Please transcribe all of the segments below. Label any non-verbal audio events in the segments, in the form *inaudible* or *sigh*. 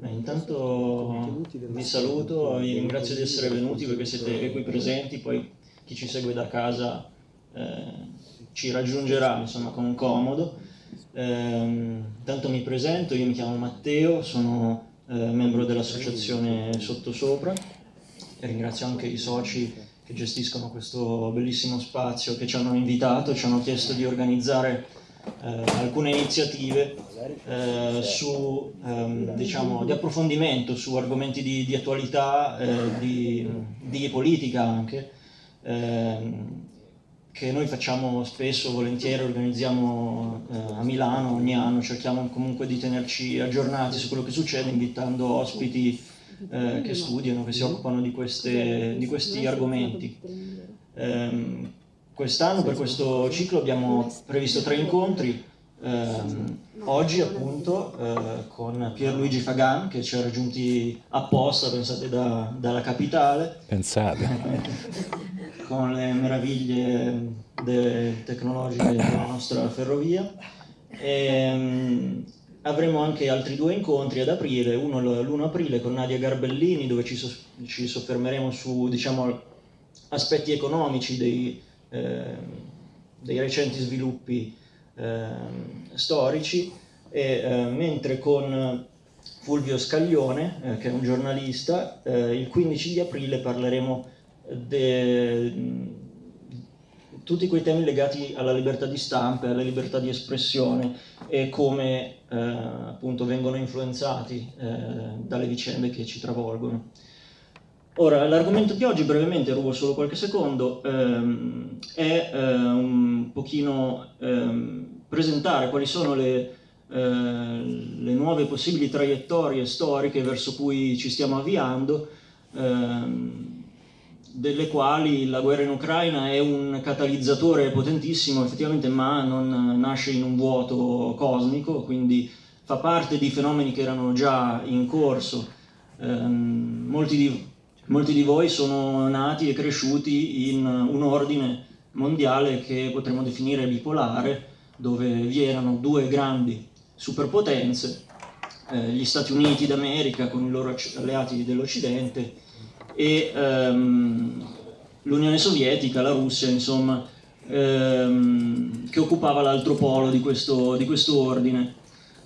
Beh, intanto vi saluto, vi ringrazio di essere venuti perché siete qui presenti, poi chi ci segue da casa eh, ci raggiungerà insomma, con comodo. Eh, intanto mi presento, io mi chiamo Matteo, sono eh, membro dell'associazione Sottosopra e ringrazio anche i soci che gestiscono questo bellissimo spazio che ci hanno invitato, ci hanno chiesto di organizzare eh, alcune iniziative eh, su, ehm, diciamo, di approfondimento su argomenti di, di attualità, eh, di, di, politica anche, ehm, che noi facciamo spesso, volentieri, organizziamo eh, a Milano ogni anno, cerchiamo comunque di tenerci aggiornati su quello che succede invitando ospiti eh, che studiano, che si occupano di, queste, di questi argomenti. Eh, Quest'anno per questo ciclo abbiamo previsto tre incontri, ehm, oggi appunto eh, con Pierluigi Fagan che ci ha raggiunti apposta, pensate, da, dalla capitale. Pensate. *laughs* con le meraviglie tecnologiche della nostra ferrovia. E, ehm, avremo anche altri due incontri ad aprile, uno l'1 aprile con Nadia Garbellini dove ci, so, ci soffermeremo su diciamo, aspetti economici dei, Ehm, dei recenti sviluppi ehm, storici, e, eh, mentre con Fulvio Scaglione, eh, che è un giornalista, eh, il 15 di aprile parleremo di tutti quei temi legati alla libertà di stampa alla libertà di espressione e come eh, appunto vengono influenzati eh, dalle vicende che ci travolgono. Ora, l'argomento di oggi, brevemente, rubo solo qualche secondo, ehm, è eh, un pochino ehm, presentare quali sono le, eh, le, nuove possibili traiettorie storiche verso cui ci stiamo avviando, ehm, delle quali la guerra in Ucraina è un catalizzatore potentissimo, effettivamente, ma non nasce in un vuoto cosmico, quindi fa parte di fenomeni che erano già in corso. Ehm, molti di Molti di voi sono nati e cresciuti in un ordine mondiale che potremmo definire bipolare, dove vi erano due grandi superpotenze, eh, gli Stati Uniti d'America con i loro alleati dell'Occidente e ehm, l'Unione Sovietica, la Russia, insomma, ehm, che occupava l'altro polo di questo, di questo ordine.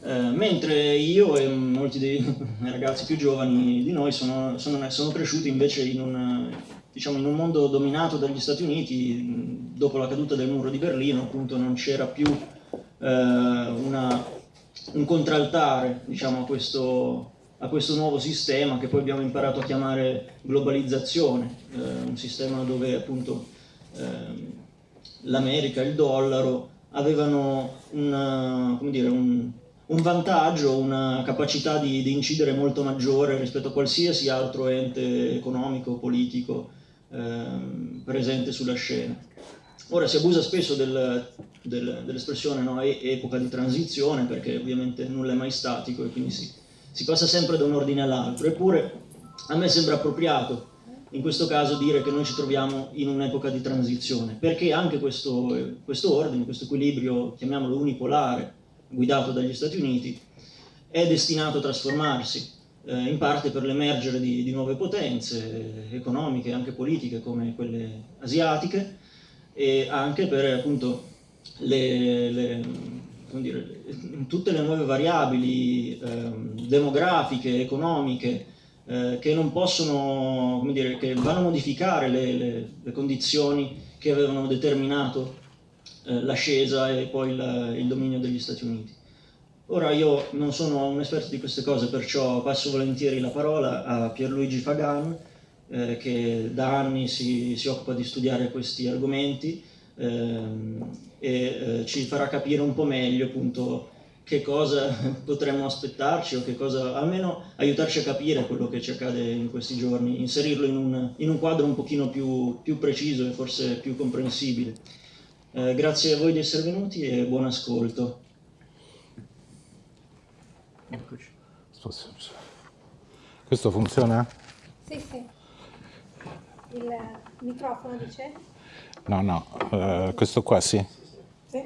Eh, mentre io e molti dei *laughs* ragazzi più giovani di noi sono, sono, sono cresciuti invece in un, diciamo, in un, mondo dominato dagli Stati Uniti, dopo la caduta del muro di Berlino appunto non c'era più eh, una, un contraltare diciamo, a, questo, a, questo, nuovo sistema che poi abbiamo imparato a chiamare globalizzazione, eh, un sistema dove appunto ehm, l'America il dollaro avevano una, dire, un, un vantaggio, una capacità di, di, incidere molto maggiore rispetto a qualsiasi altro ente economico, politico ehm, presente sulla scena. Ora si abusa spesso del, del, dell'espressione no, epoca di transizione perché ovviamente nulla è mai statico e quindi si, si passa sempre da un ordine all'altro, eppure a me sembra appropriato in questo caso dire che noi ci troviamo in un'epoca di transizione, perché anche questo, questo ordine, questo equilibrio, chiamiamolo unipolare, guidato dagli Stati Uniti, è destinato a trasformarsi, eh, in parte per l'emergere di, di, nuove potenze eh, economiche e anche politiche come quelle asiatiche e anche per appunto le, le, dire, tutte le nuove variabili eh, demografiche, economiche, eh, che non possono, come dire, che vanno a modificare le, le, le condizioni che avevano determinato eh, l'ascesa e poi la, il dominio degli Stati Uniti. Ora io non sono un esperto di queste cose, perciò passo volentieri la parola a Pierluigi Fagan, eh, che da anni si, si, occupa di studiare questi argomenti ehm, e eh, ci farà capire un po' meglio appunto che cosa *laughs* potremmo aspettarci o che cosa, almeno aiutarci a capire quello che ci accade in questi giorni, inserirlo in un, in un quadro un pochino più, più preciso e forse più comprensibile. Eh, grazie a voi di essere venuti e buon ascolto. Eccoci. Questo funziona? Sì, sì. Il microfono dice? No, no, uh, questo qua sì. Sì.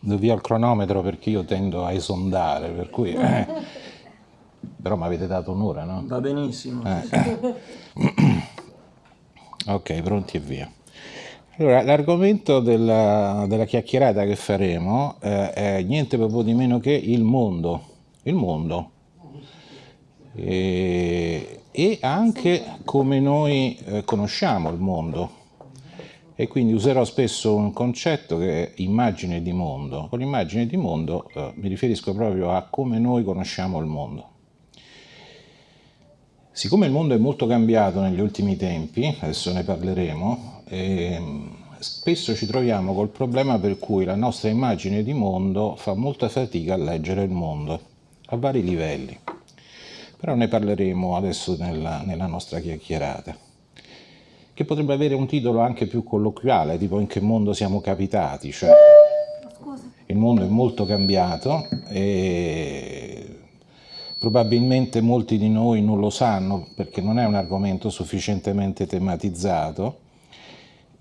do via il cronometro perché io tendo a esondare, per cui... Eh. Però mi avete dato un'ora, no? Va benissimo. Eh. ok, pronti e via. Allora, l'argomento della, della, chiacchierata che faremo eh, è niente proprio di meno che il mondo. Il mondo. E, e anche come noi eh, conosciamo il mondo e quindi userò spesso un concetto che è immagine di mondo. Con l'immagine di mondo eh, mi riferisco proprio a come noi conosciamo il mondo. Siccome il mondo è molto cambiato negli ultimi tempi, adesso ne parleremo, eh, spesso ci troviamo col problema per cui la nostra immagine di mondo fa molta fatica a leggere il mondo, a vari livelli. Però ne parleremo adesso nella, nella nostra chiacchierata che potrebbe avere un titolo anche più colloquiale, tipo in che mondo siamo capitati, cioè il mondo è molto cambiato e probabilmente molti di noi non lo sanno perché non è un argomento sufficientemente tematizzato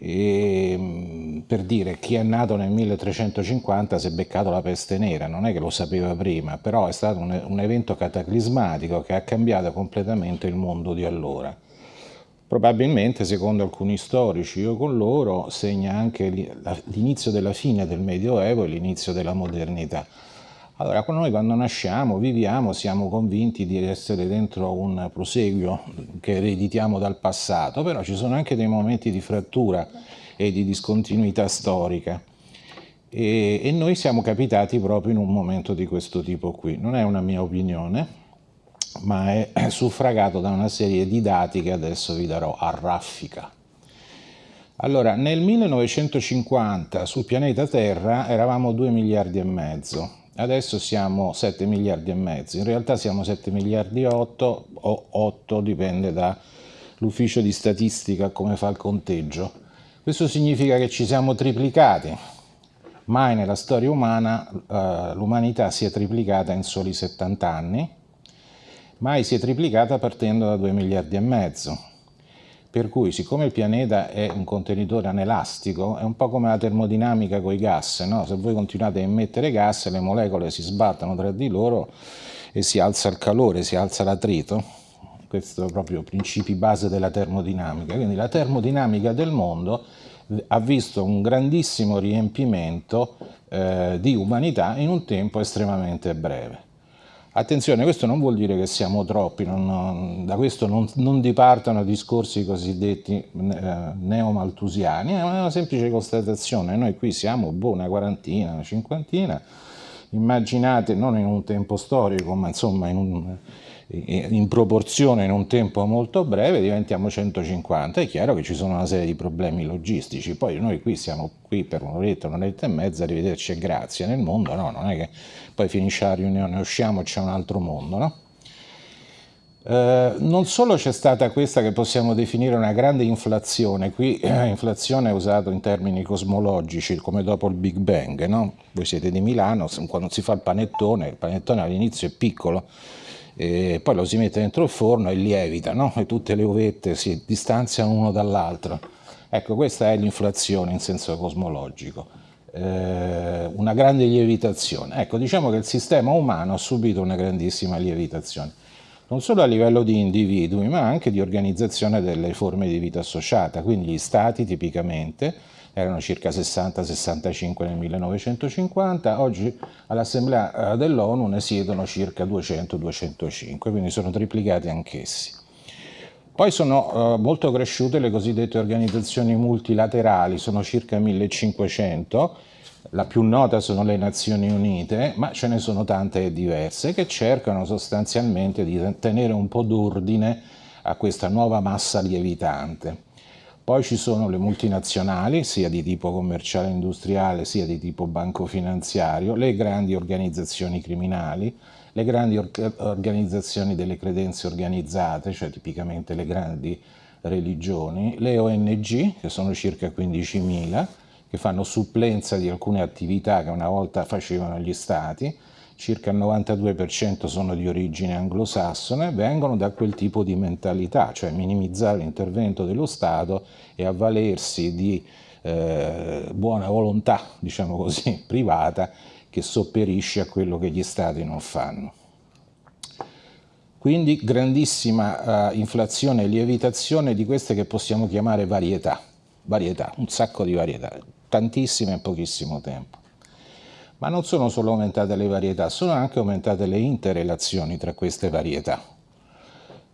e, mm, per dire chi è nato nel 1350 si è beccato la peste nera, non è che lo sapeva prima, però è stato un, un evento cataclismatico che ha cambiato completamente il mondo di allora probabilmente secondo alcuni storici, io con loro, segna anche l'inizio della fine del Medioevo e l'inizio della modernità. Allora, noi quando nasciamo, viviamo, siamo convinti di essere dentro un proseguio che ereditiamo dal passato, però ci sono anche dei momenti di frattura e di discontinuità storica. E, e noi siamo capitati proprio in un momento di questo tipo qui. Non è una mia opinione, ma è *clears throat* suffragato da una serie di dati che adesso vi darò a raffica. Allora, nel 1950 sul pianeta Terra eravamo 2 miliardi e mezzo, adesso siamo 7 miliardi e mezzo, in realtà siamo 7 miliardi e 8 o 8, dipende dall'ufficio di statistica come fa il conteggio. Questo significa che ci siamo triplicati, mai nella storia umana eh, l'umanità si è triplicata in soli 70 anni, mai si è triplicata partendo da 2 miliardi e mezzo. Per cui, siccome il pianeta è un contenitore anelastico, è un po' come la termodinamica con i gas, no? se voi continuate a emettere gas, le molecole si sbattono tra di loro e si alza il calore, si alza l'attrito. Questo è proprio principi base della termodinamica. Quindi la termodinamica del mondo ha visto un grandissimo riempimento eh, di umanità in un tempo estremamente breve. Attenzione, questo non vuol dire che siamo troppi, non, da questo non, non, dipartano discorsi cosiddetti eh, neomaltusiani, è una semplice constatazione, noi qui siamo boh, una quarantina, una cinquantina, immaginate non in un tempo storico, ma insomma in un, in proporzione in un tempo molto breve diventiamo 150, è chiaro che ci sono una serie di problemi logistici, poi noi qui siamo qui per un'oretta, un'oretta e mezza, arrivederci e grazie, nel mondo no, non è che poi finisce la riunione, usciamo c'è un altro mondo, no? Eh, non solo c'è stata questa che possiamo definire una grande inflazione, qui eh, inflazione è usato in termini cosmologici come dopo il Big Bang, no? voi siete di Milano, quando si fa il panettone, il panettone all'inizio è piccolo, e poi lo si mette dentro il forno e lievita, no? e tutte le uvette si distanziano uno dall'altro. Ecco, questa è l'inflazione in senso cosmologico, eh, una grande lievitazione. Ecco, diciamo che il sistema umano ha subito una grandissima lievitazione, non solo a livello di individui, ma anche di organizzazione delle forme di vita associata, quindi gli stati tipicamente, erano circa 60-65 nel 1950, oggi all'Assemblea eh, dell'ONU ne siedono circa 200-205, quindi sono triplicati anch'essi. Poi sono eh, molto cresciute le cosiddette organizzazioni multilaterali, sono circa 1500, la più nota sono le Nazioni Unite, ma ce ne sono tante diverse che cercano sostanzialmente di tenere un po' d'ordine a questa nuova massa lievitante. Poi ci sono le multinazionali, sia di tipo commerciale e industriale, sia di tipo banco-finanziario, le grandi organizzazioni criminali, le grandi or organizzazioni delle credenze organizzate, cioè tipicamente le grandi religioni, le ONG, che sono circa 15.000, che fanno supplenza di alcune attività che una volta facevano gli stati, circa il 92% sono di origine anglosassone, vengono da quel tipo di mentalità, cioè minimizzare l'intervento dello Stato e avvalersi di eh, buona volontà, diciamo così, *laughs* privata, che sopperisce a quello che gli stati non fanno. Quindi grandissima uh, inflazione e lievitazione di queste che possiamo chiamare varietà, varietà, un sacco di varietà, tantissime in pochissimo tempo. Ma non sono solo aumentate le varietà, sono anche aumentate le interrelazioni tra queste varietà.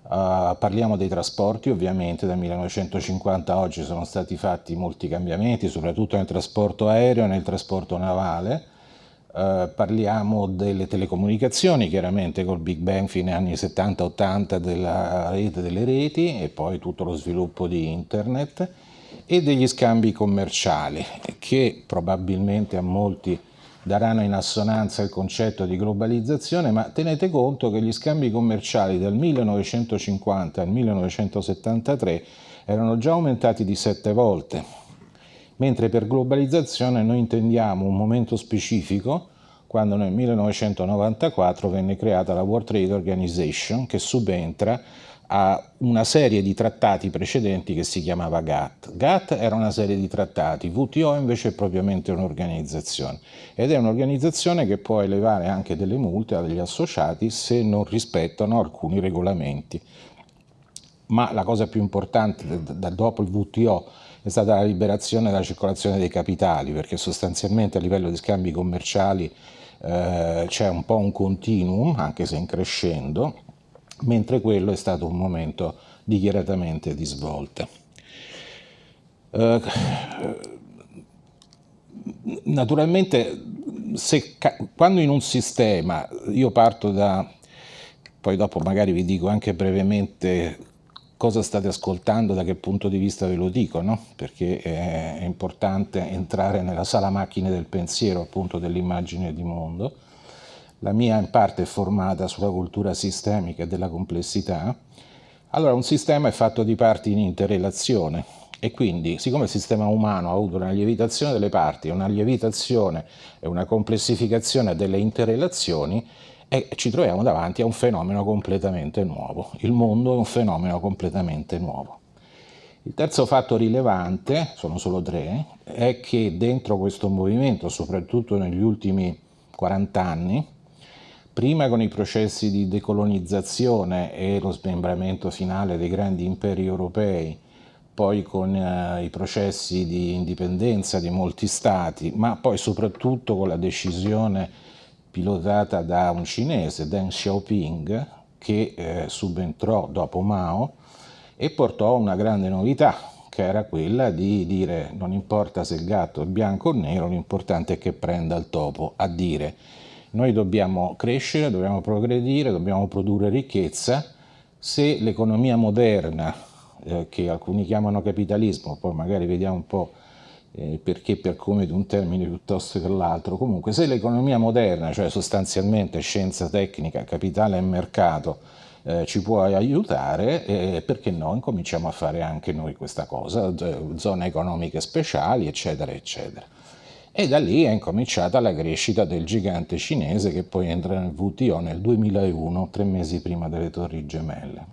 Uh, parliamo dei trasporti, ovviamente dal 1950 a oggi sono stati fatti molti cambiamenti, soprattutto nel trasporto aereo e nel trasporto navale, Uh, parliamo delle telecomunicazioni, chiaramente col Big Bang fine anni 70-80 della rete delle reti e poi tutto lo sviluppo di internet e degli scambi commerciali che probabilmente a molti daranno in assonanza il concetto di globalizzazione, ma tenete conto che gli scambi commerciali dal 1950 al 1973 erano già aumentati di sette volte, mentre per globalizzazione noi intendiamo un momento specifico quando nel 1994 venne creata la World Trade Organization che subentra a una serie di trattati precedenti che si chiamava GATT. GATT era una serie di trattati, WTO invece è propriamente un'organizzazione ed è un'organizzazione che può elevare anche delle multe agli associati se non rispettano alcuni regolamenti. Ma la cosa più importante dopo il WTO è stata la liberazione della circolazione dei capitali, perché sostanzialmente a livello di scambi commerciali eh, c'è un po' un continuum, anche se in crescendo, mentre quello è stato un momento dichiaratamente di svolta. Eh, naturalmente, se, quando in un sistema, io parto da, poi dopo magari vi dico anche brevemente cosa state ascoltando, da che punto di vista ve lo dico, no? perché è importante entrare nella sala macchine del pensiero, appunto dell'immagine di mondo. La mia in parte è formata sulla cultura sistemica e della complessità. Allora, un sistema è fatto di parti in interrelazione e quindi, siccome il sistema umano ha avuto una lievitazione delle parti, una lievitazione e una complessificazione delle interrelazioni, e ci troviamo davanti a un fenomeno completamente nuovo. Il mondo è un fenomeno completamente nuovo. Il terzo fatto rilevante, sono solo tre, è che dentro questo movimento, soprattutto negli ultimi 40 anni, prima con i processi di decolonizzazione e lo smembramento finale dei grandi imperi europei, poi con eh, i processi di indipendenza di molti stati, ma poi soprattutto con la decisione pilotata da un cinese, Deng Xiaoping, che eh, subentrò dopo Mao e portò una grande novità, che era quella di dire non importa se il gatto è bianco o nero, l'importante è che prenda il topo, a dire noi dobbiamo crescere, dobbiamo progredire, dobbiamo produrre ricchezza, se l'economia moderna, eh, che alcuni chiamano capitalismo, poi magari vediamo un po' eh, perché per come di un termine piuttosto che l'altro. Comunque se l'economia moderna, cioè sostanzialmente scienza tecnica, capitale e mercato, eh, ci può aiutare, eh, perché no, incominciamo a fare anche noi questa cosa, zone economiche speciali, eccetera, eccetera. E da lì è incominciata la crescita del gigante cinese che poi entra nel WTO nel 2001, tre mesi prima delle torri gemelle.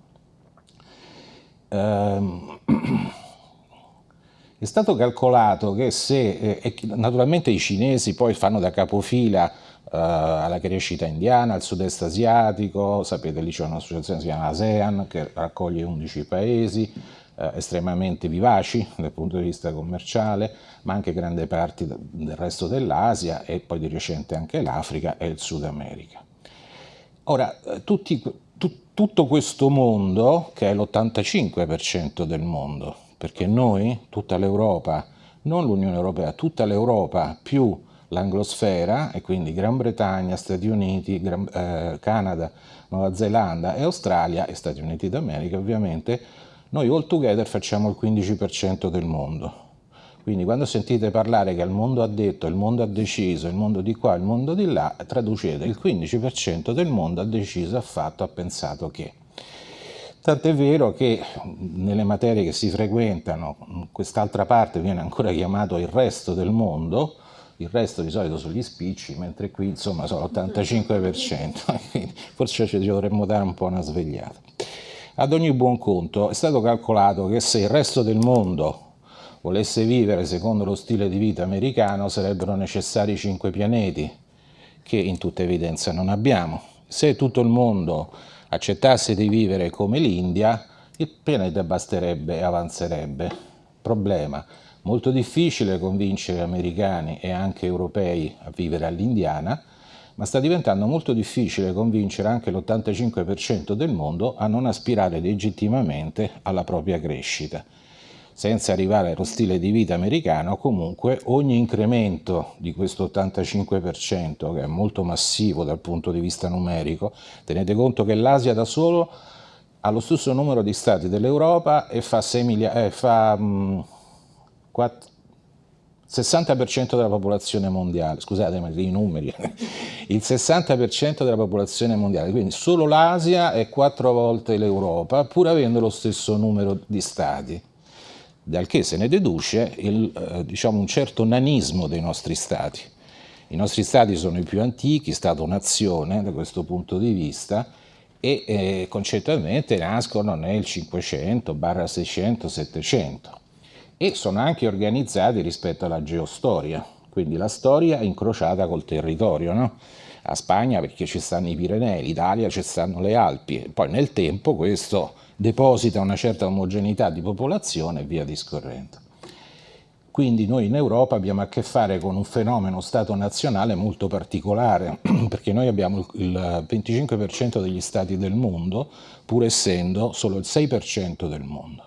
Ehm... *clears throat* È stato calcolato che se, eh, naturalmente i cinesi poi fanno da capofila eh, alla crescita indiana, al sud-est asiatico, sapete lì c'è un'associazione che si chiama ASEAN che raccoglie 11 paesi, eh, estremamente vivaci dal punto di vista commerciale, ma anche grandi parti del resto dell'Asia e poi di recente anche l'Africa e il Sud America. Ora, eh, tutti, tu, tutto questo mondo, che è l'85% del mondo, perché noi, tutta l'Europa, non l'Unione Europea, tutta l'Europa più l'anglosfera, e quindi Gran Bretagna, Stati Uniti, Gran, eh, Canada, Nuova Zelanda e Australia e Stati Uniti d'America ovviamente, noi all together facciamo il 15% del mondo. Quindi quando sentite parlare che il mondo ha detto, il mondo ha deciso, il mondo di qua, il mondo di là, traducete il 15% del mondo ha deciso, ha fatto, ha pensato che. Tant'è vero che nelle materie che si frequentano, quest'altra parte viene ancora chiamato il resto del mondo, il resto di solito sono gli spicci, mentre qui insomma sono l'85%, *laughs* quindi forse ci dovremmo dare un po' una svegliata. Ad ogni buon conto è stato calcolato che se il resto del mondo volesse vivere secondo lo stile di vita americano sarebbero necessari cinque pianeti, che in tutta evidenza non abbiamo. Se tutto il mondo accettasse di vivere come l'India, il pianeta basterebbe e avanzerebbe. Problema, molto difficile convincere americani e anche europei a vivere all'indiana, ma sta diventando molto difficile convincere anche l'85% del mondo a non aspirare legittimamente alla propria crescita senza arrivare allo stile di vita americano, comunque ogni incremento di questo 85%, che è molto massivo dal punto di vista numerico, tenete conto che l'Asia da solo ha lo stesso numero di stati dell'Europa e fa, 6 miliardi, eh, fa mm, 4, 60% della popolazione mondiale, scusate ma i numeri, *laughs* il 60% della popolazione mondiale, quindi solo l'Asia è quattro volte l'Europa, pur avendo lo stesso numero di stati dal che se ne deduce il, eh, diciamo un certo nanismo dei nostri stati. I nostri stati sono i più antichi, Stato-nazione da questo punto di vista, e eh, concettualmente nascono nel 500, 600, 700 e sono anche organizzati rispetto alla geostoria, quindi la storia incrociata col territorio. No? A Spagna perché ci stanno i Pirenei, l'Italia ci stanno le Alpi, poi nel tempo questo deposita una certa omogeneità di popolazione e via discorrendo. Quindi noi in Europa abbiamo a che fare con un fenomeno Stato nazionale molto particolare, *clears throat* perché noi abbiamo il 25% degli Stati del mondo, pur essendo solo il 6% del mondo.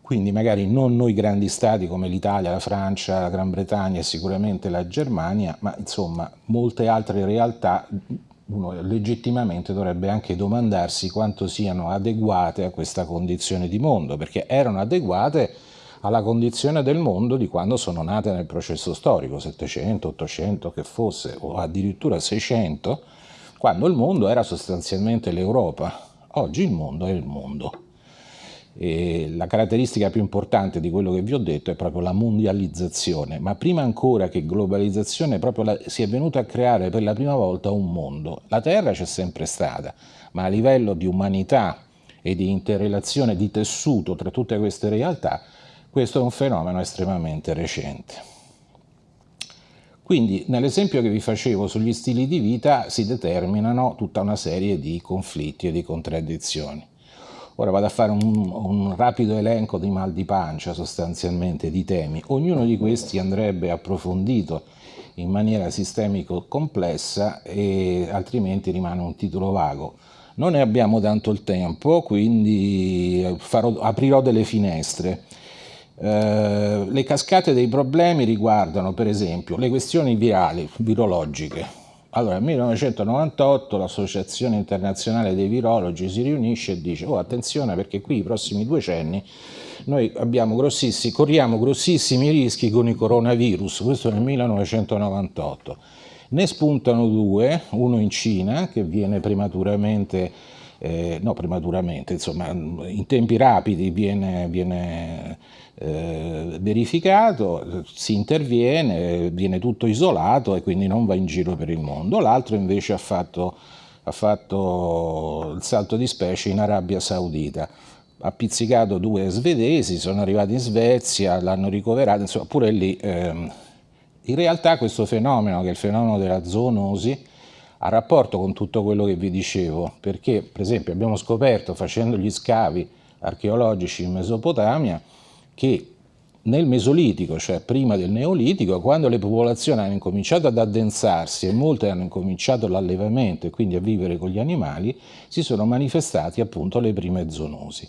Quindi magari non noi grandi Stati come l'Italia, la Francia, la Gran Bretagna e sicuramente la Germania, ma insomma molte altre realtà uno legittimamente dovrebbe anche domandarsi quanto siano adeguate a questa condizione di mondo, perché erano adeguate alla condizione del mondo di quando sono nate nel processo storico, 700, 800 che fosse, o addirittura 600, quando il mondo era sostanzialmente l'Europa. Oggi il mondo è il mondo. E la caratteristica più importante di quello che vi ho detto è proprio la mondializzazione, ma prima ancora che globalizzazione la, si è venuto a creare per la prima volta un mondo. La Terra c'è sempre stata, ma a livello di umanità e di interrelazione di tessuto tra tutte queste realtà, questo è un fenomeno estremamente recente. Quindi nell'esempio che vi facevo sugli stili di vita si determinano tutta una serie di conflitti e di contraddizioni. Ora vado a fare un, un, rapido elenco di mal di pancia sostanzialmente di temi. Ognuno di questi andrebbe approfondito in maniera sistemico complessa e altrimenti rimane un titolo vago. Non ne abbiamo tanto il tempo, quindi farò, aprirò delle finestre. Eh, le cascate dei problemi riguardano per esempio le questioni virali, virologiche, allora, nel 1998 l'Associazione Internazionale dei Virologi si riunisce e dice oh attenzione perché qui i prossimi decenni noi grossissimi, corriamo grossissimi rischi con i coronavirus, questo nel 1998. Ne spuntano due, uno in Cina che viene prematuramente, eh, no prematuramente, insomma in tempi rapidi viene, viene eh, verificato, si interviene, viene tutto isolato e quindi non va in giro per il mondo. L'altro invece ha fatto, ha fatto il salto di specie in Arabia Saudita ha pizzicato due svedesi, sono arrivati in Svezia, l'hanno ricoverato, insomma pure lì. Ehm, in realtà questo fenomeno, che è il fenomeno della zoonosi, ha rapporto con tutto quello che vi dicevo, perché per esempio abbiamo scoperto facendo gli scavi archeologici in Mesopotamia che nel Mesolitico, cioè prima del Neolitico, quando le popolazioni hanno incominciato ad addensarsi e molte hanno incominciato l'allevamento e quindi a vivere con gli animali, si sono manifestati appunto le prime zoonosi.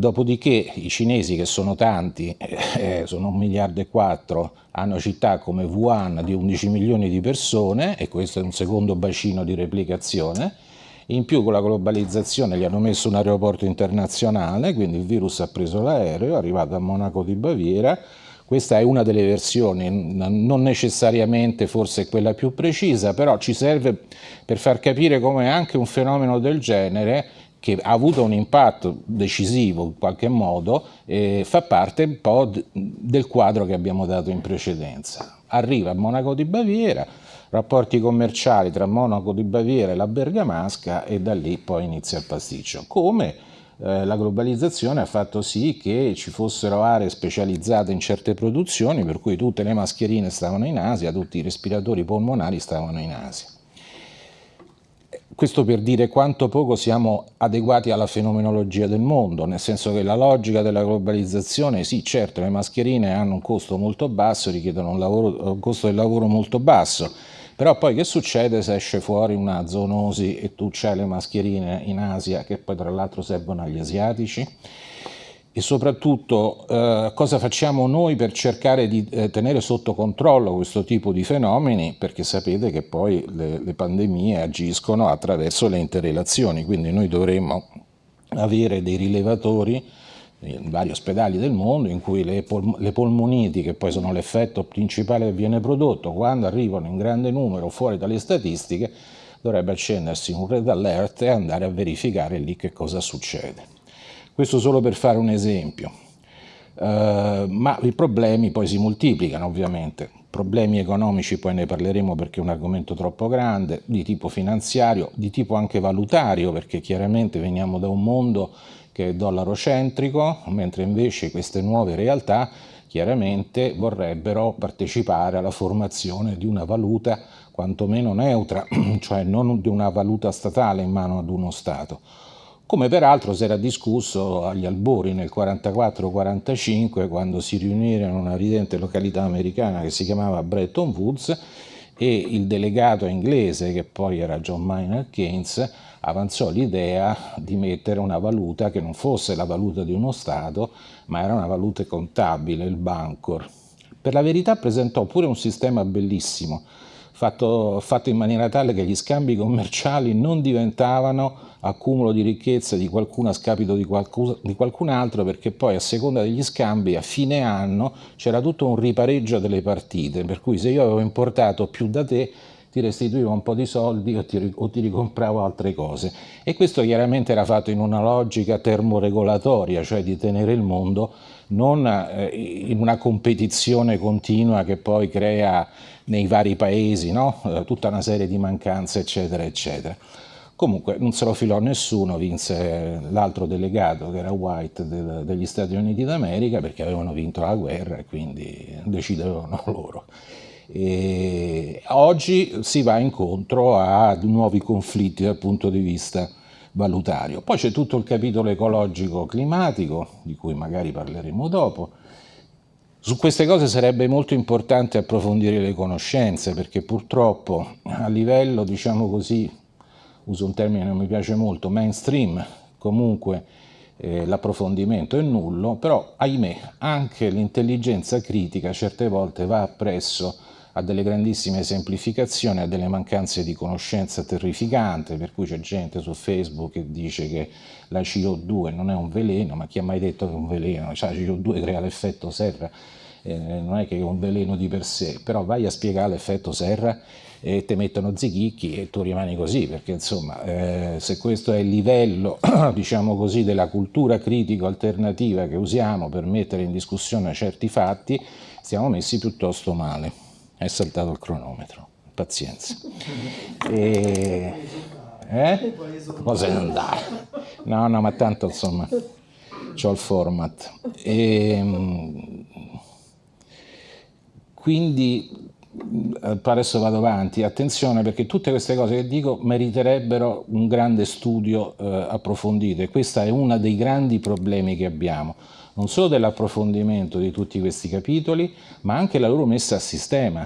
Dopodiché i cinesi, che sono tanti, eh, sono un miliardo e quattro, hanno città come Wuhan di 11 milioni di persone, e questo è un secondo bacino di replicazione, in più con la globalizzazione gli hanno messo un aeroporto internazionale, quindi il virus ha preso l'aereo, è arrivato a Monaco di Baviera, questa è una delle versioni, non necessariamente forse quella più precisa, però ci serve per far capire come anche un fenomeno del genere che ha avuto un impatto decisivo in qualche modo, eh, fa parte un po' del quadro che abbiamo dato in precedenza. Arriva a Monaco di Baviera, rapporti commerciali tra Monaco di Baviera e la Bergamasca e da lì poi inizia il pasticcio. Come eh, la globalizzazione ha fatto sì che ci fossero aree specializzate in certe produzioni, per cui tutte le mascherine stavano in Asia, tutti i respiratori polmonari stavano in Asia. Questo per dire quanto poco siamo adeguati alla fenomenologia del mondo, nel senso che la logica della globalizzazione, sì certo le mascherine hanno un costo molto basso, richiedono un, lavoro, un costo del lavoro molto basso, però poi che succede se esce fuori una zoonosi e tu c'hai le mascherine in Asia che poi tra l'altro servono agli asiatici? E soprattutto eh, cosa facciamo noi per cercare di eh, tenere sotto controllo questo tipo di fenomeni? Perché sapete che poi le, le pandemie agiscono attraverso le interrelazioni, quindi noi dovremmo avere dei rilevatori in vari ospedali del mondo in cui le, pol le polmoniti, che poi sono l'effetto principale che viene prodotto, quando arrivano in grande numero fuori dalle statistiche, dovrebbe accendersi un red alert e andare a verificare lì che cosa succede. Questo solo per fare un esempio. Uh, ma i problemi poi si moltiplicano ovviamente, problemi economici poi ne parleremo perché è un argomento troppo grande, di tipo finanziario, di tipo anche valutario perché chiaramente veniamo da un mondo che è dollarocentrico, mentre invece queste nuove realtà chiaramente vorrebbero partecipare alla formazione di una valuta quantomeno neutra, *clears throat* cioè non di una valuta statale in mano ad uno Stato. Come peraltro si era discusso agli albori nel 44-45 quando si riunirono in una ridente località americana che si chiamava Bretton Woods e il delegato inglese, che poi era John Maynard Keynes, avanzò l'idea di mettere una valuta che non fosse la valuta di uno Stato, ma era una valuta contabile, il Bancor. Per la verità presentò pure un sistema bellissimo, fatto, fatto in maniera tale che gli scambi commerciali non diventavano accumulo di ricchezza di qualcuno a scapito di, qualcuno, di qualcun altro, perché poi a seconda degli scambi a fine anno c'era tutto un ripareggio delle partite, per cui se io avevo importato più da te ti restituivo un po' di soldi o ti, o ti ricompravo altre cose. E questo chiaramente era fatto in una logica termoregolatoria, cioè di tenere il mondo non eh, in una competizione continua che poi crea nei vari paesi no? eh, tutta una serie di mancanze, eccetera, eccetera. Comunque non se lo filò nessuno, vinse l'altro delegato che era White del, degli Stati Uniti d'America perché avevano vinto la guerra e quindi decidevano *laughs* loro. E oggi si va incontro a nuovi conflitti dal punto di vista valutario. Poi c'è tutto il capitolo ecologico climatico, di cui magari parleremo dopo. Su queste cose sarebbe molto importante approfondire le conoscenze, perché purtroppo a livello, diciamo così, uso un termine che non mi piace molto, mainstream, comunque eh, l'approfondimento è nullo, però ahimè anche l'intelligenza critica certe volte va appresso a delle grandissime semplificazioni, a delle mancanze di conoscenza terrificante, per cui c'è gente su Facebook che dice che la CO2 non è un veleno, ma chi ha mai detto che è un veleno? Cioè, la CO2 crea l'effetto serra, eh, non è che è un veleno di per sé, però vai a spiegare l'effetto serra e ti mettono zighicchi e tu rimani così, perché insomma eh, se questo è il livello, *clears throat* diciamo così, della cultura critico-alternativa che usiamo per mettere in discussione certi fatti, siamo messi piuttosto male è saltato il cronometro, pazienza. *laughs* E, eh? Cosa andare? No, no, ma tanto insomma, ho il format. E, quindi eh, adesso vado avanti, attenzione perché tutte queste cose che dico meriterebbero un grande studio eh, approfondito e questo è uno dei grandi problemi che abbiamo non solo dell'approfondimento di tutti questi capitoli, ma anche la loro messa a sistema.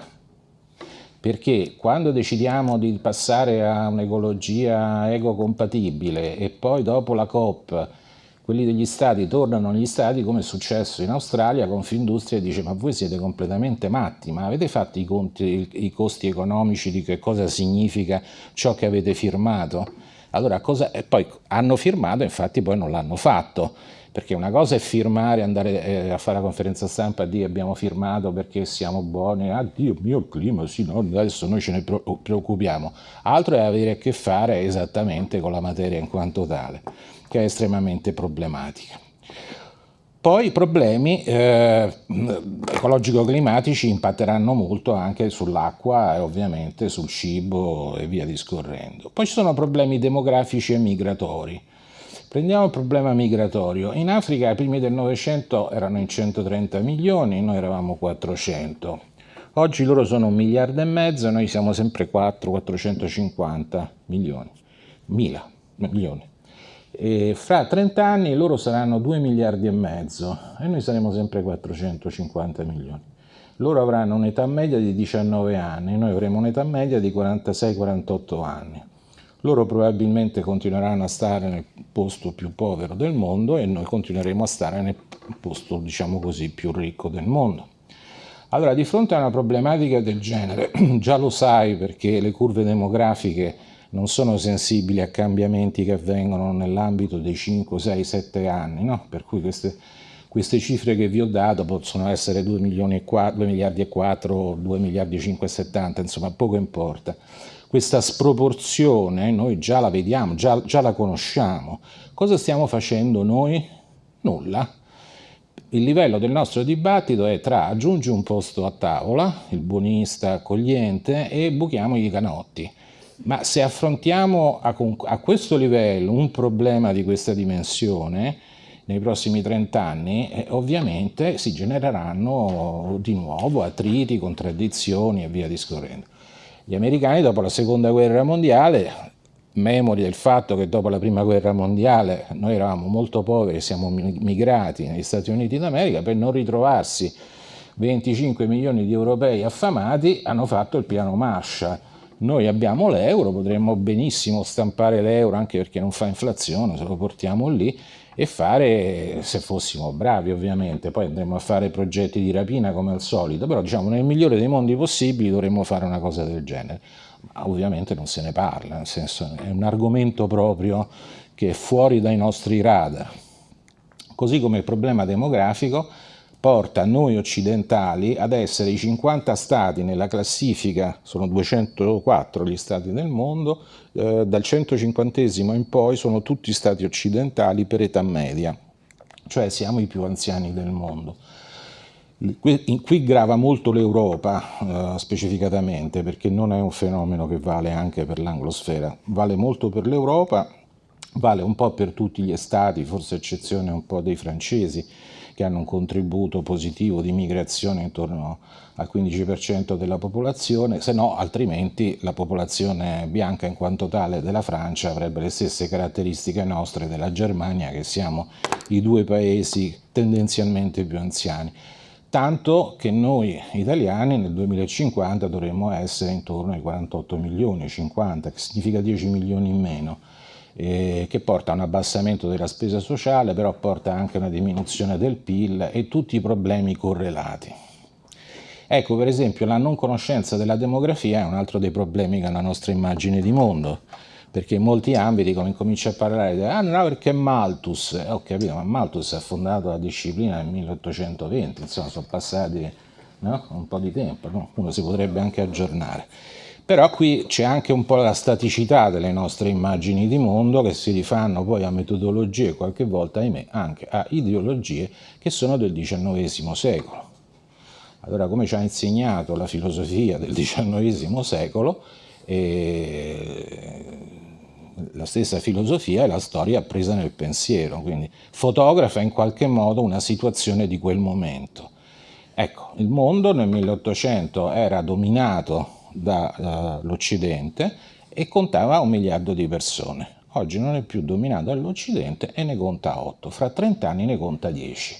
Perché quando decidiamo di passare a un'ecologia ecocompatibile e poi dopo la COP quelli degli stati tornano negli stati come è successo in Australia, Confindustria dice ma voi siete completamente matti, ma avete fatto i, conti, i costi economici di che cosa significa ciò che avete firmato? Allora, cosa, e poi hanno firmato, infatti poi non l'hanno fatto perché una cosa è firmare, andare eh, a fare la conferenza stampa dire abbiamo firmato perché siamo buoni, ah Dio mio il clima, sì, no, adesso noi ce ne preoccupiamo, altro è avere a che fare esattamente con la materia in quanto tale, che è estremamente problematica. Poi i problemi eh, ecologico-climatici impatteranno molto anche sull'acqua e ovviamente sul cibo e via discorrendo. Poi ci sono problemi demografici e migratori Prendiamo il problema migratorio. In Africa ai primi del Novecento erano in 130 milioni, noi eravamo 400. Oggi loro sono un miliardo e mezzo, noi siamo sempre 4, 450 milioni, mila milioni. E fra 30 anni loro saranno 2 miliardi e mezzo e noi saremo sempre 450 milioni. Loro avranno un'età media di 19 anni, noi avremo un'età media di 46-48 anni. Loro probabilmente continueranno a stare nel posto più povero del mondo e noi continueremo a stare nel posto, diciamo così, più ricco del mondo. Allora, di fronte a una problematica del genere, *clears throat* già lo sai perché le curve demografiche non sono sensibili a cambiamenti che avvengono nell'ambito dei 5, 6, 7 anni, no? per cui queste, queste, cifre che vi ho dato possono essere 2, milioni e 4, 2 miliardi e 4, 2 miliardi e 570, insomma poco importa questa sproporzione noi già la vediamo, già, già la conosciamo. Cosa stiamo facendo noi? Nulla. Il livello del nostro dibattito è tra aggiungi un posto a tavola, il buonista accogliente, e buchiamo i canotti. Ma se affrontiamo a, a questo livello un problema di questa dimensione, nei prossimi 30 anni, eh, ovviamente si genereranno di nuovo attriti, contraddizioni e via discorrendo. Gli americani dopo la seconda guerra mondiale, memori del fatto che dopo la prima guerra mondiale noi eravamo molto poveri siamo migrati negli Stati Uniti d'America, per non ritrovarsi 25 milioni di europei affamati, hanno fatto il piano Marshall. Noi abbiamo l'euro, potremmo benissimo stampare l'euro anche perché non fa inflazione, se lo portiamo lì, e fare, se fossimo bravi ovviamente, poi andremo a fare progetti di rapina come al solito, però diciamo nel migliore dei mondi possibili dovremmo fare una cosa del genere. Ma ovviamente non se ne parla, nel senso è un argomento proprio che è fuori dai nostri radar. Così come il problema demografico porta noi occidentali ad essere i 50 stati nella classifica, sono 204 gli stati del mondo, eh, dal 150 in poi sono tutti stati occidentali per età media, cioè siamo i più anziani del mondo. Qui, qui grava molto l'Europa eh, specificatamente perché non è un fenomeno che vale anche per l'anglosfera, vale molto per l'Europa, vale un po' per tutti gli stati, forse eccezione un po' dei francesi, che hanno un contributo positivo di migrazione intorno al 15% della popolazione, se no altrimenti la popolazione bianca in quanto tale della Francia avrebbe le stesse caratteristiche nostre della Germania, che siamo i due paesi tendenzialmente più anziani. Tanto che noi italiani nel 2050 dovremmo essere intorno ai 48 milioni, 50, che significa 10 milioni in meno eh, che porta a un abbassamento della spesa sociale, però porta anche a una diminuzione del PIL e tutti i problemi correlati. Ecco, per esempio, la non conoscenza della demografia è un altro dei problemi che ha la nostra immagine di mondo, perché in molti ambiti come incomincia a parlare di ah no perché Malthus, eh, ho capito, ma Malthus ha fondato la disciplina nel 1820, insomma sono passati no? un po' di tempo, no? uno si potrebbe anche aggiornare. Però qui c'è anche un po' la staticità delle nostre immagini di mondo che si rifanno poi a metodologie qualche volta, ahimè, anche a ideologie che sono del XIX secolo. Allora, come ci ha insegnato la filosofia del XIX secolo, eh, la stessa filosofia è la storia presa nel pensiero, quindi fotografa in qualche modo una situazione di quel momento. Ecco, il mondo nel 1800 era dominato dall'Occidente e contava un miliardo di persone. Oggi non è più dominato dall'Occidente e ne conta 8, fra 30 anni ne conta 10.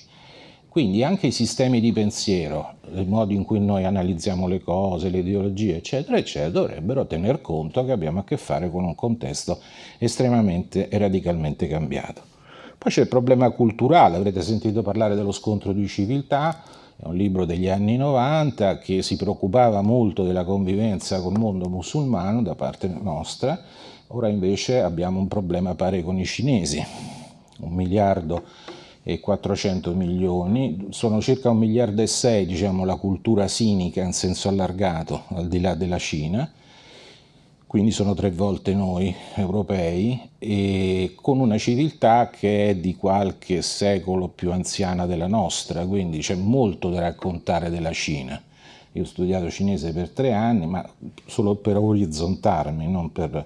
Quindi anche i sistemi di pensiero, il modo in cui noi analizziamo le cose, le ideologie, eccetera, eccetera, dovrebbero tener conto che abbiamo a che fare con un contesto estremamente e radicalmente cambiato. Poi c'è il problema culturale, avrete sentito parlare dello scontro di civiltà, è un libro degli anni 90 che si preoccupava molto della convivenza col mondo musulmano da parte nostra, ora invece abbiamo un problema pare con i cinesi, un miliardo e 400 milioni, sono circa un miliardo e sei diciamo, la cultura sinica in senso allargato al di là della Cina, quindi sono tre volte noi europei, e con una civiltà che è di qualche secolo più anziana della nostra, quindi c'è molto da raccontare della Cina. Io ho studiato cinese per tre anni, ma solo per orizzontarmi, non per,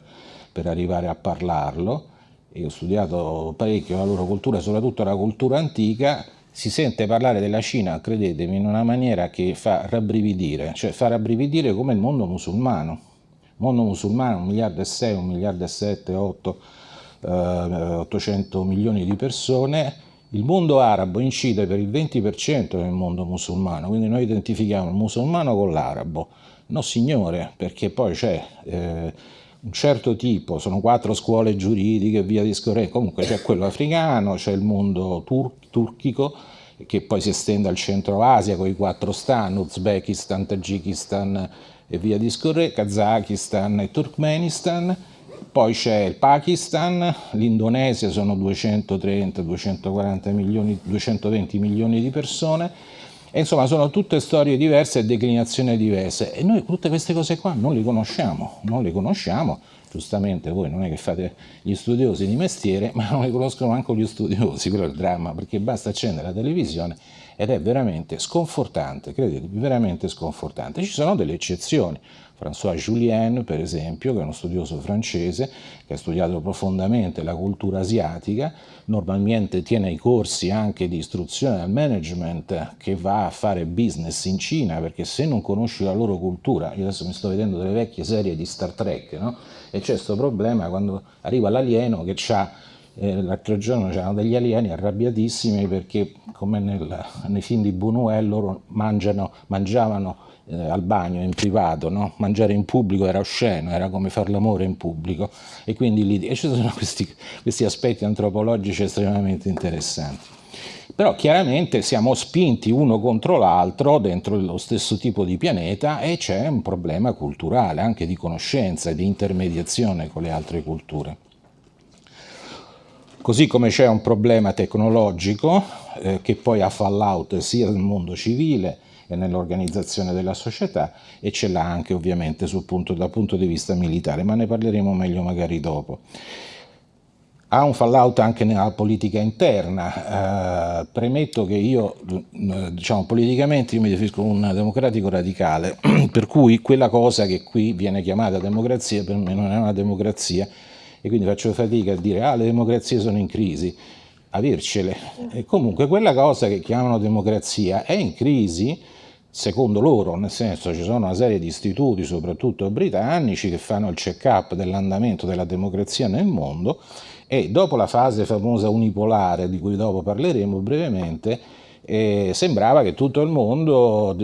per arrivare a parlarlo, io ho studiato parecchio la loro cultura, soprattutto la cultura antica, si sente parlare della Cina, credetemi, in una maniera che fa rabbrividire, cioè fa rabbrividire come il mondo musulmano. Mondo musulmano, un miliardo e sei, un miliardo e sette, otto, eh, 800 milioni di persone, il mondo arabo incide per il 20% nel mondo musulmano, quindi noi identifichiamo il musulmano con l'arabo. No signore, perché poi c'è... Eh, un certo tipo, sono quattro scuole giuridiche, via discorrendo, comunque c'è quello africano, c'è il mondo tur turchico, che poi si estende al centro Asia con i quattro stan, Uzbekistan, Tagikistan e via discorrendo, Kazakistan e Turkmenistan, poi c'è il Pakistan, l'Indonesia sono 230-240 milioni, 220 milioni di persone, e insomma sono tutte storie diverse e declinazioni diverse. E noi tutte queste cose qua non le conosciamo, non le conosciamo, giustamente voi non è che fate gli studiosi di mestiere, *laughs* ma non le conoscono manco gli studiosi, *laughs* quello è il dramma, perché basta accendere la televisione ed è veramente sconfortante, credetemi, veramente sconfortante. Ci sono delle eccezioni, François Julien, per esempio, che è uno studioso francese, che ha studiato profondamente la cultura asiatica, normalmente tiene i corsi anche di istruzione al management che va a fare business in Cina, perché se non conosci la loro cultura, io adesso mi sto vedendo delle vecchie serie di Star Trek, no? e c'è questo problema quando arriva l'alieno che ha eh, l'altro giorno c'erano degli alieni arrabbiatissimi perché come nel, nei film di Buñuel loro mangiano, mangiavano eh, al bagno in privato, no? mangiare in pubblico era osceno, era come fare l'amore in pubblico e quindi lì e ci sono questi, questi aspetti antropologici estremamente interessanti. Però chiaramente siamo spinti uno contro l'altro dentro lo stesso tipo di pianeta e c'è un problema culturale, anche di conoscenza e di intermediazione con le altre culture. Così come c'è un problema tecnologico eh, che poi ha fallout sia nel mondo civile e nell'organizzazione della società e ce l'ha anche ovviamente punto, dal punto di vista militare, ma ne parleremo meglio magari dopo. Ha un fallout anche nella politica interna, eh, premetto che io eh, diciamo, politicamente io mi definisco un democratico radicale, *clears throat* per cui quella cosa che qui viene chiamata democrazia per me non è una democrazia e quindi faccio fatica a dire ah le democrazie sono in crisi, avercele. E comunque quella cosa che chiamano democrazia è in crisi secondo loro, nel senso ci sono una serie di istituti, soprattutto britannici, che fanno il check-up dell'andamento della democrazia nel mondo e dopo la fase famosa unipolare, di cui dopo parleremo brevemente, eh, sembrava che tutto il mondo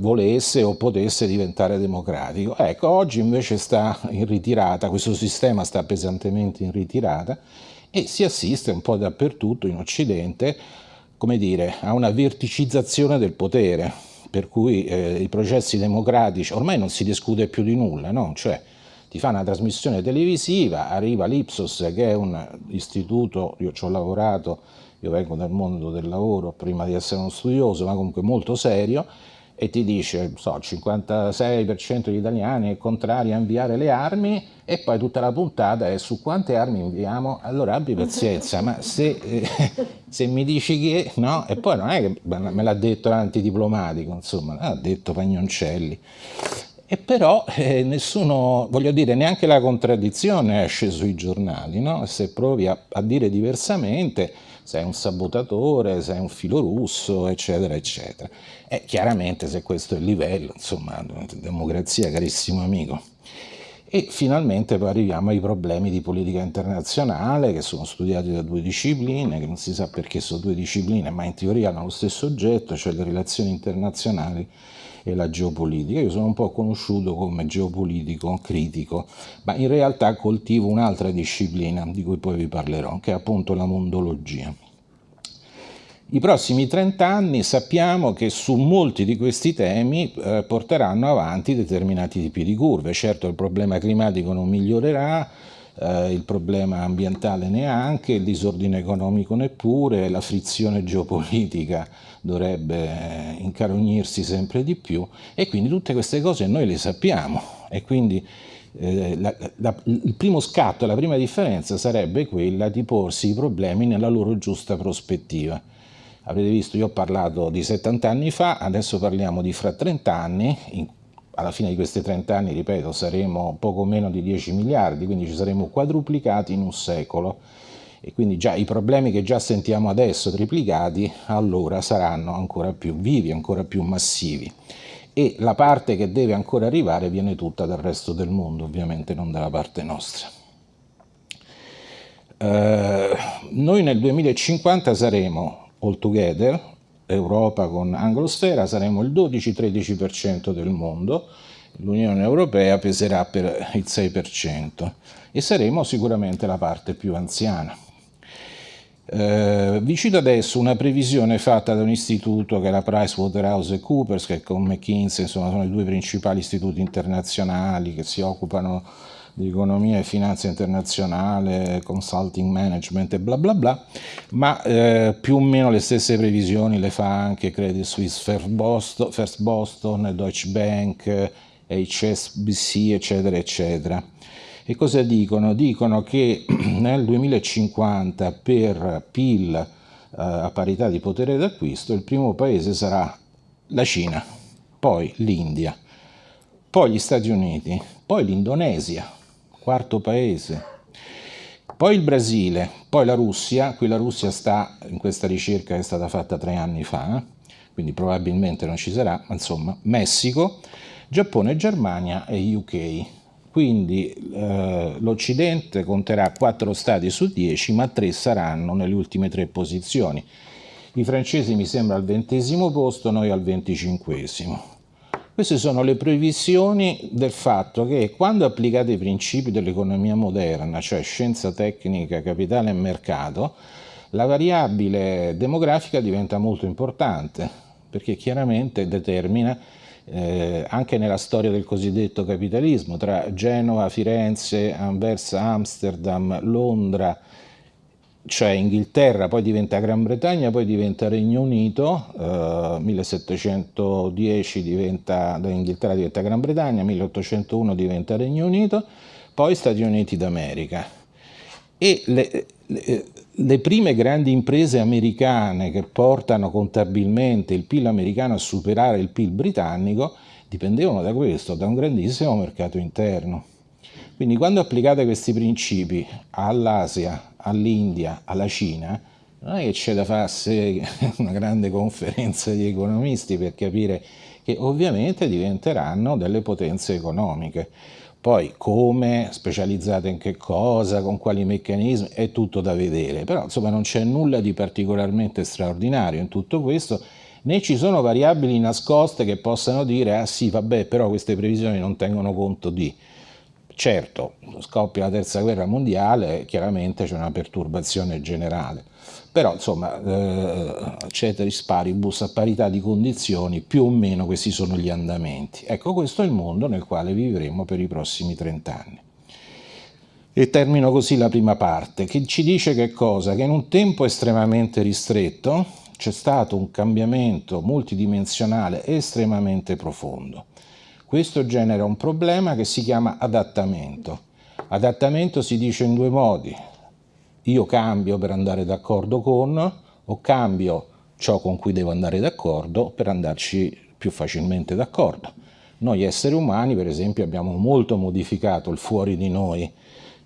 volesse o potesse diventare democratico. Ecco, oggi invece sta in ritirata, questo sistema sta pesantemente in ritirata e si assiste un po' dappertutto in Occidente, come dire, a una verticizzazione del potere per cui eh, i processi democratici, ormai non si discute più di nulla, no? cioè ti fa una trasmissione televisiva, arriva l'Ipsos che è un istituto, io ci ho lavorato, io vengo dal mondo del lavoro prima di essere uno studioso, ma comunque molto serio, e ti dice, so, il 56% degli italiani è contrario a inviare le armi e poi tutta la puntata è su quante armi inviamo, allora abbi *laughs* pazienza, ma se, eh, se mi dici che no, e poi non è che me l'ha detto l'antidiplomatico, insomma, l'ha detto Pagnoncelli. E però eh, nessuno, voglio dire, neanche la contraddizione esce sui giornali, no? Se provi a, a dire diversamente, sei un sabotatore, sei un filo russo, eccetera, eccetera. E chiaramente se questo è il livello, insomma, democrazia, carissimo amico. E finalmente poi arriviamo ai problemi di politica internazionale che sono studiati da due discipline, che non si sa perché sono due discipline, ma in teoria hanno lo stesso oggetto, cioè le relazioni internazionali e la geopolitica. Io sono un po' conosciuto come geopolitico critico, ma in realtà coltivo un'altra disciplina di cui poi vi parlerò, che è appunto la mondologia. I prossimi 30 anni sappiamo che su molti di questi temi eh, porteranno avanti determinati tipi di curve. Certo il problema climatico non migliorerà, eh, il problema ambientale neanche, il disordine economico neppure, la frizione geopolitica dovrebbe eh, incarognirsi sempre di più e quindi tutte queste cose noi le sappiamo e quindi eh, la, la, il primo scatto, la prima differenza sarebbe quella di porsi i problemi nella loro giusta prospettiva. Avrete visto, io ho parlato di 70 anni fa, adesso parliamo di fra 30 anni, in, alla fine di questi 30 anni, ripeto, saremo poco meno di 10 miliardi, quindi ci saremo quadruplicati in un secolo. e quindi già i problemi che già sentiamo adesso triplicati allora saranno ancora più vivi, ancora più massivi e la parte che deve ancora arrivare viene tutta dal resto del mondo, ovviamente non dalla parte nostra. Eh, noi nel 2050 saremo all together, Europa con Anglosfera, saremo il 12-13% del mondo, l'Unione Europea peserà per il 6% e saremo sicuramente la parte più anziana. Eh, vi cito adesso una previsione fatta da un istituto che è la PricewaterhouseCoopers, che con McKinsey insomma, sono i due principali istituti internazionali che si occupano di economia e finanza internazionale, consulting management e bla bla bla, ma eh, più o meno le stesse previsioni le fa anche Credit Suisse First Boston, First Boston Deutsche Bank, HSBC, eccetera, eccetera. E cosa dicono? Dicono che *clears throat* nel 2050 per PIL eh, a parità di potere d'acquisto il primo paese sarà la Cina, poi l'India, poi gli Stati Uniti, poi l'Indonesia, quarto paese, poi il Brasile, poi la Russia, qui la Russia sta in questa ricerca che è stata fatta tre anni fa, quindi probabilmente non ci sarà, ma insomma Messico, Giappone, Germania e UK. Quindi eh, l'Occidente conterà 4 stati su 10, ma 3 saranno nelle ultime tre posizioni. I francesi mi sembra al ventesimo posto, noi al venticinquesimo. Queste sono le previsioni del fatto che quando applicate i principi dell'economia moderna, cioè scienza tecnica, capitale e mercato, la variabile demografica diventa molto importante, perché chiaramente determina eh, anche nella storia del cosiddetto capitalismo, tra Genova, Firenze, Anversa, Amsterdam, Londra, cioè Inghilterra, poi diventa Gran Bretagna, poi diventa Regno Unito, eh, 1710 diventa, Inghilterra diventa Gran Bretagna, 1801 diventa Regno Unito, poi Stati Uniti d'America. E le, le, le prime grandi imprese americane che portano contabilmente il PIL americano a superare il PIL britannico dipendevano da questo, da un grandissimo mercato interno. Quindi quando applicate questi principi all'Asia, all'India, alla Cina, non è che c'è da farsi *laughs* una grande conferenza di economisti per capire che ovviamente diventeranno delle potenze economiche. Poi come, specializzate in che cosa, con quali meccanismi, è tutto da vedere, però insomma non c'è nulla di particolarmente straordinario in tutto questo, né ci sono variabili nascoste che possano dire ah sì vabbè però queste previsioni non tengono conto di. Certo, scoppia la terza guerra mondiale, chiaramente c'è una perturbazione generale, però insomma eh, ceteris paribus a parità di condizioni più o meno questi sono gli andamenti. Ecco questo è il mondo nel quale vivremo per i prossimi 30 anni. E termino così la prima parte, che ci dice che cosa? Che in un tempo estremamente ristretto c'è stato un cambiamento multidimensionale estremamente profondo. Questo genera un problema che si chiama adattamento. Adattamento si dice in due modi. Io cambio per andare d'accordo con o cambio ciò con cui devo andare d'accordo per andarci più facilmente d'accordo. Noi esseri umani, per esempio, abbiamo molto modificato il fuori di noi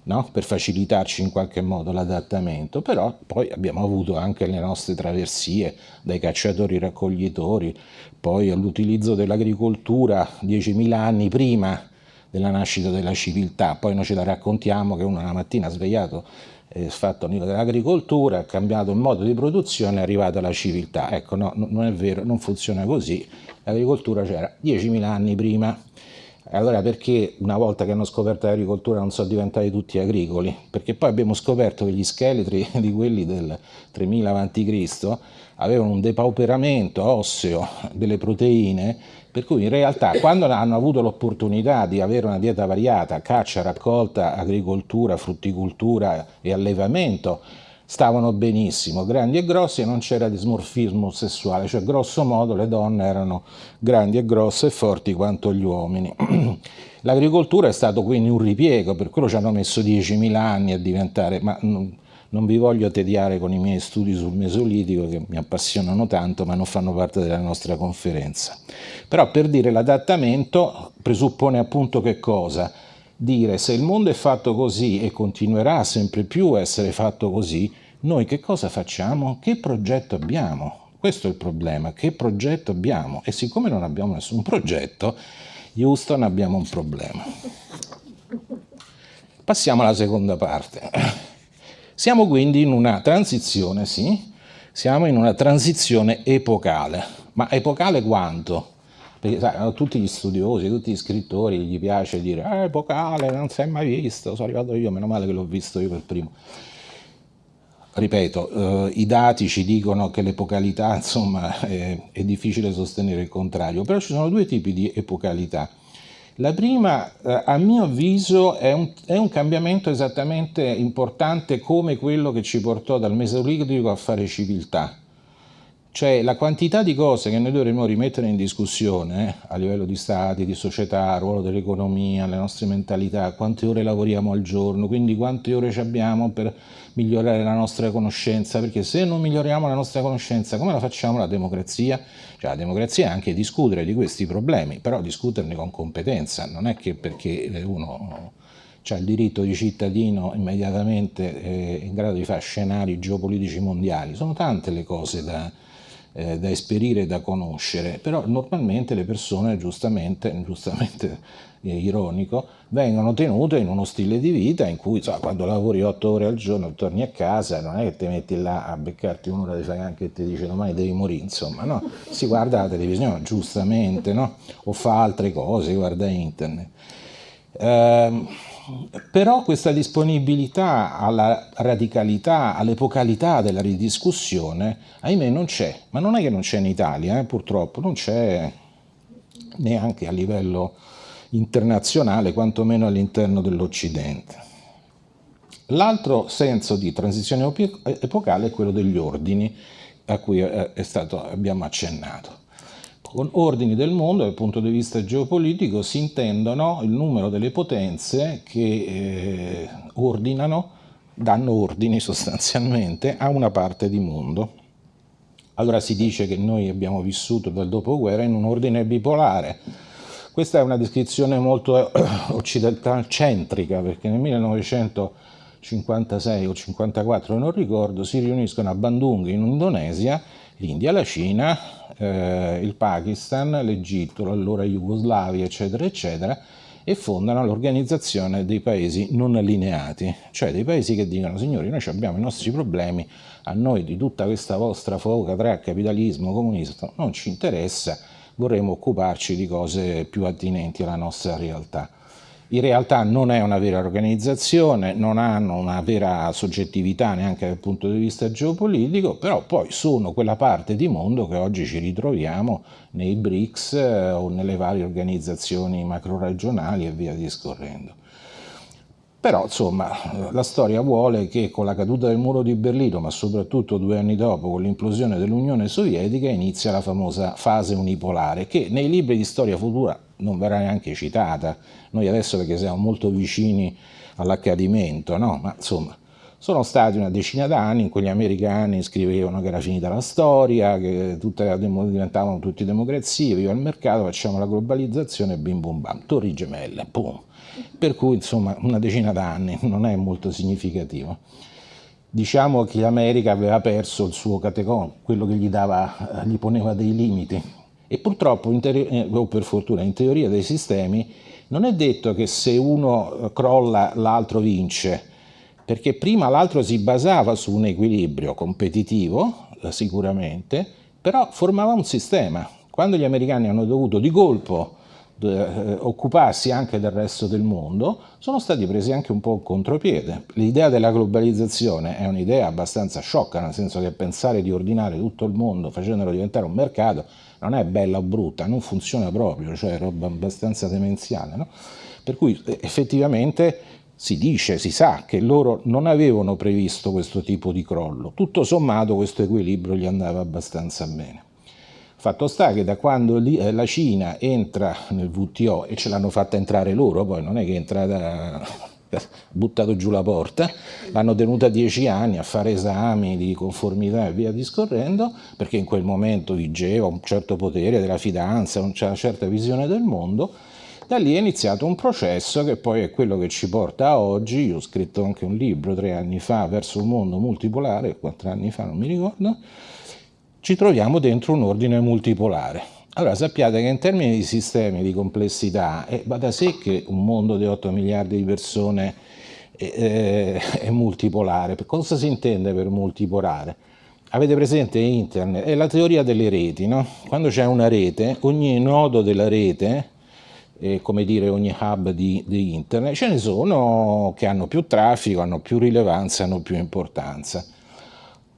no? per facilitarci in qualche modo l'adattamento, però poi abbiamo avuto anche le nostre traversie, dai cacciatori raccoglitori, poi all'utilizzo dell'agricoltura 10.000 anni prima della nascita della civiltà, poi noi ce la raccontiamo che uno una mattina svegliato è fatto dell'agricoltura, ha cambiato il modo di produzione, è arrivata la civiltà. Ecco, no, non è vero, non funziona così. L'agricoltura c'era 10.000 anni prima. Allora perché una volta che hanno scoperto l'agricoltura non sono diventati tutti agricoli? Perché poi abbiamo scoperto che gli scheletri *laughs* di quelli del 3000 a.C. avevano un depauperamento osseo delle proteine, per cui in realtà quando hanno avuto l'opportunità di avere una dieta variata, caccia, raccolta, agricoltura, frutticoltura e allevamento, stavano benissimo, grandi e grossi e non c'era dismorfismo sessuale, cioè grosso modo le donne erano grandi e grosse e forti quanto gli uomini. *clears throat* L'agricoltura è stato quindi un ripiego, per quello ci hanno messo 10.000 anni a diventare, ma non, vi voglio tediare con i miei studi sul Mesolitico che mi appassionano tanto ma non fanno parte della nostra conferenza. Però per dire l'adattamento presuppone appunto che cosa? Dire se il mondo è fatto così e continuerà sempre più a essere fatto così, noi che cosa facciamo? Che progetto abbiamo? Questo è il problema, che progetto abbiamo? E siccome non abbiamo nessun progetto, Houston abbiamo un problema. Passiamo alla seconda parte. Siamo quindi in una transizione, sì, siamo in una transizione epocale, ma epocale quanto? Perché sai, tutti gli studiosi, tutti gli scrittori gli piace dire eh, epocale, non si è mai visto, sono arrivato io, meno male che l'ho visto io per primo. Ripeto, eh, i dati ci dicono che l'epocalità, *laughs* insomma, è, è difficile sostenere il contrario, però ci sono due tipi di epocalità. La prima, eh, a mio avviso, è un, è un, cambiamento esattamente importante come quello che ci portò dal Mesolitico a fare civiltà. Cioè la quantità di cose che noi dovremmo rimettere in discussione eh, a livello di stati, di società, ruolo dell'economia, le nostre mentalità, quante ore lavoriamo al giorno, quindi quante ore ci abbiamo per migliorare la nostra conoscenza, perché se non miglioriamo la nostra conoscenza come la facciamo la democrazia? Cioè la democrazia è anche discutere di questi problemi, però discuterne con competenza, non è che perché uno ha il diritto di cittadino immediatamente eh, in grado di fare scenari geopolitici mondiali, sono tante le cose da eh, da esperire da conoscere, però normalmente le persone, giustamente, *laughs* giustamente eh, ironico, vengono tenute in uno stile di vita in cui so, quando lavori otto ore al giorno torni a casa, non è che ti metti là a beccarti un'ora di faganche e ti dice domani devi morire, insomma, no? Si guarda la televisione, giustamente, no? O fa altre cose, guarda internet. Eh, però questa disponibilità alla radicalità, all'epocalità della ridiscussione, ahimè non c'è, ma non è che non c'è in Italia, eh, purtroppo, non c'è neanche a livello internazionale, quantomeno all'interno dell'Occidente. L'altro senso di transizione epocale è quello degli ordini a cui eh, stato, abbiamo accennato. Con ordini del mondo dal punto di vista geopolitico si intendono il numero delle potenze che eh, ordinano, danno ordini *laughs* sostanzialmente a una parte di mondo. Allora si dice che noi abbiamo vissuto dal dopoguerra in un ordine bipolare. Questa è una descrizione molto eh, *clears throat* occidentalcentrica perché nel 1956 o 54 non ricordo si riuniscono a Bandung in Indonesia l'India, la Cina, eh, il Pakistan, l'Egitto, l'allora Jugoslavia, eccetera, eccetera, e fondano l'organizzazione dei paesi non allineati, cioè dei paesi che dicono signori noi abbiamo i nostri problemi, a noi di tutta questa vostra foca tra capitalismo, comunismo non ci interessa, vorremmo occuparci di cose più attinenti alla nostra realtà in realtà non è una vera organizzazione, non hanno una vera soggettività neanche dal punto di vista geopolitico, però poi sono quella parte di mondo che oggi ci ritroviamo nei BRICS eh, o nelle varie organizzazioni macro-regionali e via discorrendo. Però insomma la storia vuole che con la caduta del muro di Berlino, ma soprattutto due anni dopo con l'implosione dell'Unione Sovietica, inizia la famosa fase unipolare che nei libri di storia futura non verrà neanche citata. Noi adesso perché siamo molto vicini all'accadimento, no? ma insomma sono stati una decina d'anni in cui gli americani scrivevano che era finita la storia, che tutte, diventavano tutti democrazie, viva il mercato, facciamo la globalizzazione, bim bum bam, torri gemelle, boom per cui insomma una decina d'anni *laughs* non è molto significativo. Diciamo che l'America aveva perso il suo catecon, quello che gli, dava, gli poneva dei limiti e purtroppo, eh, o per fortuna, in teoria dei sistemi non è detto che se uno crolla l'altro vince, perché prima l'altro si basava su un equilibrio competitivo, eh, sicuramente, però formava un sistema. Quando gli americani hanno dovuto di colpo eh, occuparsi anche del resto del mondo, sono stati presi anche un po' in contropiede. L'idea della globalizzazione è un'idea abbastanza sciocca, nel senso che pensare di ordinare tutto il mondo facendolo diventare un mercato non è bella o brutta, non funziona proprio, cioè è roba abbastanza demenziale. No? Per cui eh, effettivamente si dice, si sa che loro non avevano previsto questo tipo di crollo, tutto sommato questo equilibrio gli andava abbastanza bene. Fatto sta che da quando eh, la Cina entra nel WTO e ce l'hanno fatta entrare loro, poi non è che è entrata *laughs* buttato giù la porta, l'hanno tenuta dieci anni a fare esami di conformità e via discorrendo, perché in quel momento vigeva un certo potere della fidanza, una certa visione del mondo, Da lì è iniziato un processo che poi è quello che ci porta a oggi. Io ho scritto anche un libro tre anni fa, Verso un mondo multipolare, quattro anni fa, non mi ricordo. Ci troviamo dentro un ordine multipolare. Allora sappiate che in termini di sistemi di complessità eh, va da sé che un mondo di 8 miliardi di persone eh, è multipolare. Cosa si intende per multipolare? Avete presente internet? È la teoria delle reti, no? Quando c'è una rete, ogni nodo della rete eh, come dire ogni hub di, di, internet, ce ne sono che hanno più traffico, hanno più rilevanza, hanno più importanza.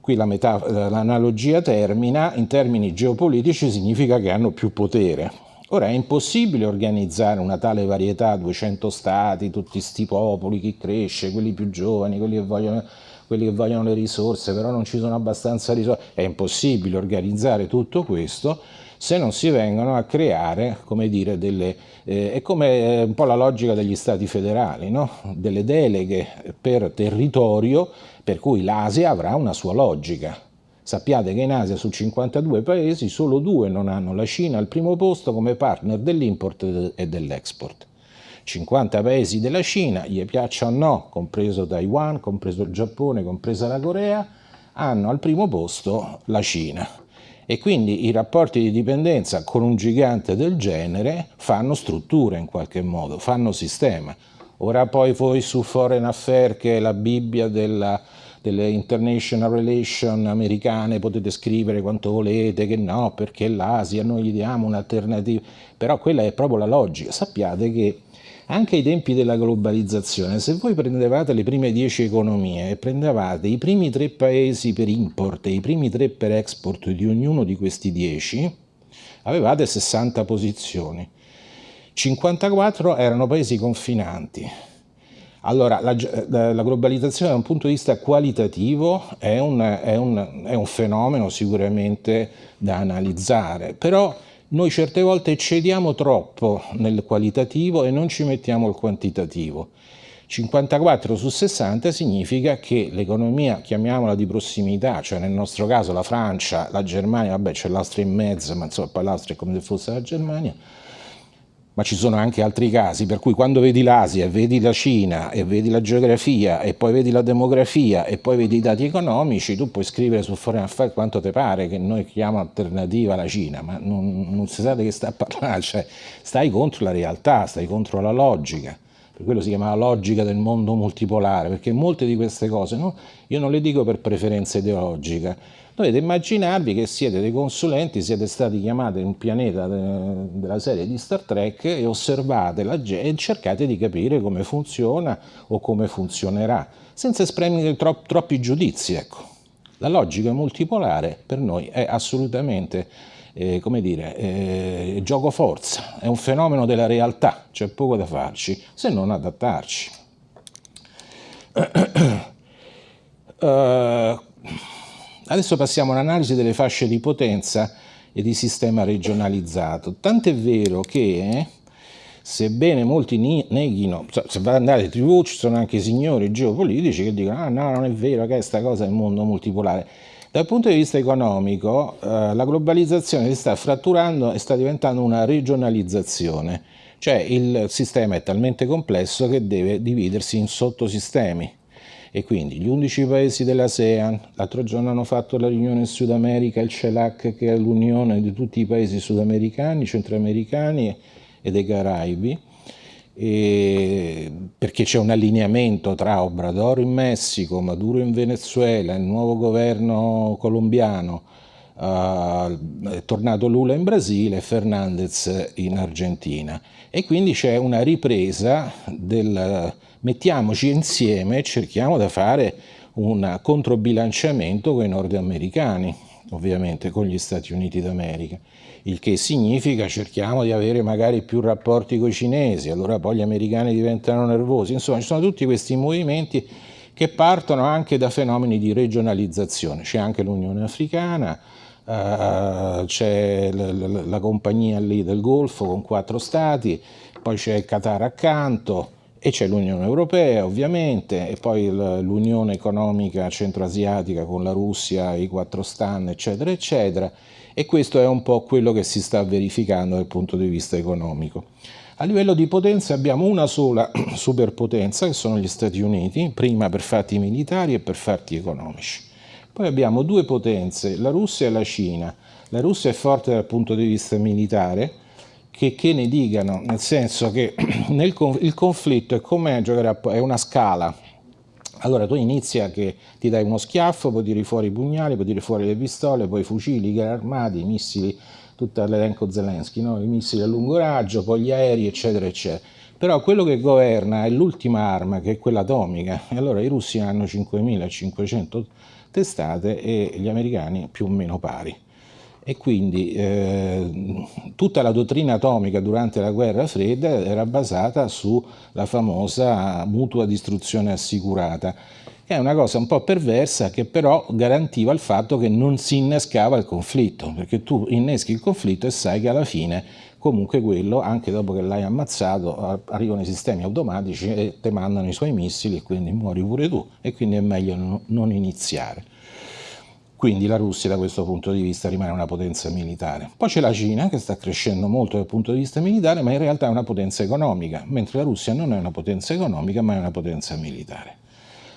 Qui l'analogia termina, in termini geopolitici significa che hanno più potere. Ora è impossibile organizzare una tale varietà, 200 stati, tutti questi popoli, chi cresce, quelli più giovani, quelli che vogliono quelli che vogliono le risorse, però non ci sono abbastanza risorse. È impossibile organizzare tutto questo se non si vengono a creare, come dire, delle, eh, è come eh, un po' la logica degli stati federali, no? delle deleghe per territorio per cui l'Asia avrà una sua logica. Sappiate che in Asia su 52 paesi solo due non hanno la Cina al primo posto come partner dell'import e dell'export. 50 paesi della Cina, gli piaccia o no, compreso Taiwan, compreso il Giappone, compresa la Corea, hanno al primo posto la Cina e quindi i rapporti di dipendenza con un gigante del genere fanno struttura in qualche modo, fanno sistema. Ora poi voi su Foreign Affairs, che è la Bibbia della, delle international relations americane, potete scrivere quanto volete, che no, perché l'Asia noi gli diamo un'alternativa, però quella è proprio la logica. Sappiate che anche ai tempi della globalizzazione, se voi prendevate le prime 10 economie e prendevate i primi tre paesi per import e i primi tre per export di ognuno di questi 10, avevate 60 posizioni. 54 erano paesi confinanti. Allora, la, la, globalizzazione da un punto di vista qualitativo è un, è un, è un fenomeno sicuramente da analizzare, però noi certe volte cediamo troppo nel qualitativo e non ci mettiamo il quantitativo. 54 su 60 significa che l'economia, chiamiamola di prossimità, cioè nel nostro caso la Francia, la Germania, vabbè c'è l'Austria in mezzo, ma insomma l'Austria è come se fosse la Germania, ma ci sono anche altri casi, per cui quando vedi l'Asia, vedi la Cina e vedi la geografia e poi vedi la demografia e poi vedi i dati economici, tu puoi scrivere su Foreign Affairs quanto ti pare che noi chiamiamo alternativa alla Cina, ma non, non si sa di che sta a parlare, *laughs* cioè stai contro la realtà, stai contro la logica per quello si chiama la logica del mondo multipolare, perché molte di queste cose no? io non le dico per preferenza ideologica, Dovete immaginarvi che siete dei consulenti, siete stati chiamati in un pianeta de della serie di Star Trek e osservate la e cercate di capire come funziona o come funzionerà, senza esprimere tro troppi giudizi. Ecco. La logica multipolare per noi è assolutamente eh, come dire, eh, gioco forza, è un fenomeno della realtà, c'è poco da farci se non adattarci. uh, *clears throat* Adesso passiamo all'analisi delle fasce di potenza e di sistema regionalizzato. Tant'è vero che, sebbene molti neghino, se va ad andare in tv ci sono anche signori geopolitici che dicono ah no, non è vero che questa cosa è il mondo multipolare. Dal punto di vista economico, eh, la globalizzazione si sta fratturando e sta diventando una regionalizzazione, cioè il sistema è talmente complesso che deve dividersi in sottosistemi e quindi gli 11 paesi dell'ASEAN, l'altro giorno hanno fatto la riunione in Sud America, il CELAC che è l'unione di tutti i paesi sudamericani, centroamericani e dei Caraibi, perché c'è un allineamento tra Obrador in Messico, Maduro in Venezuela, il nuovo governo colombiano, uh, è tornato Lula in Brasile e Fernandez in Argentina. E quindi c'è una ripresa del mettiamoci insieme e cerchiamo di fare un controbilanciamento con i nordamericani, ovviamente con gli Stati Uniti d'America, il che significa cerchiamo di avere magari più rapporti con i cinesi, allora poi gli americani diventano nervosi, insomma ci sono tutti questi movimenti che partono anche da fenomeni di regionalizzazione, c'è anche l'Unione Africana, uh, c'è la, compagnia lì del Golfo con quattro stati, poi c'è il Qatar accanto, e c'è l'Unione Europea ovviamente, e poi l'Unione Economica Centroasiatica con la Russia, i quattro stan, eccetera, eccetera, e questo è un po' quello che si sta verificando dal punto di vista economico. A livello di potenza abbiamo una sola *clears throat* superpotenza, che sono gli Stati Uniti, prima per fatti militari e per fatti economici. Poi abbiamo due potenze, la Russia e la Cina. La Russia è forte dal punto di vista militare, che, che ne dicano, nel senso che *clears throat* nel, il conflitto è come giocare a, è una scala. Allora tu inizi a che ti dai uno schiaffo, poi tiri fuori i pugnali, poi tiri fuori le pistole, poi fucili, i carri armati, i missili, tutto l'elenco Zelensky, no? i missili a lungo raggio, poi gli aerei, eccetera, eccetera. Però quello che governa è l'ultima arma, che è quella atomica, e allora i russi hanno 5.500 testate e gli americani più o meno pari e quindi eh, tutta la dottrina atomica durante la guerra fredda era basata sulla famosa mutua distruzione assicurata, che è una cosa un po' perversa che però garantiva il fatto che non si innescava il conflitto, perché tu inneschi il conflitto e sai che alla fine comunque quello, anche dopo che l'hai ammazzato, arrivano i sistemi automatici e ti mandano i suoi missili e quindi muori pure tu e quindi è meglio non iniziare. Quindi la Russia da questo punto di vista rimane una potenza militare. Poi c'è la Cina che sta crescendo molto dal punto di vista militare, ma in realtà è una potenza economica, mentre la Russia non è una potenza economica, ma è una potenza militare.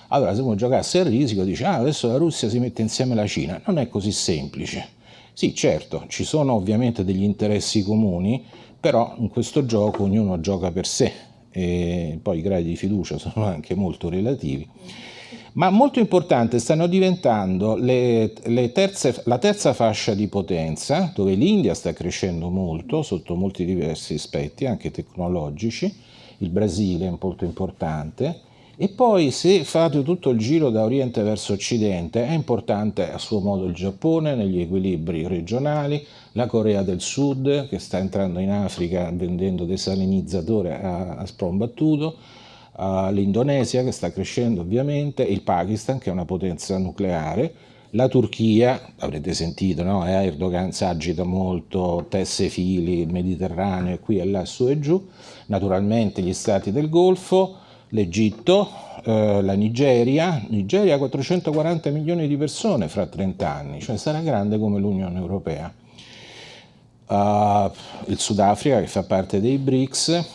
Allora se uno giocasse a risico dice ah, adesso la Russia si mette insieme alla Cina, non è così semplice. Sì, certo, ci sono ovviamente degli interessi comuni, però in questo gioco ognuno gioca per sé e poi i gradi di fiducia *laughs* sono anche molto relativi ma molto importante stanno diventando le, le terze, la terza fascia di potenza, dove l'India sta crescendo molto sotto molti diversi aspetti, anche tecnologici, il Brasile è molto importante, e poi se fate tutto il giro da Oriente verso Occidente, è importante a suo modo il Giappone negli equilibri regionali, la Corea del Sud che sta entrando in Africa vendendo desalinizzatore a, a sprombattuto, uh, l'Indonesia che sta crescendo ovviamente, il Pakistan che è una potenza nucleare, la Turchia, avrete sentito, no? Eh, Erdogan si agita molto, tesse fili, il Mediterraneo, qui e là, su e giù, naturalmente gli stati del Golfo, l'Egitto, eh, la Nigeria, Nigeria ha 440 milioni di persone fra 30 anni, cioè sarà grande come l'Unione Europea. Uh, il Sudafrica che fa parte dei BRICS,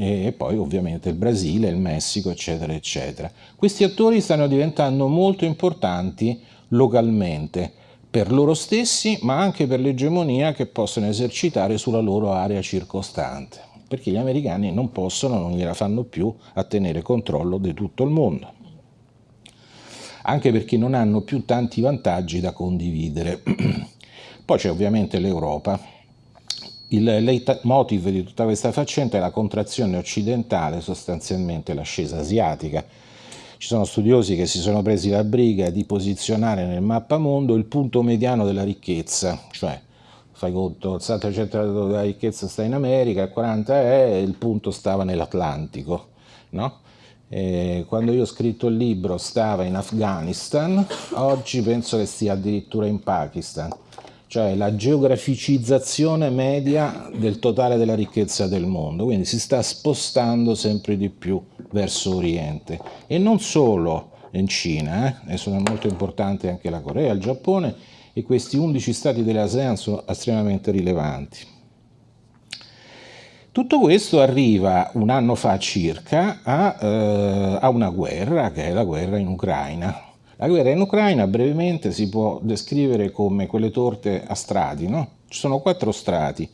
e poi ovviamente il Brasile, il Messico, eccetera, eccetera. Questi attori stanno diventando molto importanti localmente per loro stessi, ma anche per l'egemonia che possono esercitare sulla loro area circostante, perché gli americani non possono, non gliela fanno più a tenere controllo di tutto il mondo, anche perché non hanno più tanti vantaggi da condividere. *clears throat* Poi c'è ovviamente l'Europa, il leitmotiv di tutta questa faccenda è la contrazione occidentale, sostanzialmente l'ascesa asiatica. Ci sono studiosi che si sono presi la briga di posizionare nel mappamondo il punto mediano della ricchezza, cioè fai conto, il 70% della ricchezza sta in America, il 40% è, il punto stava nell'Atlantico. No? quando io ho scritto il libro stava in Afghanistan, oggi penso che stia addirittura in Pakistan cioè la geograficizzazione media del totale della ricchezza del mondo, quindi si sta spostando sempre di più verso Oriente e non solo in Cina, eh? e sono molto importanti anche la Corea, il Giappone e questi 11 stati dell'ASEAN sono estremamente rilevanti. Tutto questo arriva un anno fa circa a, eh, a una guerra, che è la guerra in Ucraina, la guerra in Ucraina brevemente si può descrivere come quelle torte a strati, no? Ci sono quattro strati.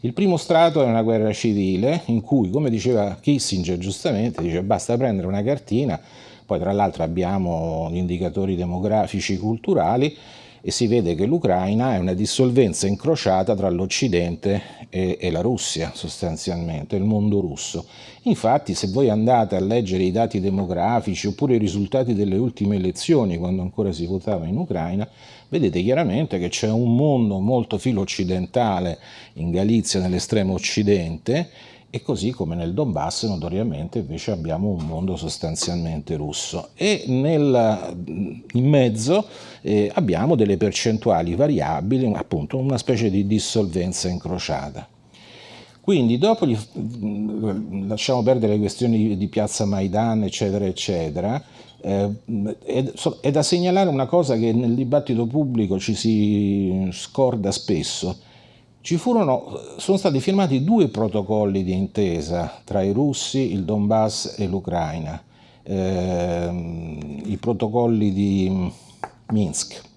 Il primo strato è una guerra civile in cui, come diceva Kissinger giustamente, dice basta prendere una cartina, poi tra l'altro abbiamo gli indicatori demografici culturali e si vede che l'Ucraina è una dissolvenza incrociata tra l'Occidente e, e, la Russia sostanzialmente, il mondo russo. Infatti se voi andate a leggere i dati demografici oppure i risultati delle ultime elezioni quando ancora si votava in Ucraina, vedete chiaramente che c'è un mondo molto filo occidentale in Galizia, nell'estremo occidente, e così come nel Donbass notoriamente invece abbiamo un mondo sostanzialmente russo e nel, in mezzo eh, abbiamo delle percentuali variabili, appunto una specie di dissolvenza incrociata. Quindi dopo gli, lasciamo perdere le questioni di piazza Maidan eccetera eccetera, eh, è, è da segnalare una cosa che nel dibattito pubblico ci si scorda spesso, furono, sono stati firmati due protocolli di intesa tra i russi, il Donbass e l'Ucraina, eh, i protocolli di Minsk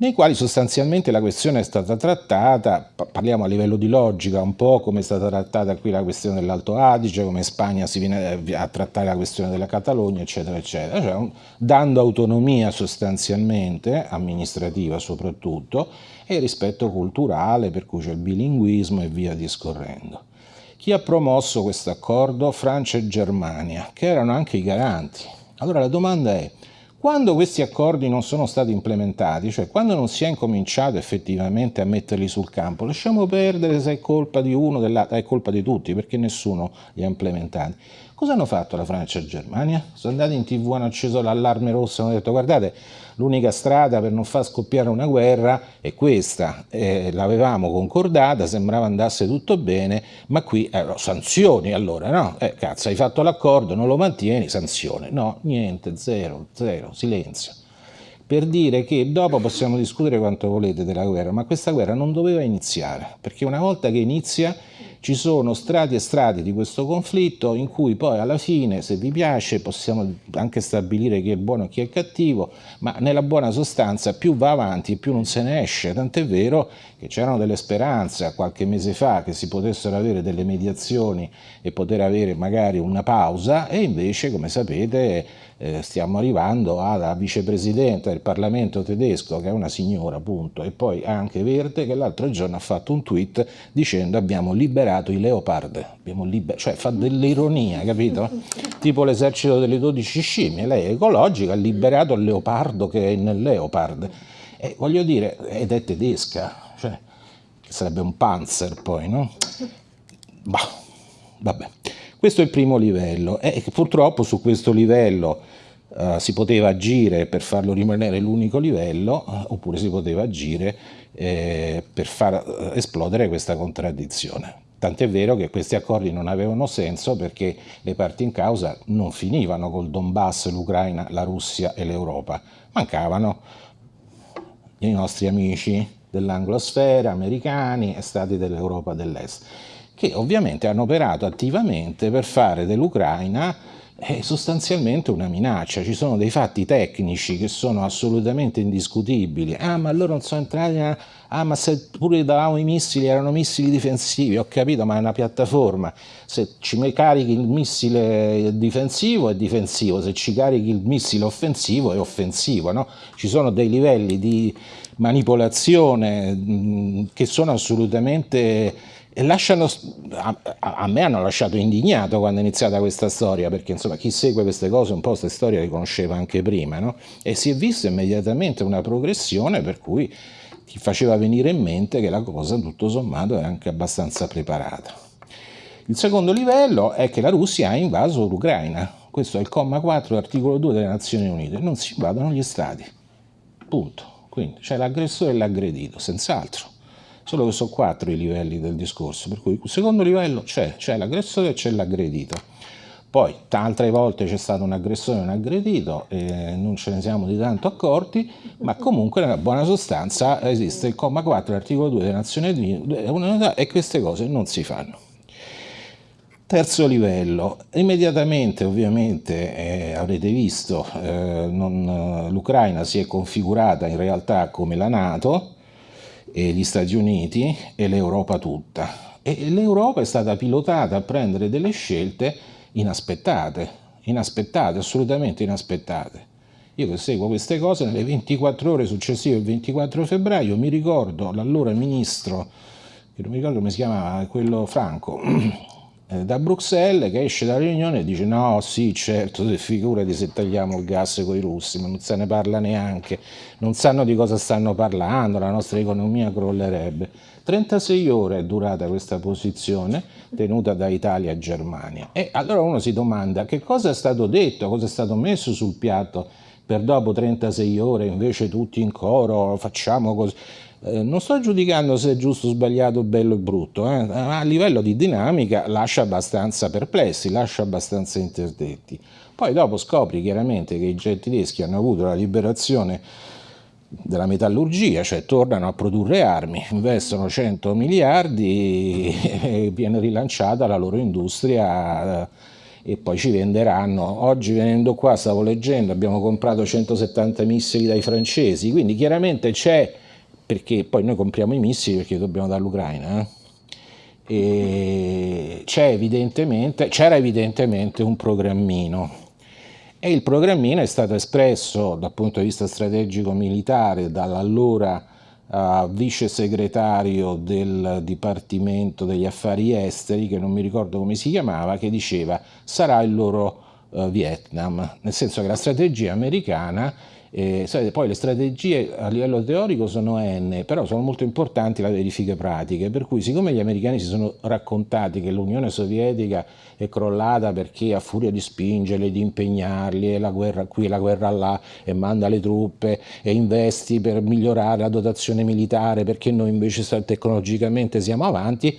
nei quali sostanzialmente la questione è stata trattata, parliamo a livello di logica, un po' come è stata trattata qui la questione dell'Alto Adige, come Spagna si viene a trattare la questione della Catalogna, eccetera, eccetera, cioè, dando autonomia sostanzialmente, amministrativa soprattutto, e rispetto culturale, per cui c'è il bilinguismo e via discorrendo. Chi ha promosso questo accordo? Francia e Germania, che erano anche i garanti. Allora la domanda è, quando questi accordi non sono stati implementati, cioè quando non si è incominciato effettivamente a metterli sul campo, lasciamo perdere se è colpa di uno, dell'altro, è colpa di tutti, perché nessuno li ha implementati. Cosa hanno fatto la Francia e la Germania? Sono andati in tv, hanno acceso l'allarme rosso, hanno detto guardate, l'unica strada per non far scoppiare una guerra è questa, eh, l'avevamo concordata, sembrava andasse tutto bene, ma qui eh, sanzioni allora, no? Eh, cazzo, hai fatto l'accordo, non lo mantieni, sanzione. No, niente, zero, zero, silenzio per dire che dopo possiamo discutere quanto volete della guerra, ma questa guerra non doveva iniziare, perché una volta che inizia ci sono strati e strati di questo conflitto in cui poi alla fine, se vi piace, possiamo anche stabilire chi è buono e chi è cattivo, ma nella buona sostanza più va avanti più non se ne esce, tant'è vero che c'erano delle speranze qualche mese fa che si potessero avere delle mediazioni e poter avere magari una pausa e invece, come sapete, eh, stiamo arrivando alla vicepresidente del Parlamento tedesco, che è una signora, appunto, e poi anche Verde, che l'altro giorno ha fatto un tweet dicendo abbiamo liberato i leopard, abbiamo liber cioè fa dell'ironia, capito? *laughs* tipo l'esercito delle 12 scimmie, lei è ecologica, ha liberato il leopardo che è nel leopard. E voglio dire, ed è tedesca, cioè, che sarebbe un panzer poi, no? Bah, vabbè. Questo è il primo livello e purtroppo su questo livello uh, si poteva agire per farlo rimanere l'unico livello uh, oppure si poteva agire eh, per far uh, esplodere questa contraddizione. Tant'è vero che questi accordi non avevano senso perché le parti in causa non finivano col Donbass, l'Ucraina, la Russia e l'Europa, mancavano i nostri amici dell'anglosfera, americani e stati dell'Europa dell'Est che ovviamente hanno operato attivamente per fare dell'Ucraina eh, sostanzialmente una minaccia. Ci sono dei fatti tecnici che sono assolutamente indiscutibili. Ah, ma loro non sono entrati... A... Ah, ma se pure davamo i missili erano missili difensivi, ho capito, ma è una piattaforma. Se ci carichi il missile difensivo è difensivo, se ci carichi il missile offensivo è offensivo. No? Ci sono dei livelli di manipolazione mh, che sono assolutamente e lasciano, a, a, me hanno lasciato indignato quando è iniziata questa storia, perché insomma chi segue queste cose un po' queste storie le conosceva anche prima, no? e si è vista immediatamente una progressione per cui ti faceva venire in mente che la cosa tutto sommato è anche abbastanza preparata. Il secondo livello è che la Russia ha invaso l'Ucraina, questo è il comma 4 dell'articolo 2 delle Nazioni Unite, non si invadono gli stati, punto. Quindi c'è l'aggressore e l'aggredito, senz'altro solo che sono quattro i livelli del discorso, per cui il secondo livello c'è, c'è l'aggressore e c'è l'aggredito. Poi, altre volte c'è stato un aggressore e un aggredito, e non ce ne siamo di tanto accorti, ma comunque nella buona sostanza esiste il comma 4 dell'articolo 2 delle Nazioni Unite e queste cose non si fanno. Terzo livello, immediatamente ovviamente eh, avrete visto eh, l'Ucraina si è configurata in realtà come la Nato, gli Stati Uniti e l'Europa tutta. E l'Europa è stata pilotata a prendere delle scelte inaspettate, inaspettate, assolutamente inaspettate. Io che seguo queste cose, nelle 24 ore successive al 24 febbraio, mi ricordo l'allora ministro, che non mi ricordo come si chiamava, quello Franco, *clears throat* da Bruxelles che esce dalla riunione e dice no sì certo figurati se tagliamo il gas con i russi ma non se ne parla neanche non sanno di cosa stanno parlando la nostra economia crollerebbe. 36 ore è durata questa posizione tenuta da Italia e Germania. E allora uno si domanda che cosa è stato detto cosa è stato messo sul piatto per dopo 36 ore invece tutti in coro facciamo così eh, non sto giudicando se è giusto, sbagliato, bello e brutto, eh, a livello di dinamica lascia abbastanza perplessi, lascia abbastanza interdetti. Poi dopo scopri chiaramente che i tedeschi hanno avuto la liberazione della metallurgia, cioè tornano a produrre armi, investono 100 miliardi e *laughs* viene rilanciata la loro industria e poi ci venderanno. Oggi venendo qua, stavo leggendo, abbiamo comprato 170 missili dai francesi, quindi chiaramente c'è, perché poi noi compriamo i missili perché dobbiamo dall'Ucraina, eh? c'era evidentemente, evidentemente un programmino e il programmino è stato espresso dal punto di vista strategico militare dall'allora uh, vice segretario del Dipartimento degli Affari Esteri, che non mi ricordo come si chiamava, che diceva sarà il loro uh, Vietnam, nel senso che la strategia americana eh, poi le strategie a livello teorico sono N, però sono molto importanti le verifiche pratiche, per cui siccome gli americani si sono raccontati che l'Unione Sovietica è crollata perché a furia di spingerli, di impegnarli, e la guerra qui, la guerra là, e manda le truppe e investi per migliorare la dotazione militare perché noi invece tecnologicamente siamo avanti,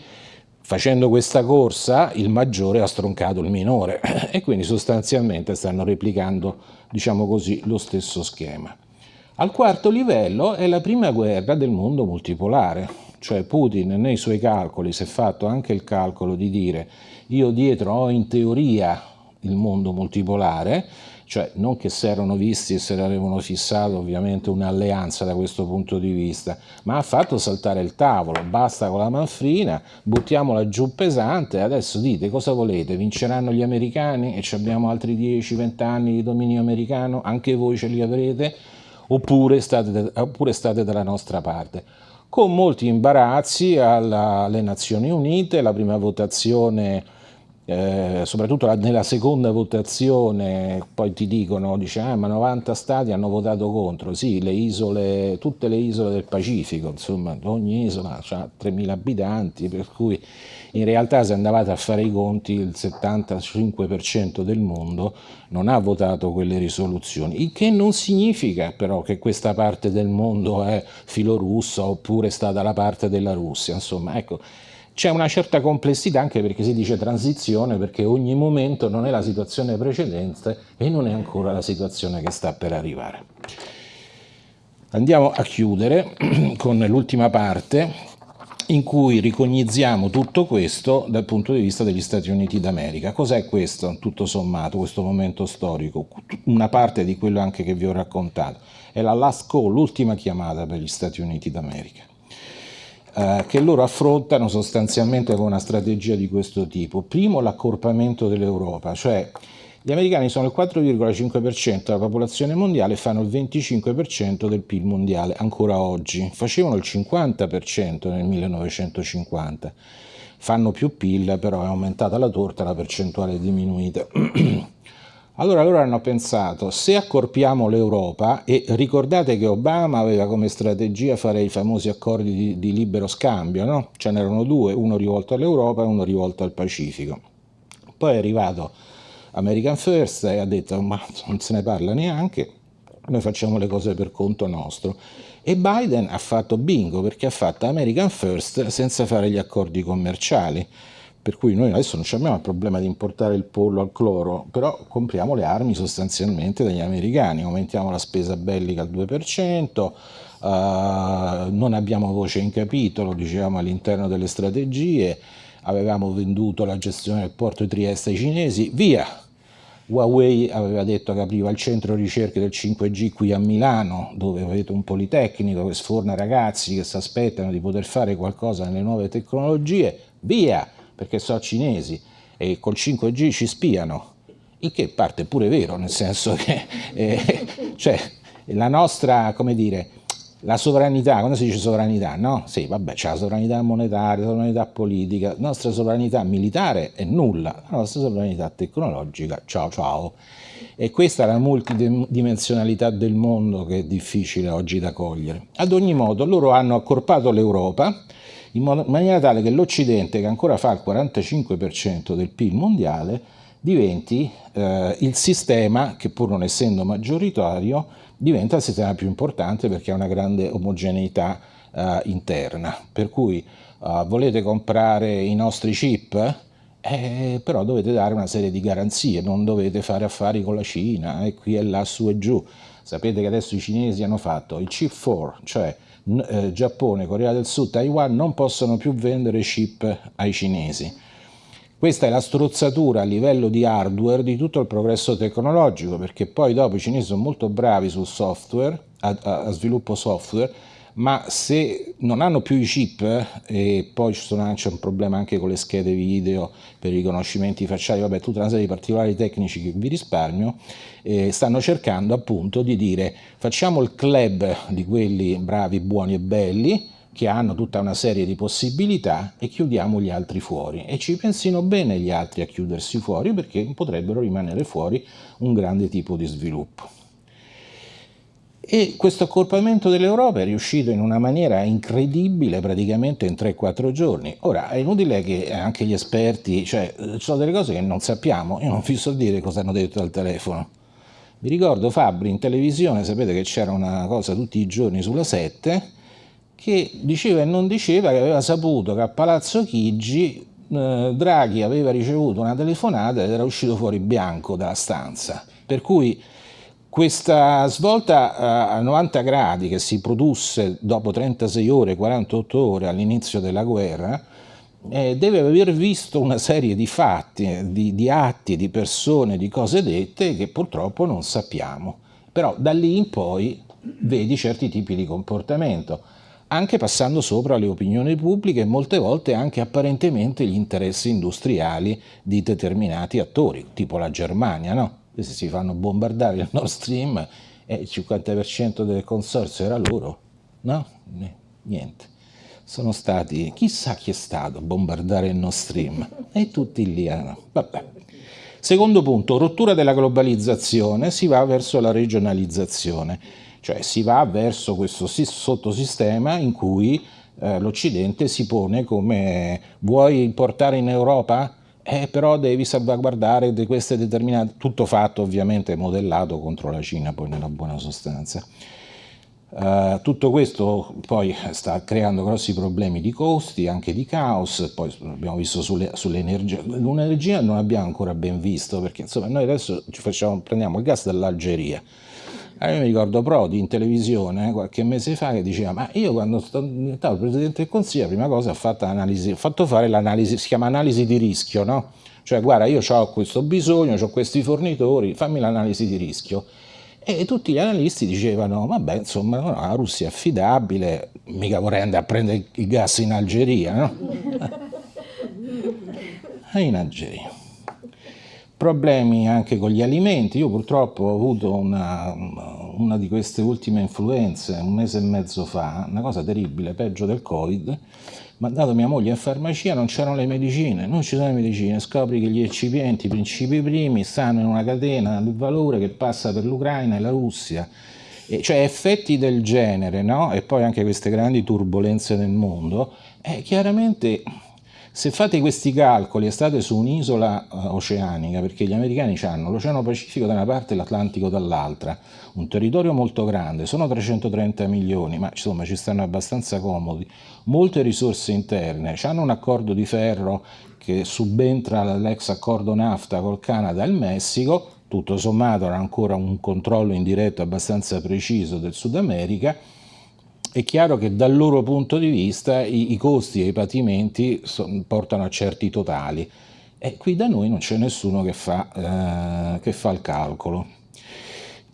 Facendo questa corsa il maggiore ha stroncato il minore. *clears throat* E quindi sostanzialmente stanno replicando, diciamo così, lo stesso schema. Al quarto livello è la prima guerra del mondo multipolare, cioè Putin nei suoi calcoli si è fatto anche il calcolo di dire io dietro ho in teoria il mondo multipolare, cioè non che si erano visti e se l'avevano fissato ovviamente un'alleanza da questo punto di vista, ma ha fatto saltare il tavolo, basta con la manfrina, buttiamola giù pesante, adesso dite cosa volete, vinceranno gli americani? E abbiamo altri 10-20 anni di dominio americano, anche voi ce li avrete, oppure state, oppure state dalla nostra parte? Con molti imbarazzi alla, alle Nazioni Unite, la prima votazione eh, soprattutto nella seconda votazione poi ti dicono, dice, ah, ma 90 stati hanno votato contro, sì, le isole, tutte le isole del Pacifico, insomma, ogni isola ha 3.000 abitanti, per cui in realtà se andavate a fare i conti il 75% del mondo non ha votato quelle risoluzioni, il che non significa però che questa parte del mondo è filorussa oppure sta dalla parte della Russia, insomma, ecco, c'è una certa complessità anche perché si dice transizione, perché ogni momento non è la situazione precedente e non è ancora la situazione che sta per arrivare. Andiamo a chiudere *clears throat* con l'ultima parte in cui ricogniziamo tutto questo dal punto di vista degli Stati Uniti d'America. Cos'è questo, tutto sommato, questo momento storico? Una parte di quello anche che vi ho raccontato. È la last call, l'ultima chiamata per gli Stati Uniti d'America eh, che loro affrontano sostanzialmente con una strategia di questo tipo. Primo l'accorpamento dell'Europa, cioè gli americani sono il 4,5% della popolazione mondiale e fanno il 25% del PIL mondiale ancora oggi. Facevano il 50% nel 1950. Fanno più PIL, però è aumentata la torta, la percentuale è diminuita. *clears throat* Allora loro hanno pensato, se accorpiamo l'Europa, e ricordate che Obama aveva come strategia fare i famosi accordi di, di libero scambio, no? Ce n'erano due, uno rivolto all'Europa e uno rivolto al Pacifico. Poi è arrivato American First e ha detto, ma non se ne parla neanche, noi facciamo le cose per conto nostro. E Biden ha fatto bingo perché ha fatto American First senza fare gli accordi commerciali per cui noi adesso non abbiamo il problema di importare il pollo al cloro, però compriamo le armi sostanzialmente dagli americani, aumentiamo la spesa bellica al 2%, uh, eh, non abbiamo voce in capitolo, dicevamo all'interno delle strategie, avevamo venduto la gestione del porto di Trieste ai cinesi, via! Huawei aveva detto che apriva il centro ricerche del 5G qui a Milano, dove avete un politecnico che sforna ragazzi che si aspettano di poter fare qualcosa nelle nuove tecnologie, via! Perché sono cinesi e col 5G ci spiano, il che parte pure vero, nel senso *laughs* che eh, cioè, la nostra, come dire, la sovranità, quando si dice sovranità, no? Sì, vabbè, c'è la sovranità monetaria, la sovranità politica, la nostra sovranità militare è nulla, la nostra sovranità tecnologica, ciao ciao. E questa è la multidimensionalità del mondo che è difficile oggi da cogliere. Ad ogni modo, loro hanno accorpato l'Europa, in maniera tale che l'Occidente, che ancora fa il 45% del PIL mondiale, diventi eh, il sistema che pur non essendo maggioritario diventa il sistema più importante perché ha una grande omogeneità eh, interna. Per cui eh, volete comprare i nostri chip? eh, però dovete dare una serie di garanzie, non dovete fare affari con la Cina, e qui e là, su e giù. Sapete che adesso i cinesi hanno fatto il chip 4, cioè eh, Giappone, Corea del Sud, Taiwan non possono più vendere chip ai cinesi. Questa è la strozzatura a livello di hardware di tutto il progresso tecnologico, perché poi dopo i cinesi sono molto bravi sul software, a, a sviluppo software, ma se non hanno più i chip e poi c'è un problema anche con le schede video per i riconoscimenti facciali, vabbè tutta una serie di particolari tecnici che vi risparmio, eh, stanno cercando appunto di dire facciamo il club di quelli bravi, buoni e belli che hanno tutta una serie di possibilità e chiudiamo gli altri fuori e ci pensino bene gli altri a chiudersi fuori perché potrebbero rimanere fuori un grande tipo di sviluppo. E questo accorpamento dell'Europa è riuscito in una maniera incredibile praticamente in 3-4 giorni. Ora, è inutile che anche gli esperti, cioè, ci sono delle cose che non sappiamo, io non vi so dire cosa hanno detto al telefono. Vi ricordo Fabri in televisione, sapete che c'era una cosa tutti i giorni sulla 7, che diceva e non diceva che aveva saputo che a Palazzo Chigi eh, Draghi aveva ricevuto una telefonata ed era uscito fuori bianco dalla stanza. Per cui questa svolta eh, a 90 gradi che si produsse dopo 36 ore, 48 ore all'inizio della guerra, eh, deve aver visto una serie di fatti, di, di atti, di persone, di cose dette che purtroppo non sappiamo. Però da lì in poi vedi certi tipi di comportamento, anche passando sopra le opinioni pubbliche e molte volte anche apparentemente gli interessi industriali di determinati attori, tipo la Germania, no? Si fanno bombardare il Nord Stream e il 50% del consorzio era loro, no? Niente. Sono stati, chissà chi è stato a bombardare il Nord Stream e tutti lì, ah, vabbè. Secondo punto, rottura della globalizzazione, si va verso la regionalizzazione, cioè si va verso questo sottosistema in cui eh, l'Occidente si pone come vuoi importare in Europa? Eh, però devi salvaguardare di queste determinate, tutto fatto ovviamente modellato contro la Cina poi nella buona sostanza. Uh, tutto questo poi sta creando grossi problemi di costi, anche di caos, poi abbiamo visto sulle, sull'energia, l'energia non abbiamo ancora ben visto perché insomma noi adesso ci facciamo, prendiamo il gas dall'Algeria, io mi ricordo Prodi in televisione qualche mese fa che diceva ma io quando sono diventato Presidente del Consiglio la prima cosa ho fatto, analisi, ho fatto fare l'analisi, si chiama analisi di rischio, no? Cioè guarda io ho questo bisogno, ho questi fornitori, fammi l'analisi di rischio. E tutti gli analisti dicevano, vabbè, insomma, no, la Russia è affidabile, mica vorrei andare a prendere il gas in Algeria, no? *laughs* in Algeria problemi anche con gli alimenti. Io purtroppo ho avuto una, una, di queste ultime influenze un mese e mezzo fa, una cosa terribile, peggio del Covid. Mandato mia moglie in farmacia, non c'erano le medicine, non ci sono le medicine, scopri che gli eccipienti, i principi primi, stanno in una catena di valore che passa per l'Ucraina e la Russia. E cioè effetti del genere, no? E poi anche queste grandi turbulenze nel mondo, eh, chiaramente se fate questi calcoli e state su un'isola uh, oceanica, perché gli americani hanno l'Oceano Pacifico da una parte e l'Atlantico dall'altra, un territorio molto grande, sono 330 milioni, ma insomma ci stanno abbastanza comodi, molte risorse interne, hanno un accordo di ferro che subentra all'ex accordo NAFTA col Canada e il Messico, tutto sommato hanno ancora un controllo indiretto abbastanza preciso del Sud America, è chiaro che dal loro punto di vista i, i costi e i patimenti son, portano a certi totali e qui da noi non c'è nessuno che fa, eh, che fa il calcolo.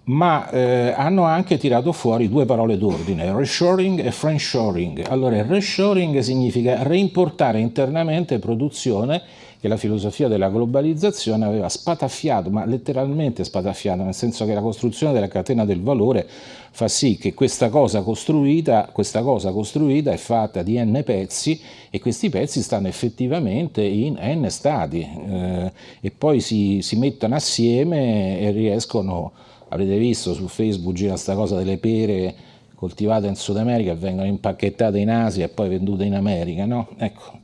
Ma eh, hanno anche tirato fuori due parole d'ordine, reshoring e friendshoring. Allora, reshoring significa reimportare internamente produzione che la filosofia della globalizzazione aveva spataffiato, ma letteralmente spataffiato, nel senso che la costruzione della catena del valore fa sì che questa cosa costruita, questa cosa costruita è fatta di n pezzi e questi pezzi stanno effettivamente in n stati eh, e poi si, si mettono assieme e riescono, avrete visto su Facebook gira questa cosa delle pere coltivate in Sud America vengono impacchettate in Asia e poi vendute in America, no? Ecco,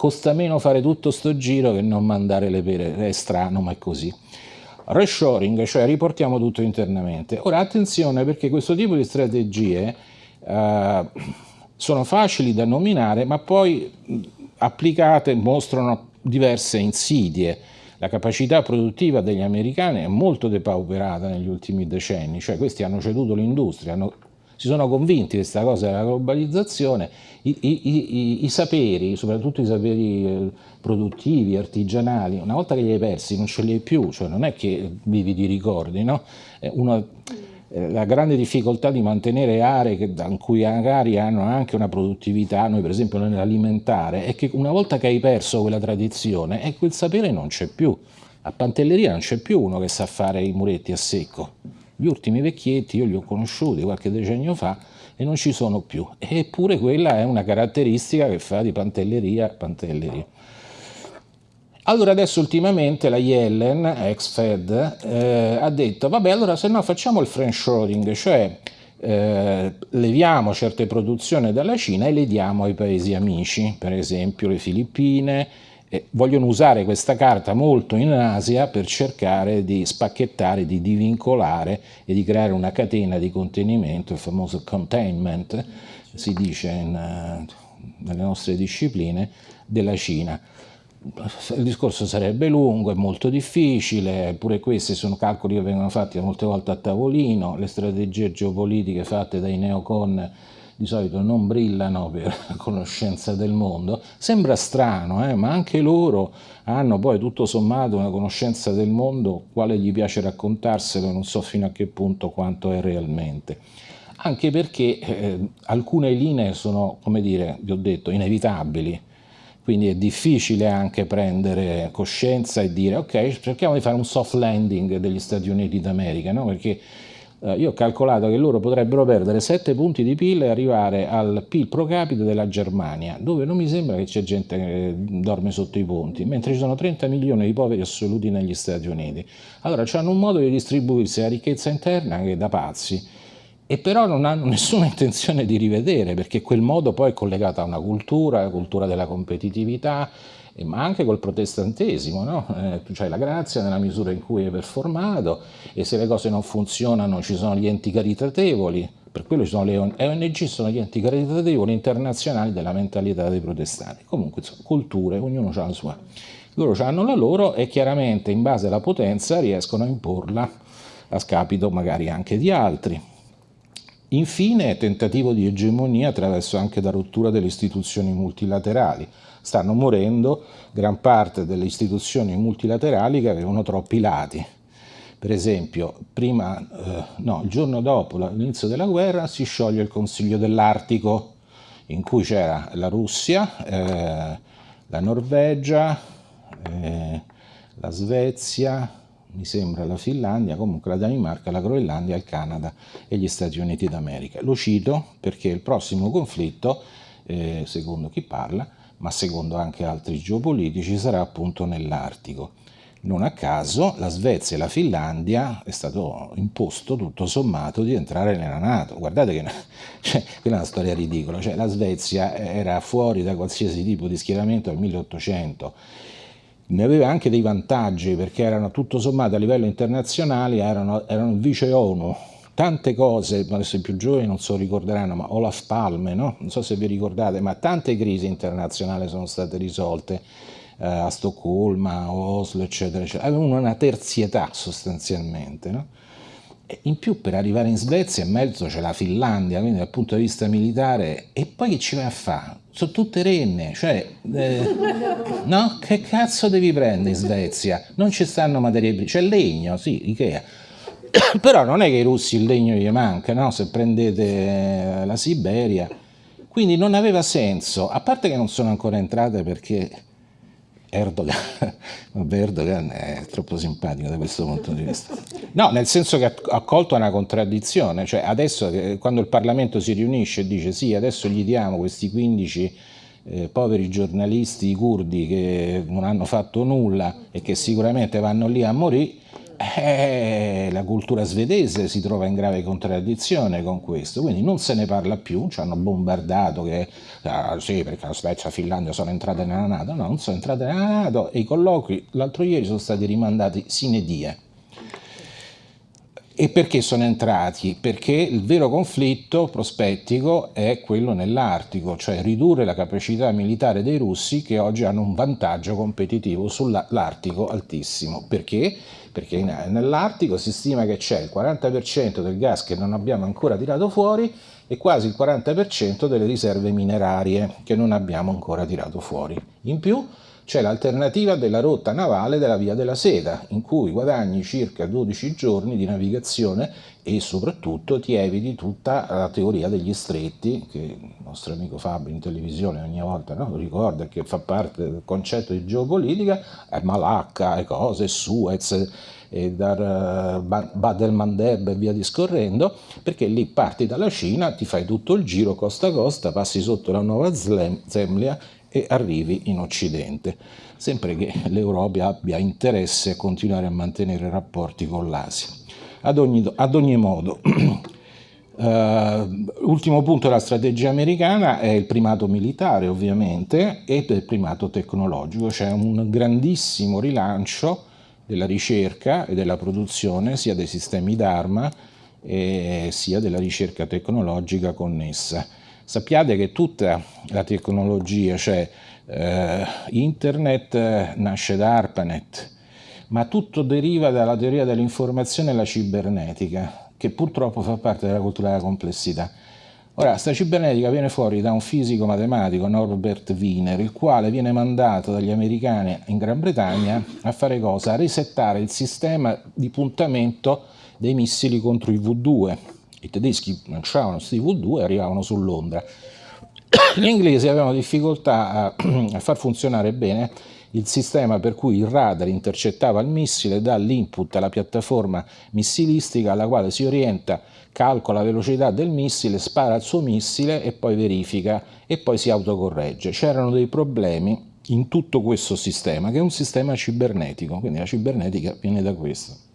costa meno fare tutto sto giro che non mandare le pere, è strano ma è così. Reshoring, cioè riportiamo tutto internamente. Ora attenzione perché questo tipo di strategie eh, sono facili da nominare ma poi applicate mostrano diverse insidie. La capacità produttiva degli americani è molto depauperata negli ultimi decenni, cioè questi hanno ceduto l'industria, si sono convinti di questa cosa della globalizzazione, i, i, i, saperi, soprattutto i saperi eh, produttivi, artigianali, una volta che li hai persi non ce li hai più, cioè non è che vivi di ricordi, no? Uno, eh, la grande difficoltà di mantenere aree che, in cui magari hanno anche una produttività, noi per esempio nell'alimentare, è che una volta che hai perso quella tradizione, e quel sapere non c'è più. A Pantelleria non c'è più uno che sa fare i muretti a secco gli ultimi vecchietti io li ho conosciuti qualche decennio fa e non ci sono più. Eppure quella è una caratteristica che fa di pantelleria pantelleria. Allora adesso ultimamente la Yellen, ex Fed, eh, ha detto vabbè allora se no facciamo il friendshoring, cioè eh, leviamo certe produzioni dalla Cina e le diamo ai paesi amici, per esempio le Filippine, e vogliono usare questa carta molto in Asia per cercare di spacchettare, di divincolare e di creare una catena di contenimento, il famoso containment, si dice in, uh, nelle nostre discipline, della Cina. Il discorso sarebbe lungo, è molto difficile, pure questi sono calcoli che vengono fatti molte volte a tavolino, le strategie geopolitiche fatte dai neocon di solito non brillano per *laughs* conoscenza del mondo, sembra strano, eh? ma anche loro hanno poi tutto sommato una conoscenza del mondo, quale gli piace raccontarselo, non so fino a che punto quanto è realmente. Anche perché eh, alcune linee sono, come dire, vi ho detto, inevitabili, quindi è difficile anche prendere coscienza e dire ok, cerchiamo di fare un soft landing degli Stati Uniti d'America, no? perché eh, io ho calcolato che loro potrebbero perdere 7 punti di PIL e arrivare al PIL pro capite della Germania, dove non mi sembra che c'è gente che dorme sotto i ponti, mentre ci sono 30 milioni di poveri assoluti negli Stati Uniti. Allora hanno un modo di distribuirsi la ricchezza interna che è da pazzi e però non hanno *laughs* nessuna intenzione di rivedere perché quel modo poi è collegato a una cultura, la cultura della competitività, ma anche col protestantesimo, no? eh, hai la grazia nella misura in cui è performato e se le cose non funzionano ci sono gli enti caritatevoli, per quello ci sono le ONG, sono gli enti caritatevoli internazionali della mentalità dei protestanti. Comunque, insomma, culture, ognuno ha la sua. Loro hanno la loro e chiaramente in base alla potenza riescono a imporla a scapito magari anche di altri. Infine, tentativo di egemonia attraverso anche la rottura delle istituzioni multilaterali stanno morendo gran parte delle istituzioni multilaterali che avevano troppi lati. Per esempio, prima, eh, no, il giorno dopo l'inizio della guerra si scioglie il Consiglio dell'Artico, in cui c'era la Russia, eh, la Norvegia, eh, la Svezia, mi sembra la Finlandia, comunque la Danimarca, la Groenlandia, il Canada e gli Stati Uniti d'America. Lo cito perché il prossimo conflitto, eh, secondo chi parla, ma secondo anche altri geopolitici, sarà appunto nell'Artico. Non a caso la Svezia e la Finlandia è stato imposto tutto sommato di entrare nella Nato. Guardate che *laughs* cioè, quella è una storia ridicola, cioè, la Svezia era fuori da qualsiasi tipo di schieramento nel 1800, ne aveva anche dei vantaggi perché erano tutto sommato a livello internazionale, erano, erano vice ONU, tante cose, adesso i più giovani non so ricorderanno, ma Olaf Palme, no? non so se vi ricordate, ma tante crisi internazionali sono state risolte eh, a Stoccolma, a Oslo, eccetera, eccetera. Avevano una terzietà sostanzialmente. No? in più per arrivare in Svezia in mezzo c'è la Finlandia, quindi dal punto di vista militare, e poi che ci vai a fare? Sono tutte renne, cioè, eh, no? Che cazzo devi prendere in Svezia? Non ci stanno materie prime, c'è legno, sì, Ikea *coughs* però non è che i russi il legno gli manca, no? se prendete la Siberia, quindi non aveva senso, a parte che non sono ancora entrate perché Erdogan, *laughs* Erdogan è troppo simpatico da questo punto di vista. No, nel senso che ha colto una contraddizione, cioè adesso quando il Parlamento si riunisce e dice sì, adesso gli diamo questi 15 eh, poveri giornalisti curdi che non hanno fatto nulla e che sicuramente vanno lì a morire, eh, la cultura svedese si trova in grave contraddizione con questo, quindi non se ne parla più, ci hanno bombardato che ah, sì, perché la Svezia e la Finlandia sono entrate nella Nato, no, non sono entrate nella Nato e i colloqui l'altro ieri sono stati rimandati sine die. e perché sono entrati? Perché il vero conflitto prospettico è quello nell'Artico, cioè ridurre la capacità militare dei russi che oggi hanno un vantaggio competitivo sull'Artico altissimo. Perché? Perché nell'Artico si stima che c'è il 40% del gas che non abbiamo ancora tirato fuori e quasi il 40% delle riserve minerarie che non abbiamo ancora tirato fuori. In più c'è l'alternativa della rotta navale della Via della Seta, in cui guadagni circa 12 giorni di navigazione e soprattutto ti eviti tutta la teoria degli stretti, che il nostro amico Fabio in televisione ogni volta no? ricorda che fa parte del concetto di geopolitica, è Malacca, e cose, Suez, e Dar el Mandeb e via discorrendo, perché lì parti dalla Cina, ti fai tutto il giro costa a costa, passi sotto la Nuova Zemlia e arrivi in Occidente, sempre che l'Europa abbia interesse a continuare a mantenere rapporti con l'Asia. Ad ogni, ad ogni modo, Uh, *clears throat* ultimo punto della strategia americana è il primato militare ovviamente e il primato tecnologico, c'è un grandissimo rilancio della ricerca e della produzione sia dei sistemi d'arma sia della ricerca tecnologica connessa. Sappiate che tutta la tecnologia, cioè eh, internet nasce da ARPANET, ma tutto deriva dalla teoria dell'informazione e la cibernetica, che purtroppo fa parte della cultura della complessità. Ora, questa cibernetica viene fuori da un fisico matematico, Norbert Wiener, il quale viene mandato dagli americani in Gran Bretagna a fare cosa? A resettare il sistema di puntamento dei missili contro i V2 i tedeschi lanciavano questi V2 e arrivavano su Londra. *coughs* Gli inglesi avevano difficoltà a, a far funzionare bene il sistema per cui il radar intercettava il missile, dà l'input alla piattaforma missilistica alla quale si orienta, calcola la velocità del missile, spara il suo missile e poi verifica e poi si autocorregge. C'erano dei problemi in tutto questo sistema che è un sistema cibernetico, quindi la cibernetica viene da questo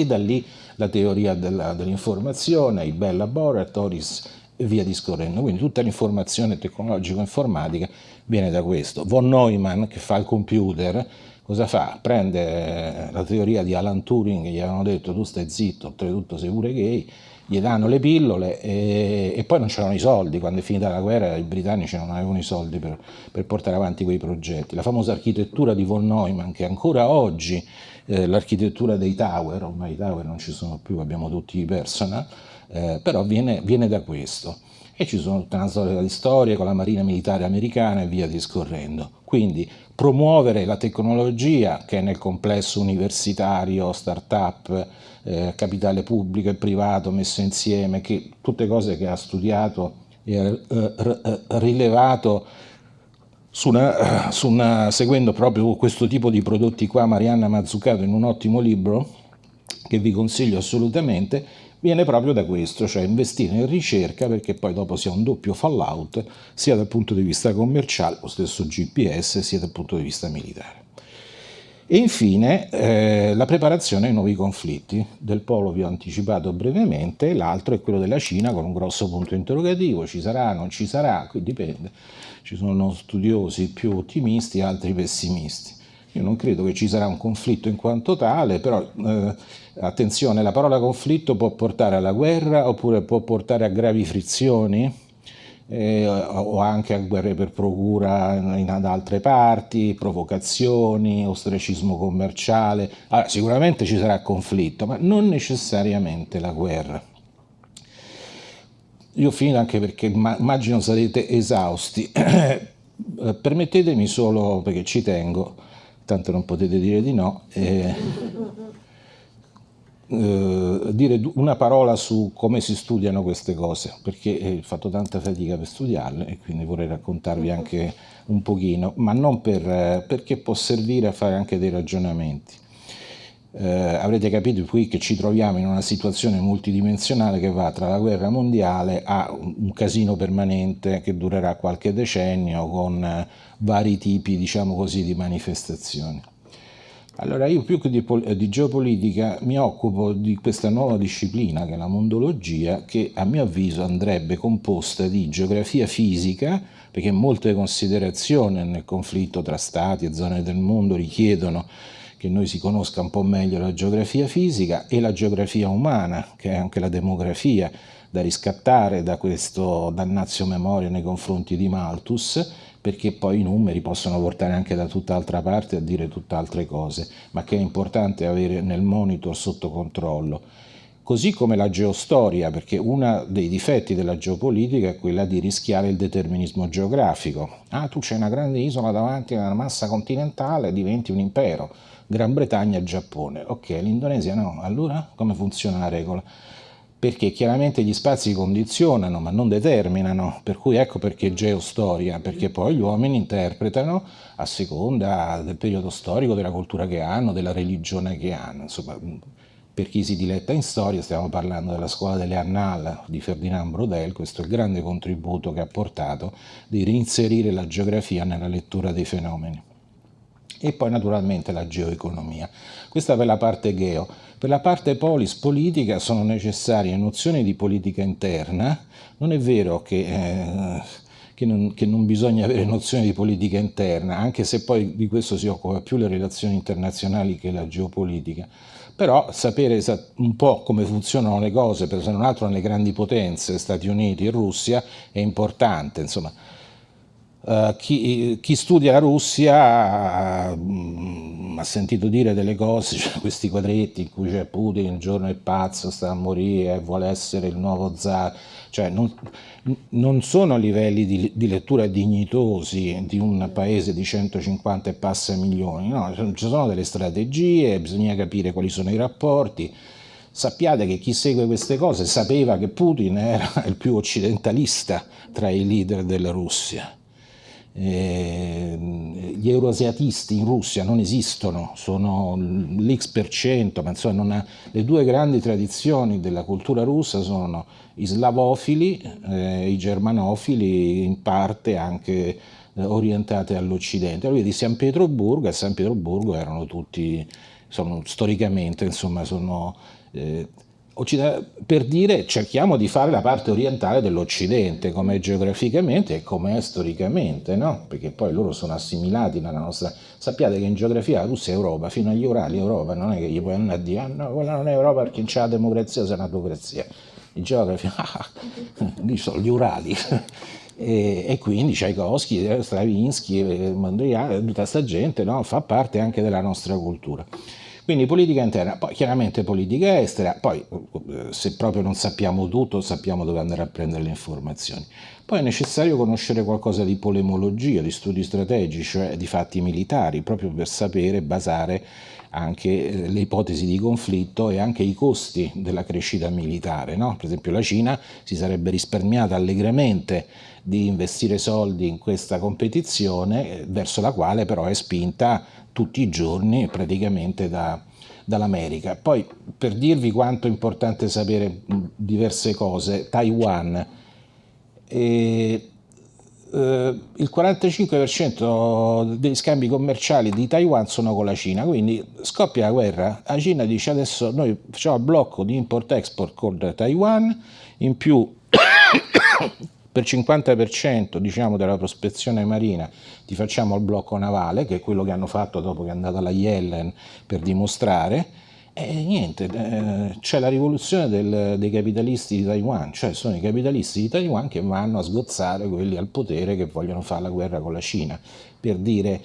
e da lì la teoria dell'informazione, i Bell Laboratories e via discorrendo. Quindi tutta l'informazione tecnologico-informatica viene da questo. Von Neumann, che fa il computer, cosa fa? Prende la teoria di Alan Turing, gli avevano detto tu stai zitto, oltretutto sei pure gay, gli danno le pillole e, e poi non c'erano i soldi, quando è finita la guerra i britannici non avevano i soldi per, per portare avanti quei progetti. La famosa architettura di von Neumann, che ancora oggi eh, l'architettura dei tower, ormai i tower non ci sono più, abbiamo tutti i personal, eh, però viene, viene, da questo. E ci sono tutta una storia di storia con la marina militare americana e via discorrendo. Quindi promuovere la tecnologia che nel complesso universitario, start-up, eh, capitale pubblico e privato messo insieme, che, tutte cose che ha studiato e ha eh, rilevato su una, su una, seguendo proprio questo tipo di prodotti qua, Marianna Mazzucato in un ottimo libro che vi consiglio assolutamente, viene proprio da questo, cioè investire in ricerca perché poi dopo sia un doppio fallout sia dal punto di vista commerciale, lo stesso GPS, sia dal punto di vista militare. E infine eh, la preparazione ai nuovi conflitti. Del polo vi ho anticipato brevemente, l'altro è quello della Cina con un grosso punto interrogativo, ci sarà, non ci sarà, qui dipende ci sono studiosi più ottimisti altri pessimisti. Io non credo che ci sarà un conflitto in quanto tale, però eh, attenzione, la parola conflitto può portare alla guerra oppure può portare a gravi frizioni eh, o anche a guerre per procura in, ad altre parti, provocazioni, ostracismo commerciale. Allora, sicuramente ci sarà conflitto, ma non necessariamente la guerra. Io ho finito anche perché immagino sarete esausti. *clears throat* Eh, permettetemi solo, perché ci tengo, tanto non potete dire di no, eh, eh, dire una parola su come si studiano queste cose, perché ho fatto tanta fatica per studiarle e quindi vorrei raccontarvi anche un pochino, ma non per, eh, perché può servire a fare anche dei ragionamenti eh, avrete capito qui che ci troviamo in una situazione multidimensionale che va tra la guerra mondiale a un casino permanente che durerà qualche decennio con eh, vari tipi, diciamo così, di manifestazioni. Allora io più che di, di, geopolitica mi occupo di questa nuova disciplina che è la mondologia che a mio avviso andrebbe composta di geografia fisica perché molte considerazioni nel conflitto tra stati e zone del mondo richiedono che noi si conosca un po' meglio la geografia fisica e la geografia umana, che è anche la demografia, da riscattare da questo dannazio memoria nei confronti di Malthus, perché poi i numeri possono portare anche da tutt'altra parte a dire tutt'altre cose, ma che è importante avere nel monitor sotto controllo. Così come la geostoria, perché uno dei difetti della geopolitica è quella di rischiare il determinismo geografico. Ah, tu c'è una grande isola davanti a una massa continentale, diventi un impero. Gran Bretagna e Giappone. Ok, l'Indonesia no. Allora come funziona la regola? Perché chiaramente gli spazi condizionano ma non determinano, per cui ecco perché geostoria, perché poi gli uomini interpretano a seconda del periodo storico, della cultura che hanno, della religione che hanno, insomma per chi si diletta in storia stiamo parlando della scuola delle Annales di Ferdinand Brodel, questo è il grande contributo che ha portato di reinserire la geografia nella lettura dei fenomeni. E poi naturalmente la geoeconomia. Questa per la parte geo. Per la parte polis politica sono necessarie nozioni di politica interna, non è vero che, eh, che, non, che, non, bisogna avere nozioni di politica interna, anche se poi di questo si occupa più le relazioni internazionali che la geopolitica, però sapere un po' come funzionano le cose, per se non altro nelle grandi potenze, Stati Uniti e Russia, è importante, insomma, Uh, chi, chi, studia la Russia uh, ha sentito dire delle cose, *laughs* cioè questi quadretti in cui c'è Putin, il giorno è pazzo, sta a morire, vuole essere il nuovo zar, cioè non, non sono livelli di, di, lettura dignitosi di un paese di 150 e passa milioni, no, ci sono delle strategie, bisogna capire quali sono i rapporti, sappiate che chi segue queste cose sapeva che Putin era *laughs* il più occidentalista tra i leader della Russia eh, gli euroasiatisti in Russia non esistono, sono l'X per cento, ma insomma ha, le due grandi tradizioni della cultura russa sono i slavofili, eh, i germanofili, in parte anche eh, orientate all'Occidente. Allora di San Pietroburgo, a San Pietroburgo erano tutti, sono, storicamente, insomma, sono eh, per dire cerchiamo di fare la parte orientale dell'Occidente, come geograficamente e come storicamente, no? perché poi loro sono assimilati nella nostra... Sappiate che in geografia la Russia è Europa, fino agli Urali Europa, non è che gli puoi andare a dire ah, no, quella non è Europa perché c'è la democrazia, c'è l'autocrazia. In geografia, *laughs* ah, lì sono gli Urali. E, e, quindi Tchaikovsky, Stravinsky, Mondrian, tutta questa gente no? fa parte anche della nostra cultura. Quindi politica interna, poi chiaramente politica estera, poi eh, se proprio non sappiamo tutto sappiamo dove andare a prendere le informazioni. Poi è necessario conoscere qualcosa di polemologia, di studi strategici, cioè di fatti militari, proprio per sapere basare anche eh, le ipotesi di conflitto e anche i costi della crescita militare. No? Per esempio la Cina si sarebbe risparmiata allegramente di investire soldi in questa competizione, eh, verso la quale però è spinta tutti i giorni praticamente da, dall'America. Poi per dirvi quanto è importante sapere diverse cose, Taiwan, eh, eh, il 45% degli scambi commerciali di Taiwan sono con la Cina, quindi scoppia la guerra, la Cina dice adesso noi facciamo blocco di import-export con Taiwan, in più per 50% diciamo, della prospezione marina ti facciamo il blocco navale, che è quello che hanno fatto dopo che è andata la Yellen per dimostrare, e niente, eh, c'è la rivoluzione del, dei capitalisti di Taiwan, cioè sono i capitalisti di Taiwan che vanno a sgozzare quelli al potere che vogliono fare la guerra con la Cina, per dire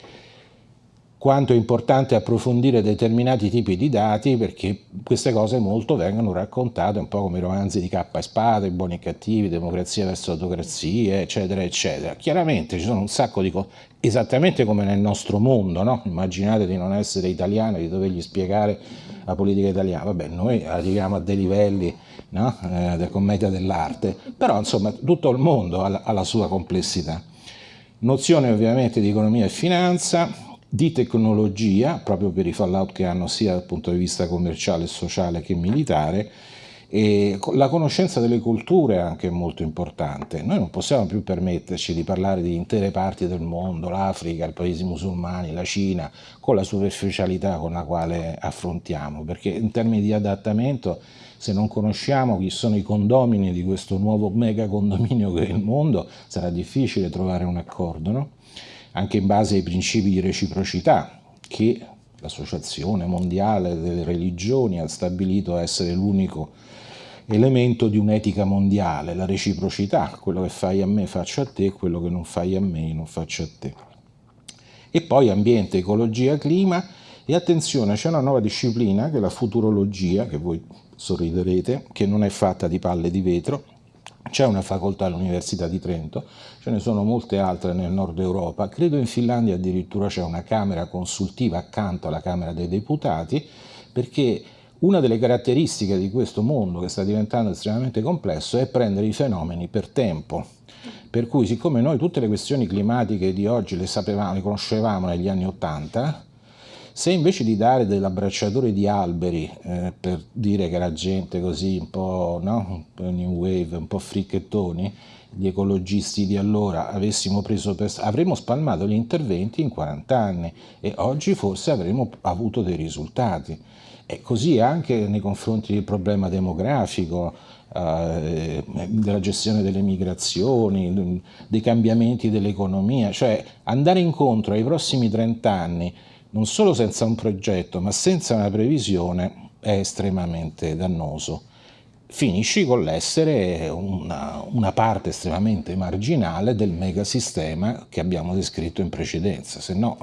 quanto è importante approfondire determinati tipi di dati perché queste cose molto vengono raccontate un po' come i romanzi di K e Spada, i buoni e cattivi, democrazia verso autocrazia, eccetera, eccetera. Chiaramente ci sono un sacco di cose, esattamente come nel nostro mondo, no? immaginate di non essere italiani, di dovergli spiegare la politica italiana, vabbè noi arriviamo a dei livelli no? eh, della commedia dell'arte, però insomma tutto il mondo ha la sua complessità. Nozione ovviamente di economia e finanza, di tecnologia, proprio per i fallout che hanno sia dal punto di vista commerciale, sociale che militare, e la conoscenza delle culture è anche molto importante. Noi non possiamo più permetterci di parlare di intere parti del mondo, l'Africa, i paesi musulmani, la Cina, con la superficialità con la quale affrontiamo, perché in termini di adattamento, se non conosciamo chi sono i condomini di questo nuovo mega condominio che è il mondo, sarà difficile trovare un accordo. No? Anche in base ai principi di reciprocità che l'Associazione Mondiale delle Religioni ha stabilito essere l'unico elemento di un'etica mondiale, la reciprocità, quello che fai a me faccio a te, quello che non fai a me non faccio a te. E poi ambiente, ecologia, clima e attenzione, c'è una nuova disciplina che è la futurologia, che voi sorriderete, che non è fatta di palle di vetro, c'è una facoltà all'Università di Trento, ce ne sono molte altre nel nord Europa, credo in Finlandia addirittura c'è una Camera consultiva accanto alla Camera dei Deputati, perché una delle caratteristiche di questo mondo che sta diventando estremamente complesso è prendere i fenomeni per tempo. Per cui siccome noi tutte le questioni climatiche di oggi le sapevamo, le conoscevamo negli anni Ottanta, se invece di dare dell'abbracciatore di alberi eh, per dire che era gente così un po', no? new wave, un po' fricchettoni, gli ecologisti di allora avessimo preso per... avremmo spalmato gli interventi in 40 anni e oggi forse avremmo avuto dei risultati. E così anche nei confronti del problema demografico, eh, della gestione delle migrazioni, dei cambiamenti dell'economia, cioè andare incontro ai prossimi 30 anni non solo senza un progetto ma senza una previsione è estremamente dannoso. Finisci con l'essere una, una, parte estremamente marginale del megasistema che abbiamo descritto in precedenza, se no,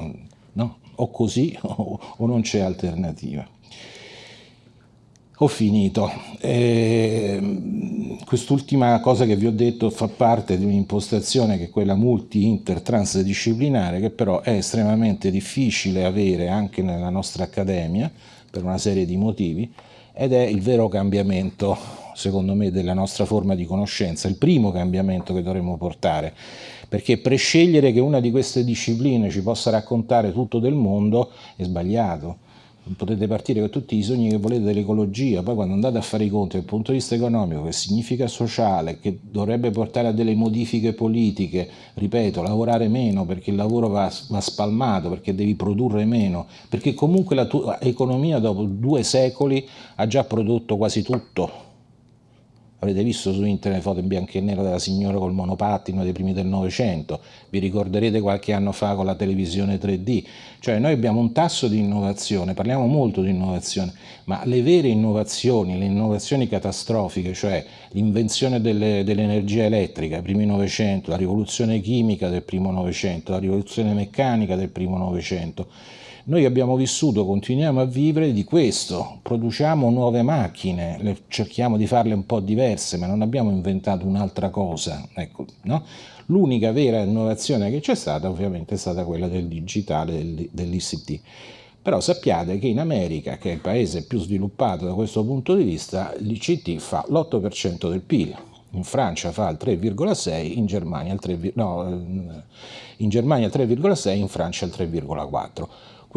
no o così *laughs* o, o non c'è alternativa. Ho finito. Eh, quest'ultima cosa che vi ho detto fa parte di un'impostazione che è quella multi-inter transdisciplinare che però è estremamente difficile avere anche nella nostra accademia per una serie di motivi ed è il vero cambiamento secondo me della nostra forma di conoscenza, il primo cambiamento che dovremmo portare perché prescegliere che una di queste discipline ci possa raccontare tutto del mondo è sbagliato potete partire con tutti i sogni che volete dell'ecologia, poi quando andate a fare i conti dal punto di vista economico, che significa sociale, che dovrebbe portare a delle modifiche politiche, ripeto, lavorare meno perché il lavoro va, va spalmato, perché devi produrre meno, perché comunque la tua economia dopo due secoli ha già prodotto quasi tutto, Avrete visto su internet foto in bianco e nero della signora col monopattino dei primi del Novecento, vi ricorderete qualche anno fa con la televisione 3D, cioè noi abbiamo un tasso di innovazione, parliamo molto di innovazione, ma le vere innovazioni, le innovazioni catastrofiche, cioè l'invenzione dell'energia dell elettrica, primi Novecento, la rivoluzione chimica del primo Novecento, la rivoluzione meccanica del primo Novecento, noi abbiamo vissuto, continuiamo a vivere di questo, produciamo nuove macchine, cerchiamo di farle un po' diverse, ma non abbiamo inventato un'altra cosa. Ecco, no? L'unica vera innovazione che c'è stata ovviamente è stata quella del digitale, dell'ICT. Però sappiate che in America, che è il paese più sviluppato da questo punto di vista, l'ICT fa l'8% del PIL, in Francia fa il 3,6, in Germania il 3,6, no, in il 3,6, in Francia il 3,4.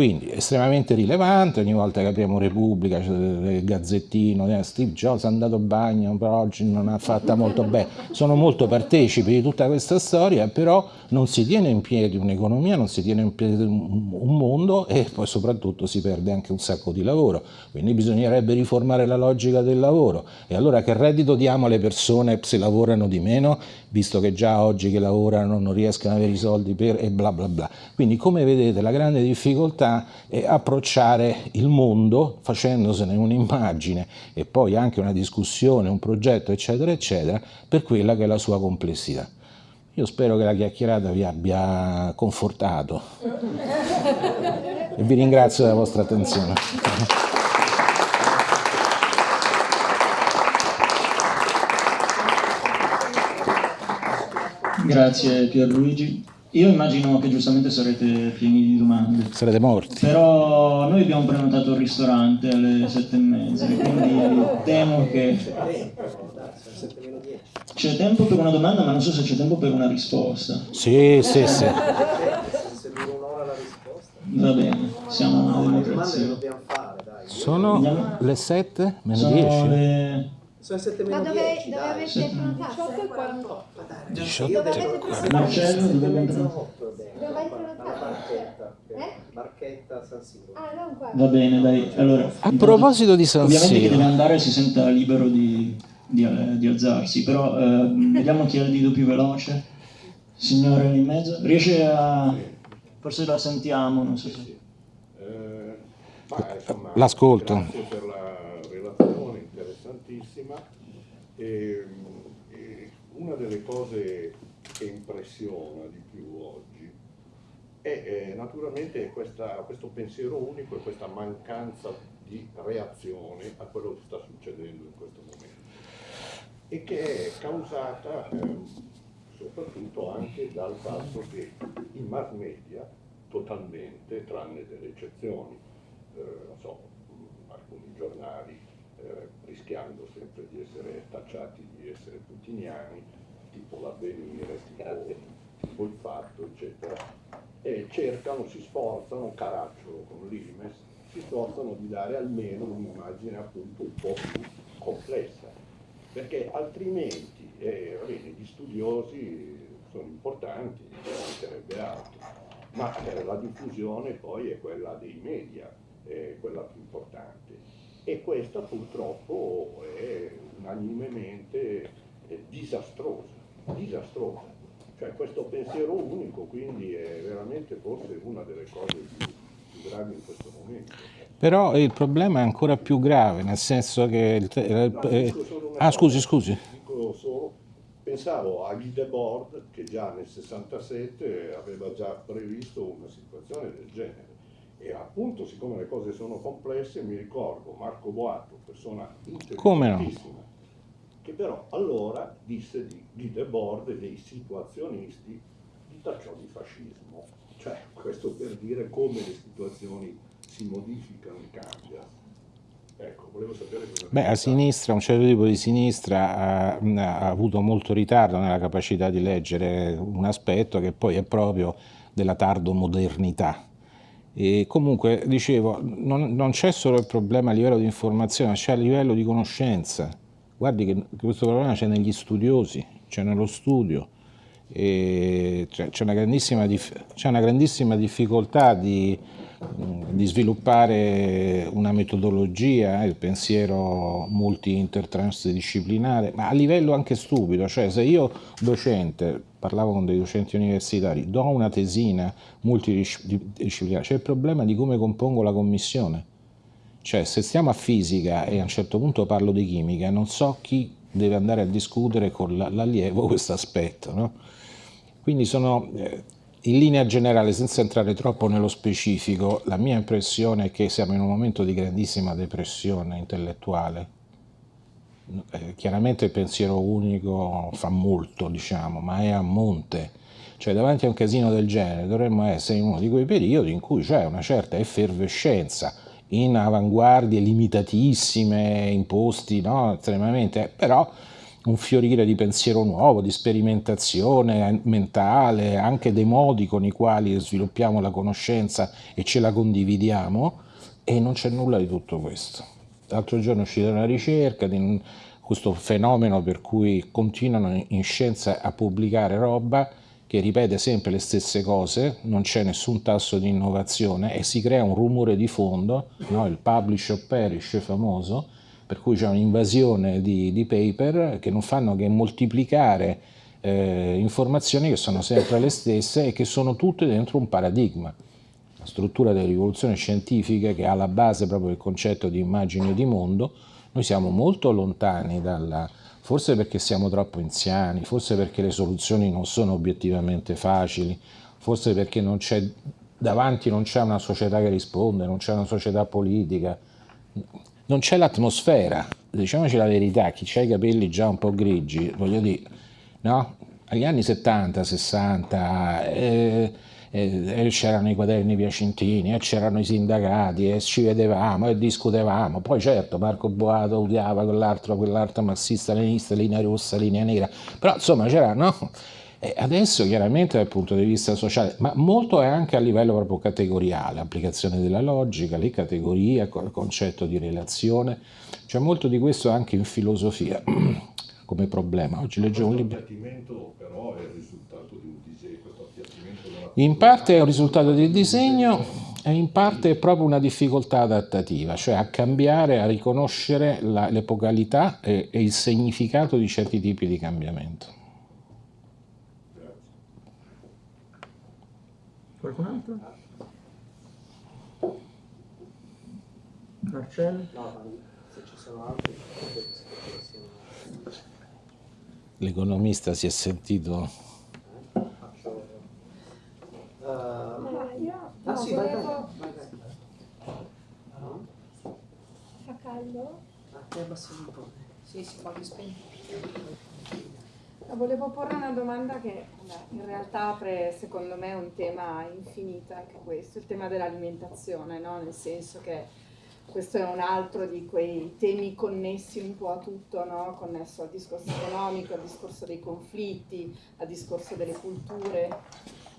Quindi estremamente rilevante, ogni volta che apriamo Repubblica, c'è il gazzettino, eh, Steve Jobs è andato a bagno, però oggi non ha fatta molto bene. Sono molto partecipi di tutta questa storia, però non si tiene in piedi un'economia, non si tiene in piedi un mondo e poi soprattutto si perde anche un sacco di lavoro. Quindi bisognerebbe riformare la logica del lavoro. E allora che reddito diamo alle persone se lavorano di meno, visto che già oggi che lavorano non riescono ad avere i soldi per e bla bla bla. Quindi come vedete la grande difficoltà difficoltà è approcciare il mondo facendosene un'immagine e poi anche una discussione, un progetto, eccetera, eccetera, per quella che è la sua complessità. Io spero che la chiacchierata vi abbia confortato e vi ringrazio della vostra attenzione. Grazie Pierluigi. Io immagino che giustamente sarete pieni di domande. Sarete morti. Però noi abbiamo prenotato il ristorante alle sette e mezza, quindi temo che... C'è tempo per una domanda, ma non so se c'è tempo per una risposta. Sì, sì, sì. Va bene, siamo una democrazia. Sono le sette meno 10. Sono 7 meno Ma dove, 10, dove avete prenotato? 18 e 48. 18 e 48. Marcello, dove avete prenotato? Dove hai prenotato? Eh? Barchetta San Siro. Ah, non qua. Va bene, dai. Allora, a proposito di San Siro. Ovviamente chi deve andare si senta libero di, di, di alzarsi, però eh, vediamo chi ha il dito più veloce. Signore lì in mezzo. Riesce a... Forse la sentiamo, non so se... L'ascolto. Grazie per la interessantissima. E, e una delle cose che impressiona di più oggi è, è naturalmente questa, questo pensiero unico e questa mancanza di reazione a quello che sta succedendo in questo momento e che è causata eh, soprattutto anche dal fatto che i mass media totalmente, tranne delle eccezioni, eh, so, alcuni giornali eh, rischiando sempre di essere tacciati di essere putiniani, tipo l'avvenire, tipo, tipo, il fatto, eccetera, e cercano, si sforzano, caracciolo con l'Imes, si sforzano di dare almeno un'immagine appunto un po' più complessa, perché altrimenti eh, bene, gli studiosi sono importanti, non sarebbe altro, ma eh, la diffusione poi è quella dei media, è quella più importante e questa purtroppo è unanimemente eh, disastrosa, disastrosa. Cioè questo pensiero unico quindi è veramente forse una delle cose più, più gravi in questo momento. Però il problema è ancora più grave, nel senso che... Il, no, eh, ah, scusi, scusi. Dico solo, pensavo a Guy Debord che già nel 67 aveva già previsto una situazione del genere. E appunto, siccome le cose sono complesse, mi ricordo Marco Boato, persona intelligentissima, no? che però allora disse di Guy Debord e dei situazionisti di tacciò di fascismo. Cioè, questo per dire come le situazioni si modificano e cambiano. Ecco, volevo sapere cosa Beh, a sinistra, un certo tipo di sinistra ha, ha, avuto molto ritardo nella capacità di leggere un aspetto che poi è proprio della tardomodernità. E comunque, dicevo, non, non c'è solo il problema a livello di informazione, c'è a livello di conoscenza. Guardi che questo problema c'è negli studiosi, c'è nello studio, c'è una, una grandissima difficoltà di di sviluppare una metodologia, il pensiero multi-intertransdisciplinare, ma a livello anche stupido, cioè se io docente, parlavo con dei docenti universitari, do una tesina multidisciplinare, c'è il problema di come compongo la commissione. Cioè se stiamo a fisica e a un certo punto parlo di chimica, non so chi deve andare a discutere con l'allievo questo aspetto. No? Quindi sono... Eh, in linea generale, senza entrare troppo nello specifico, la mia impressione è che siamo in un momento di grandissima depressione intellettuale. Eh, chiaramente il pensiero unico fa molto, diciamo, ma è a monte. Cioè, davanti a un casino del genere dovremmo essere in uno di quei periodi in cui c'è una certa effervescenza, in avanguardie limitatissime, imposti, no? estremamente, però un fiorire di pensiero nuovo, di sperimentazione mentale, anche dei modi con i quali sviluppiamo la conoscenza e ce la condividiamo, e non c'è nulla di tutto questo. L'altro giorno è uscita una ricerca di questo fenomeno per cui continuano in scienza a pubblicare roba che ripete sempre le stesse cose, non c'è nessun tasso di innovazione e si crea un rumore di fondo, no? il publish or perish famoso, per cui c'è un'invasione di, di, paper che non fanno che moltiplicare eh, informazioni che sono sempre le stesse e che sono tutte dentro un paradigma. Struttura delle rivoluzioni scientifiche che ha alla base proprio il concetto di immagine di mondo, noi siamo molto lontani dalla, forse perché siamo troppo anziani, forse perché le soluzioni non sono obiettivamente facili, forse perché non davanti non c'è una società che risponde, non c'è una società politica, non c'è l'atmosfera, diciamoci la verità, chi ha i capelli già un po' grigi, voglio dire, no? Agli anni 70, 60 eh, eh, c'erano i quaderni piacentini, eh, c'erano i sindacati, e ci vedevamo e discutevamo, poi certo Marco Boato odiava quell'altro, quell'altro marxista, leninista, linea rossa, linea nera, però insomma c'era, no? E adesso chiaramente dal punto di vista sociale, ma molto è anche a livello proprio categoriale, applicazione della logica, le categorie, il concetto di relazione, c'è molto di questo anche in filosofia *clears throat* come problema. Oggi leggevo un libro. però è risultato In parte è un risultato del disegno e in parte è proprio una difficoltà adattativa, cioè a cambiare, a riconoscere l'epocalità e, e il significato di certi tipi di cambiamento. Qualcun altro? Marcello? No, se ci sono altri, L'economista si è sentito... Eh? Uh, ah sì, vai, vai, vai, Fa caldo? Ah, ti abbassi un po'. Sì, sì, ma spento. Volevo porre una domanda che beh, in realtà apre secondo me un tema infinito anche questo, il tema dell'alimentazione, no? nel senso che questo è un altro di quei temi connessi un po' a tutto, no? connesso al discorso economico, al discorso dei conflitti, al discorso delle culture,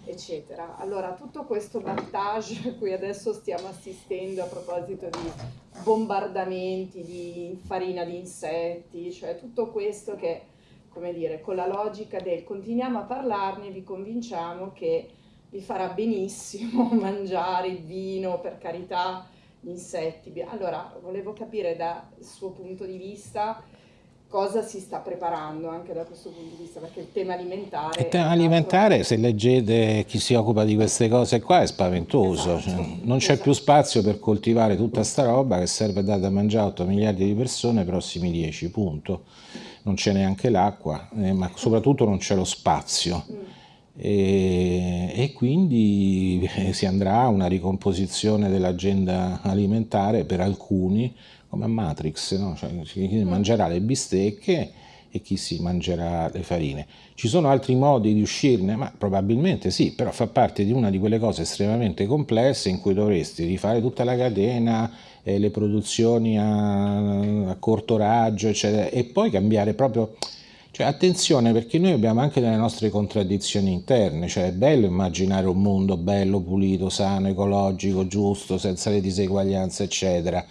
eccetera. Allora, tutto questo battage a *laughs* cui adesso stiamo assistendo a proposito di bombardamenti di farina di insetti, cioè tutto questo che come dire, con la logica del continuiamo a parlarne, vi convinciamo che vi farà benissimo *laughs* mangiare il vino, per carità, gli insetti. Allora, volevo capire dal suo punto di vista cosa si sta preparando anche da questo punto di vista, perché il tema alimentare... Il tema alimentare, se leggete chi si occupa di queste cose qua, è spaventoso. Esatto, cioè, non c'è esatto. più spazio per coltivare tutta sta roba che serve a dare da mangiare a 8 miliardi di persone nei prossimi 10, punto non c'è neanche l'acqua, eh, ma soprattutto non c'è lo spazio. Mm. E, e, quindi eh, si andrà a una ricomposizione dell'agenda alimentare per alcuni, come a Matrix, no? cioè, chi mangerà le bistecche e chi si mangerà le farine. Ci sono altri modi di uscirne? Ma probabilmente sì, però fa parte di una di quelle cose estremamente complesse in cui dovresti rifare tutta la catena, eh, le produzioni a, a, corto raggio, eccetera, e poi cambiare proprio... Cioè, attenzione perché noi abbiamo anche delle nostre contraddizioni interne, cioè è bello immaginare un mondo bello, pulito, sano, ecologico, giusto, senza le diseguaglianze, eccetera.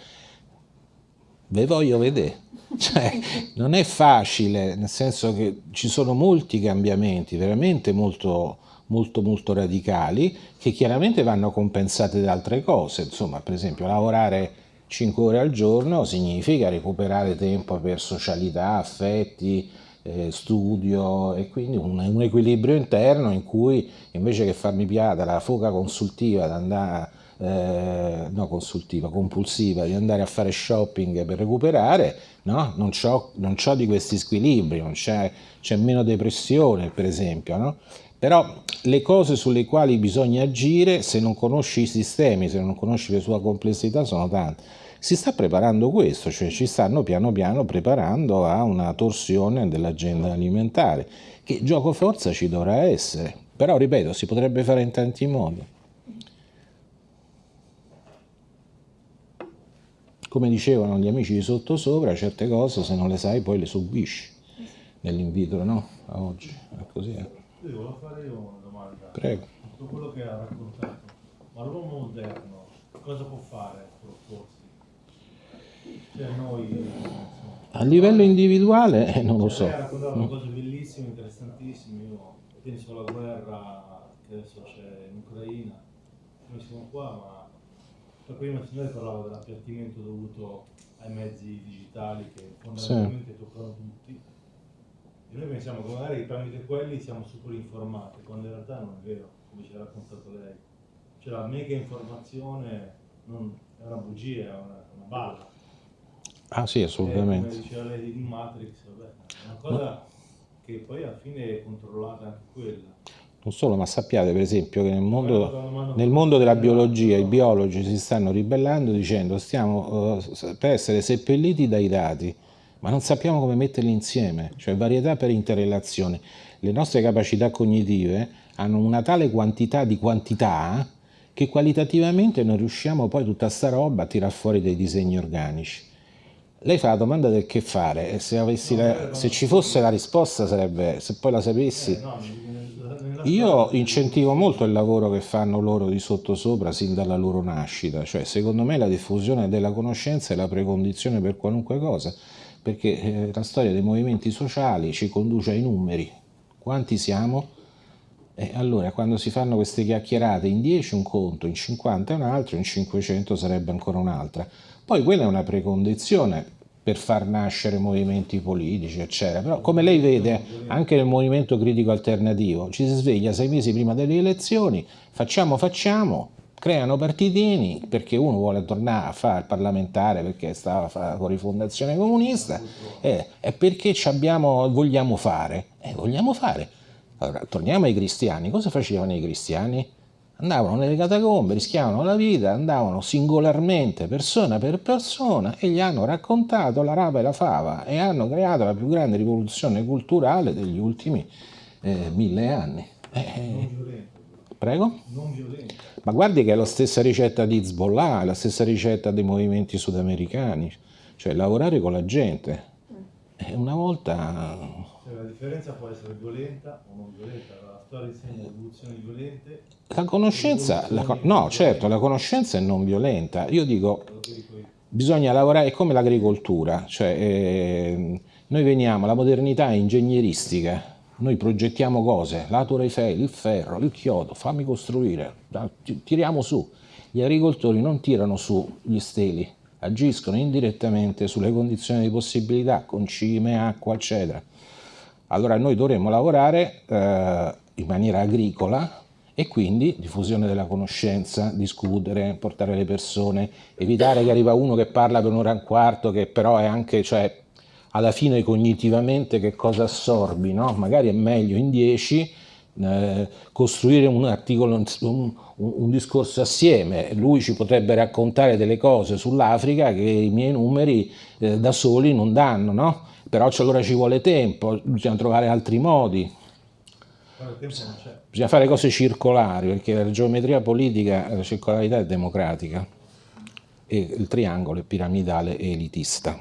Ve voglio vedere. *laughs* Cioè, non è facile, nel senso che ci sono molti cambiamenti, veramente molto, molto, molto radicali, che chiaramente vanno compensate da altre cose. Insomma, per esempio, lavorare 5 ore al giorno significa recuperare tempo per socialità, affetti, eh, studio e quindi un, un, equilibrio interno in cui invece che farmi piata la foca consultiva di andare eh, no consultiva, compulsiva di andare a fare shopping per recuperare, no? non ho di questi squilibri, c'è meno depressione per esempio, no? però le cose sulle quali bisogna agire se non conosci i sistemi, se non conosci le sue complessità sono tante. Si sta preparando questo, cioè ci stanno piano piano preparando a una torsione dell'agenda alimentare, che gioco forza ci dovrà essere, però ripeto, si potrebbe fare in tanti modi. Come dicevano gli amici di sottosopra, certe cose se non le sai poi le subisci. Nell'invito, no? A oggi, è così. Eh. Io volevo fare io una domanda. Prego. Tutto quello che ha raccontato, ma l'uomo moderno cosa può fare per opporsi? Cioè noi... A livello individuale eh, non lo so. Lei ha raccontato mm. cose bellissime, interessantissime, io penso alla guerra che adesso c'è in Ucraina, noi siamo qua, ma prima il signore parlava dell'appiattimento dovuto ai mezzi digitali che fondamentalmente sì. toccano tutti e noi pensiamo che magari tramite quelli siamo super informati, quando in realtà non è vero, come ci ha raccontato lei. Cioè la mega informazione non, è una bugia, è una, una balla. Ah sì, assolutamente. E, come diceva lei di Matrix, vabbè, è una cosa no. che poi alla fine è controllata anche quella. Non solo, ma sappiate per esempio che nel mondo, nel mondo della biologia i biologi si stanno ribellando dicendo stiamo uh, per essere seppelliti dai dati, ma non sappiamo come metterli insieme, cioè varietà per interrelazione. Le nostre capacità cognitive hanno una tale quantità di quantità che qualitativamente non riusciamo poi tutta sta roba a tirar fuori dei disegni organici. Lei fa la domanda del che fare e se, la, se ci fosse la risposta sarebbe, se poi la sapessi... Io incentivo molto il lavoro che fanno loro di sottosopra sin dalla loro nascita, cioè secondo me la diffusione della conoscenza è la precondizione per qualunque cosa, perché eh, la storia dei movimenti sociali ci conduce ai numeri. Quanti siamo? E allora quando si fanno queste chiacchierate in 10 un conto, in 50 un altro, in 500 sarebbe ancora un'altra. Poi quella è una precondizione per far nascere movimenti politici, eccetera. Però come lei vede, anche nel movimento critico alternativo, ci si sveglia sei mesi prima delle elezioni, facciamo, facciamo, creano partitini perché uno vuole tornare a fare il parlamentare perché stava con rifondazione comunista eh, e perché abbiamo, vogliamo fare. Eh, vogliamo fare. Allora, torniamo ai cristiani. Cosa facevano i cristiani? Andavano nelle catacombe, rischiavano la vita, andavano singolarmente, persona per persona, e gli hanno raccontato la rapa e la fava e hanno creato la più grande rivoluzione culturale degli ultimi eh, mille anni. Eh, Prego? Non violento. Ma guardi che è la stessa ricetta di Hezbollah, è la stessa ricetta dei movimenti sudamericani, cioè lavorare con la gente. E una volta... Cioè, la differenza può essere violenta o non violenta, la storia insegna evoluzioni violente. La conoscenza, la, no certo, la conoscenza è non violenta. Io dico, bisogna lavorare, è come l'agricoltura, cioè eh, noi veniamo, la modernità è ingegneristica, noi progettiamo cose, la Torre Eiffel, il ferro, il chiodo, fammi costruire, tiriamo su. Gli agricoltori non tirano su gli steli, agiscono indirettamente sulle condizioni di possibilità, con cime, acqua, eccetera. Allora noi dovremmo lavorare eh, in maniera agricola e quindi diffusione della conoscenza, discutere, portare le persone, evitare che arriva uno che parla per un'ora e un quarto, che però è anche, cioè, alla fine cognitivamente che cosa assorbi, no? magari è meglio in 10 eh, costruire un articolo, un, un, discorso assieme, lui ci potrebbe raccontare delle cose sull'Africa che i miei numeri eh, da soli non danno, no? Però allora ci vuole tempo, bisogna trovare altri modi. Bisogna fare cose circolari, perché la geometria politica, la circolarità è democratica e il triangolo è piramidale e elitista.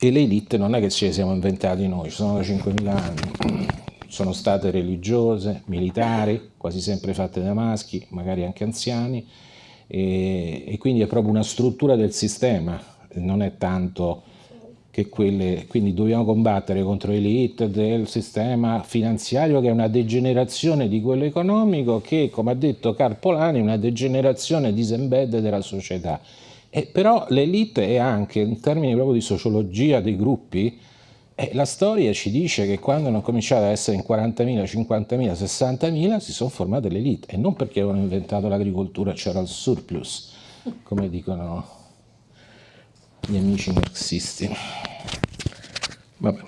E le elite non è che ce le siamo inventati noi, ci sono da 5.000 anni, sono state religiose, militari, quasi sempre fatte da maschi, magari anche anziani, e, e quindi è proprio una struttura del sistema, non è tanto che quelle, quindi dobbiamo combattere contro l'elite del sistema finanziario che è una degenerazione di quello economico che, come ha detto Carpolani, è una degenerazione disembed della società. E però l'elite è anche, in termini proprio di sociologia dei gruppi, eh, la storia ci dice che quando hanno cominciato ad essere in 40.000, 50.000, 60.000 si sono formate le elite e non perché avevano inventato l'agricoltura c'era il surplus, come dicono gli amici marxisti. Vabbè.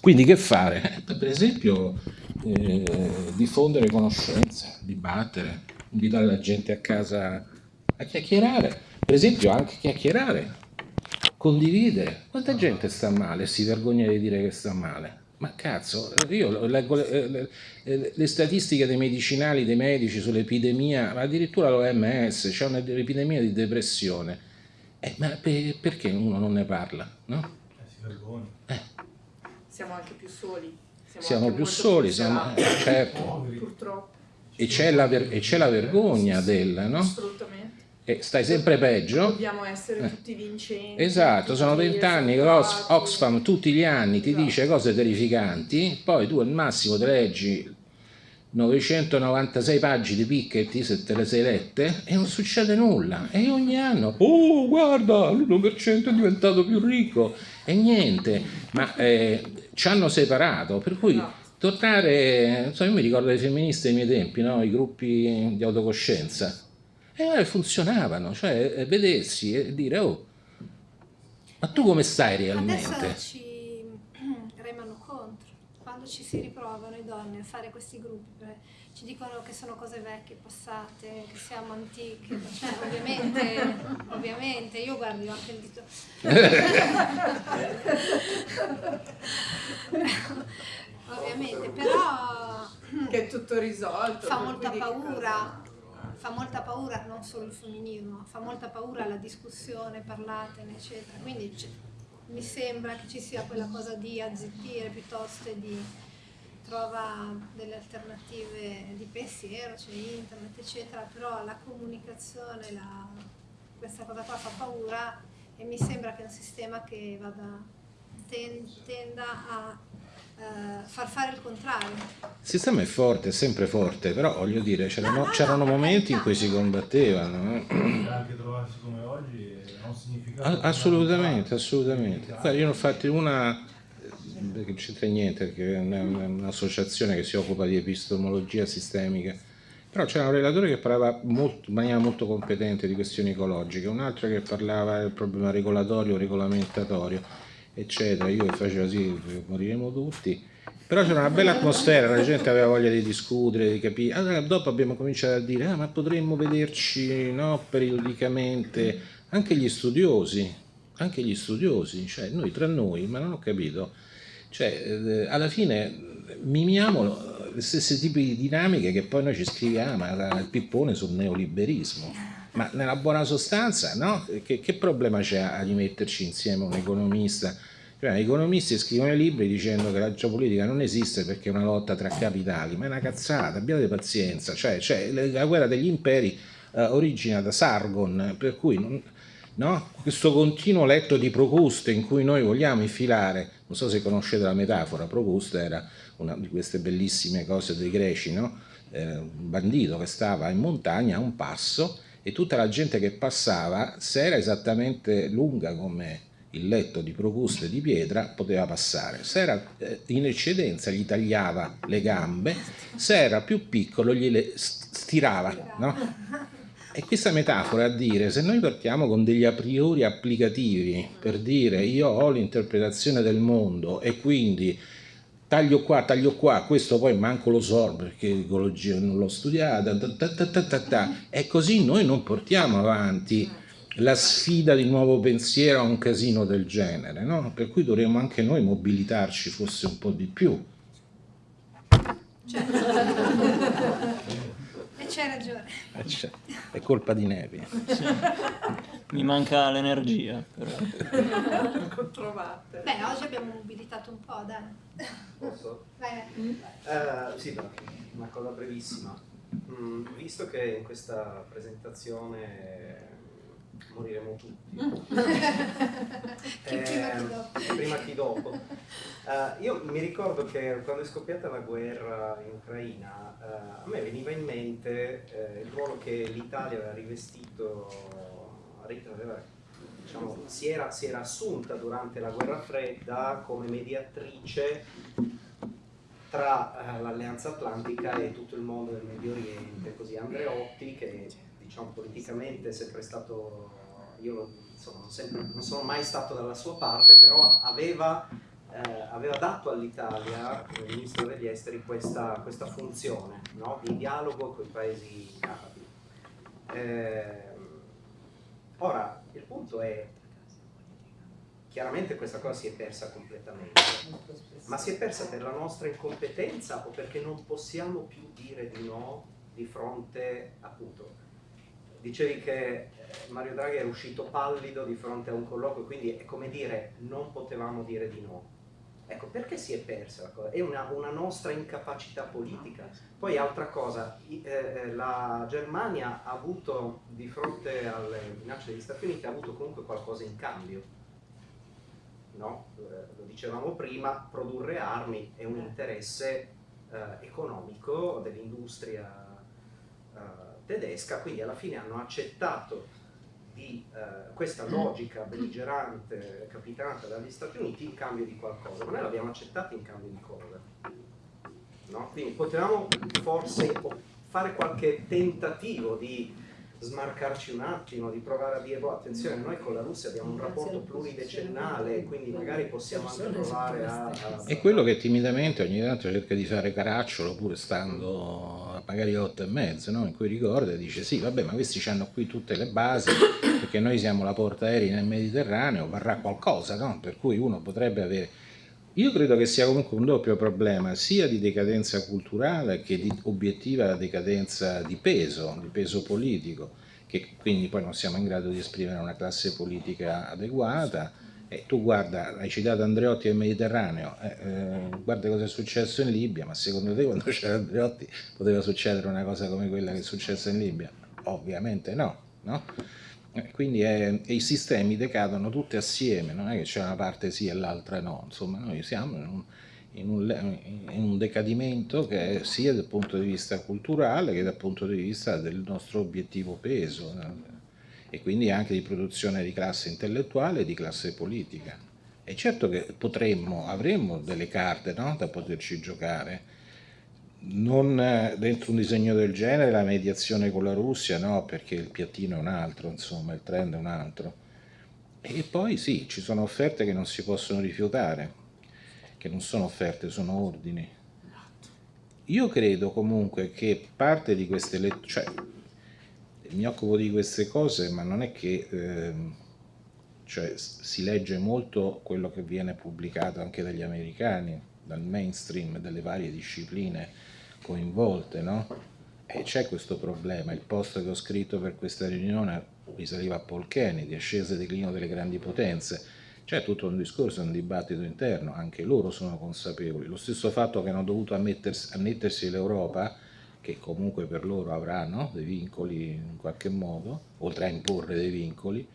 Quindi che fare? Per esempio eh, diffondere conoscenze, dibattere, invitare la gente a casa a chiacchierare, per esempio anche chiacchierare, condividere. Quanta gente sta male e si vergogna di dire che sta male? Ma cazzo, io leggo le, le, le statistiche dei medicinali, dei medici sull'epidemia, addirittura l'OMS, c'è un'epidemia di depressione. Eh, ma per, perché uno non ne parla? No? Eh, si vergogna. Eh. Siamo anche più soli. Siamo, siamo più soli, più siamo, eh, certo. Purtroppo. E c'è la, la, vergogna del, no? Assolutamente e stai sempre peggio. Dobbiamo essere eh. tutti vincenti. Esatto, sono vent'anni che Oxfam tutti gli anni ti esatto. dice cose terrificanti, poi tu al massimo ti leggi 996 pagine di Piketty se te le sei lette e non succede nulla e ogni anno oh guarda l'1% è diventato più ricco e niente ma eh, ci hanno separato per cui tornare so, io mi ricordo dei femministi ai miei tempi no? i gruppi di autocoscienza e funzionavano, cioè eh, vedersi e dire oh, ma tu come stai realmente? Adesso ci remano contro, quando ci si riprovano i donne a fare questi gruppi, ci dicono che sono cose vecchie, passate, che siamo antiche, cioè ovviamente, *laughs* ovviamente, io guardo anche il dito. *laughs* ovviamente, però... Che è tutto risolto. Fa molta paura fa molta paura non solo il femminismo, fa molta paura la discussione, parlatene, eccetera. Quindi mi sembra che ci sia quella cosa di azzittire piuttosto di trova delle alternative di pensiero, c'è internet, eccetera, però la comunicazione, la, questa cosa qua fa paura e mi sembra che è un sistema che vada, ten, tenda a eh, far fare il contrario. Il sistema è forte, è sempre forte, però voglio dire, c'erano, no, no, no, momenti in cui si combattevano. Eh. Anche trovarsi come oggi non significa... Assolutamente, assolutamente. Guarda, io ne ho fatto una, perché non c'entra niente, perché è un'associazione che si occupa di epistemologia sistemica Però c'era un relatore che parlava molto, in maniera molto competente di questioni ecologiche, un altro che parlava del problema regolatorio, regolamentatorio, eccetera. Io facevo così, moriremo tutti. Però c'era una bella atmosfera, la gente aveva voglia di discutere, di capire. Allora, dopo abbiamo cominciato a dire, ah, ma potremmo vederci no, periodicamente, anche gli studiosi, anche gli studiosi, cioè noi tra noi, ma non ho capito, cioè eh, alla fine mimiamo le stesse tipi di dinamiche che poi noi ci scriviamo il pippone sul neoliberismo. Ma nella buona sostanza, no? Che, che problema c'è a rimetterci insieme un economista? Cioè, gli economisti scrivono i libri dicendo che la geopolitica non esiste perché è una lotta tra capitali, ma è una cazzata, abbiate pazienza. Cioè, cioè la guerra degli imperi eh, origina da Sargon, per cui non, no? questo continuo letto di Procuste in cui noi vogliamo infilare, non so se conoscete la metafora, Procuste era una di queste bellissime cose dei greci, no? eh, un bandito che stava in montagna a un passo e tutta la gente che passava, se era esattamente lunga come il letto di Procuste di pietra, poteva passare. Se era eh, in eccedenza gli tagliava le gambe, se era più piccolo gliele stirava. No? E questa metafora a dire, se noi partiamo con degli a priori applicativi per dire io ho l'interpretazione del mondo e quindi taglio qua, taglio qua, questo poi manco lo so perché l'ecologia non l'ho studiata, ta ta ta e così noi non portiamo avanti la sfida di nuovo pensiero a un casino del genere, no? per cui dovremmo anche noi mobilitarci forse un po' di più. Certo. C'hai ragione. Eh, è colpa di Nevi. Sì. Mi manca l'energia. Però. *laughs* Beh, oggi abbiamo mobilitato un po', dai. Posso? Vai. Uh, sì, una cosa brevissima. Mm, visto che in questa presentazione moriremo tutti. *laughs* chi eh, prima chi dopo. Prima chi dopo. Uh, io mi ricordo che quando è scoppiata la guerra in Ucraina, uh, a me veniva in mente uh, il ruolo che l'Italia aveva rivestito, aveva, diciamo, si, era, si era assunta durante la guerra fredda come mediatrice tra l'Alleanza Atlantica e tutto il mondo del Medio Oriente, così Andreotti che diciamo, politicamente è sempre stato, io insomma, non, sempre, non, sono mai stato dalla sua parte, però aveva, eh, aveva dato all'Italia, come ministro degli esteri, questa, questa funzione no? di dialogo con i paesi arabi. Eh, ora, il punto è, chiaramente questa cosa si è persa completamente, ma si è persa per la nostra incompetenza o perché non possiamo più dire di no di fronte appunto dicevi che eh, Mario Draghi era uscito pallido di fronte a un colloquio, quindi è come dire non potevamo dire di no. Ecco, perché si è persa la cosa? È una, una nostra incapacità politica. Poi altra cosa, eh, eh, la Germania ha avuto, di fronte alle minacce degli Stati Uniti, ha avuto comunque qualcosa in cambio. No? lo dicevamo prima, produrre armi è un interesse eh, economico dell'industria tedesca, quindi alla fine hanno accettato di eh, questa logica belligerante capitanata dagli Stati Uniti in cambio di qualcosa, ma noi l'abbiamo accettata in cambio di cosa? No? Quindi potevamo forse fare qualche tentativo di smarcarci un attimo, di provare a dire, boh, attenzione, noi con la Russia abbiamo un rapporto pluridecennale, quindi magari possiamo anche provare a... a... È quello che timidamente ogni tanto cerca di fare caracciolo, pur stando a magari otto e mezzo, no? in cui ricorda e dice, sì, vabbè, ma questi hanno qui tutte le basi, perché noi siamo la porta aerea nel Mediterraneo, varrà qualcosa, no? per cui uno potrebbe avere... Io credo che sia comunque un doppio problema, sia di decadenza culturale che di obiettiva decadenza di peso, di peso politico, che quindi poi non siamo in grado di esprimere una classe politica adeguata. E tu guarda, hai citato Andreotti il Mediterraneo, eh, eh, guarda cosa è successo in Libia, ma secondo te quando *laughs* c'era Andreotti poteva succedere una cosa come quella che è successa in Libia? Ovviamente no, no? Eh, quindi è, i sistemi decadono tutti assieme, non è che c'è una parte sì e l'altra no, insomma noi siamo in un, in, un, in un, decadimento che è sia dal punto di vista culturale che dal punto di vista del nostro obiettivo peso e quindi anche di produzione di classe intellettuale e di classe politica. E certo che potremmo, avremmo delle carte no, da poterci giocare, non eh, dentro un disegno del genere la mediazione con la Russia, no, perché il piattino è un altro, insomma, il trend è un altro. E poi sì, ci sono offerte che non si possono rifiutare, che non sono offerte, sono ordini. Io credo comunque che parte di queste letture, cioè mi occupo di queste cose, ma non è che eh, cioè, si legge molto quello che viene pubblicato anche dagli americani, dal mainstream, delle varie discipline coinvolte, no? E c'è questo problema, il post che ho scritto per questa riunione risaliva a Paul Kennedy, ascesa e declino delle grandi potenze, c'è tutto un discorso, un dibattito interno, anche loro sono consapevoli. Lo stesso fatto che hanno dovuto annettersi l'Europa, che comunque per loro avranno dei vincoli in qualche modo, oltre a imporre dei vincoli,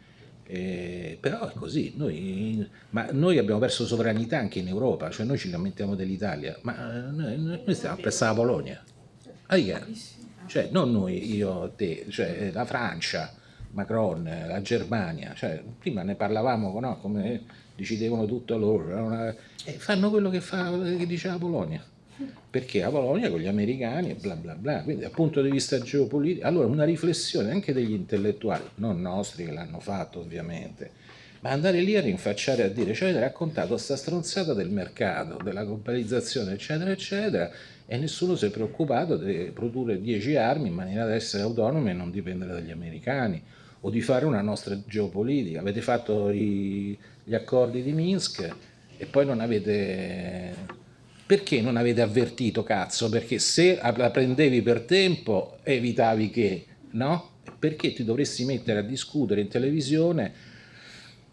eh, però è così, noi, ma noi abbiamo perso sovranità anche in Europa, cioè noi ci lamentiamo dell'Italia, ma noi, noi stiamo presso la Polonia, cioè non noi, io, te, cioè la Francia, Macron, la Germania, cioè, prima ne parlavamo no, come decidevano tutto loro, una, eh, fanno quello che, fa, che dice la Polonia, perché la Polonia con gli americani e bla bla bla, quindi dal punto di vista geopolitico, allora una riflessione anche degli intellettuali, non nostri che l'hanno fatto ovviamente, ma andare lì a rinfacciare a dire, cioè avete raccontato sta stronzata del mercato, della globalizzazione eccetera eccetera e nessuno si è preoccupato di produrre 10 armi in maniera da essere autonomi e non dipendere dagli americani o di fare una nostra geopolitica. Avete fatto i, gli accordi di Minsk e poi non avete... Perché non avete avvertito, cazzo? Perché se la prendevi per tempo evitavi che, no? Perché ti dovresti mettere a discutere in televisione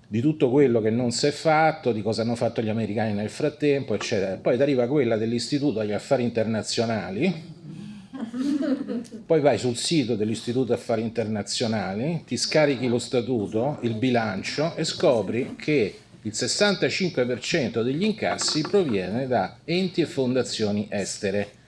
di tutto quello che non si è fatto, di cosa hanno fatto gli americani nel frattempo, eccetera. Poi ti arriva quella dell'Istituto agli Affari Internazionali, poi vai sul sito dell'Istituto Affari Internazionali, ti scarichi lo statuto, il bilancio e scopri che il 65% degli incassi proviene da enti e fondazioni estere.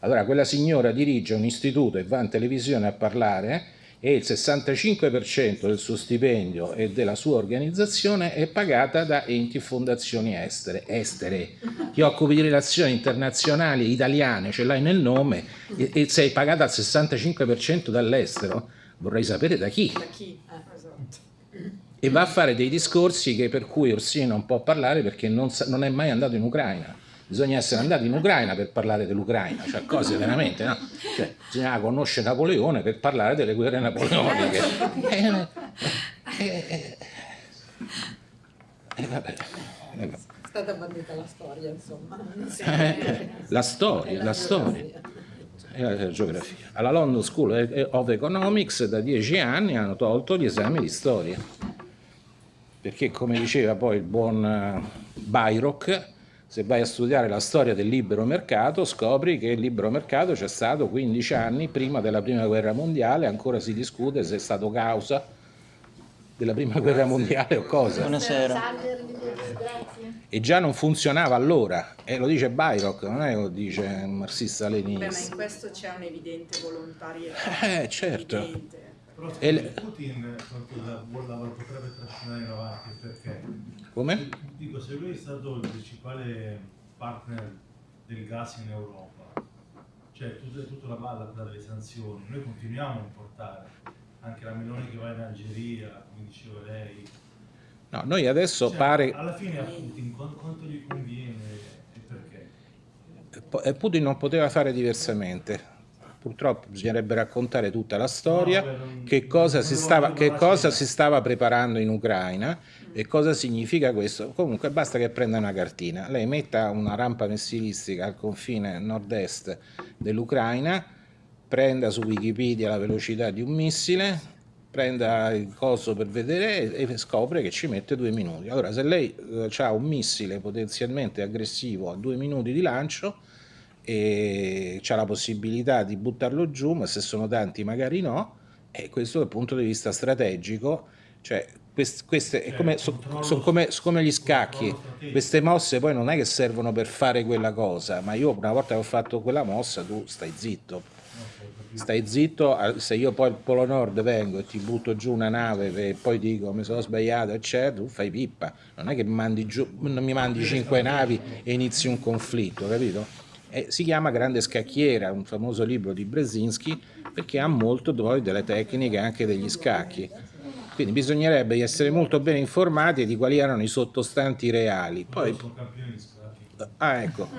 Allora quella signora dirige un istituto e va in televisione a parlare e il 65% del suo stipendio e della sua organizzazione è pagata da enti e fondazioni estere. estere. Ti occupi di relazioni internazionali italiane, ce l'hai nel nome e, e, sei pagata al 65% dall'estero. Vorrei sapere da chi. Da chi? Eh. E va a fare dei discorsi che, per cui Orsini non può parlare perché non, non è mai andato in Ucraina bisogna essere andati in Ucraina per parlare dell'Ucraina, cioè cose *laughs* veramente, no? Cioè, bisognava conoscere Napoleone per parlare delle guerre napoleoniche. Eh, eh, eh, eh vabbè, È stata bandita la storia, insomma. la storia, la storia. La geografia. Alla London School of Economics da dieci anni hanno tolto gli esami di storia, perché come diceva poi il buon Bayrock, se vai a studiare la storia del libero mercato scopri che il libero mercato c'è stato 15 anni prima della prima guerra mondiale, ancora si discute se è stato causa della prima guerra mondiale o cosa. Buonasera. E già non funzionava allora, e lo dice Bayrock, non è lo dice un marxista leninista. Beh, ma in questo c'è un'evidente volontarietà. Eh, certo. Evidente. Però e Putin la, la potrebbe trascinare in avanti perché come? Dico, se lui è stato il principale partner del gas in Europa, cioè tutta, tutta la balla delle sanzioni, noi continuiamo a importare, anche la Meloni che va in Algeria, come diceva lei. No, noi adesso cioè, pare... Alla fine a Putin quanto, gli conviene e perché? Putin non poteva fare diversamente purtroppo bisognerebbe raccontare tutta la storia, no, che, cosa, si stava, che cosa si stava preparando in Ucraina e cosa significa questo. Comunque basta che prenda una cartina, lei metta una rampa missilistica al confine nord-est dell'Ucraina, prenda su Wikipedia la velocità di un missile, prenda il coso per vedere e scopre che ci mette due minuti. Allora se lei eh, ha un missile potenzialmente aggressivo a due minuti di lancio, e c'è la possibilità di buttarlo giù, ma se sono tanti magari no, e questo dal punto di vista strategico, cioè queste, queste è come, sono so come, come, gli scacchi, queste mosse poi non è che servono per fare quella cosa, ma io una volta che ho fatto quella mossa tu stai zitto, stai zitto, se io poi al Polo Nord vengo e ti butto giù una nave e poi dico mi sono sbagliato eccetera, tu fai pippa, non è che mandi giù, non mi mandi cinque navi e inizi un conflitto, capito? E si chiama Grande Scacchiera, un famoso libro di Brzezinski, perché ha molto poi delle tecniche anche degli scacchi. Quindi bisognerebbe essere molto ben informati di quali erano i sottostanti reali. Poi, ah, ecco.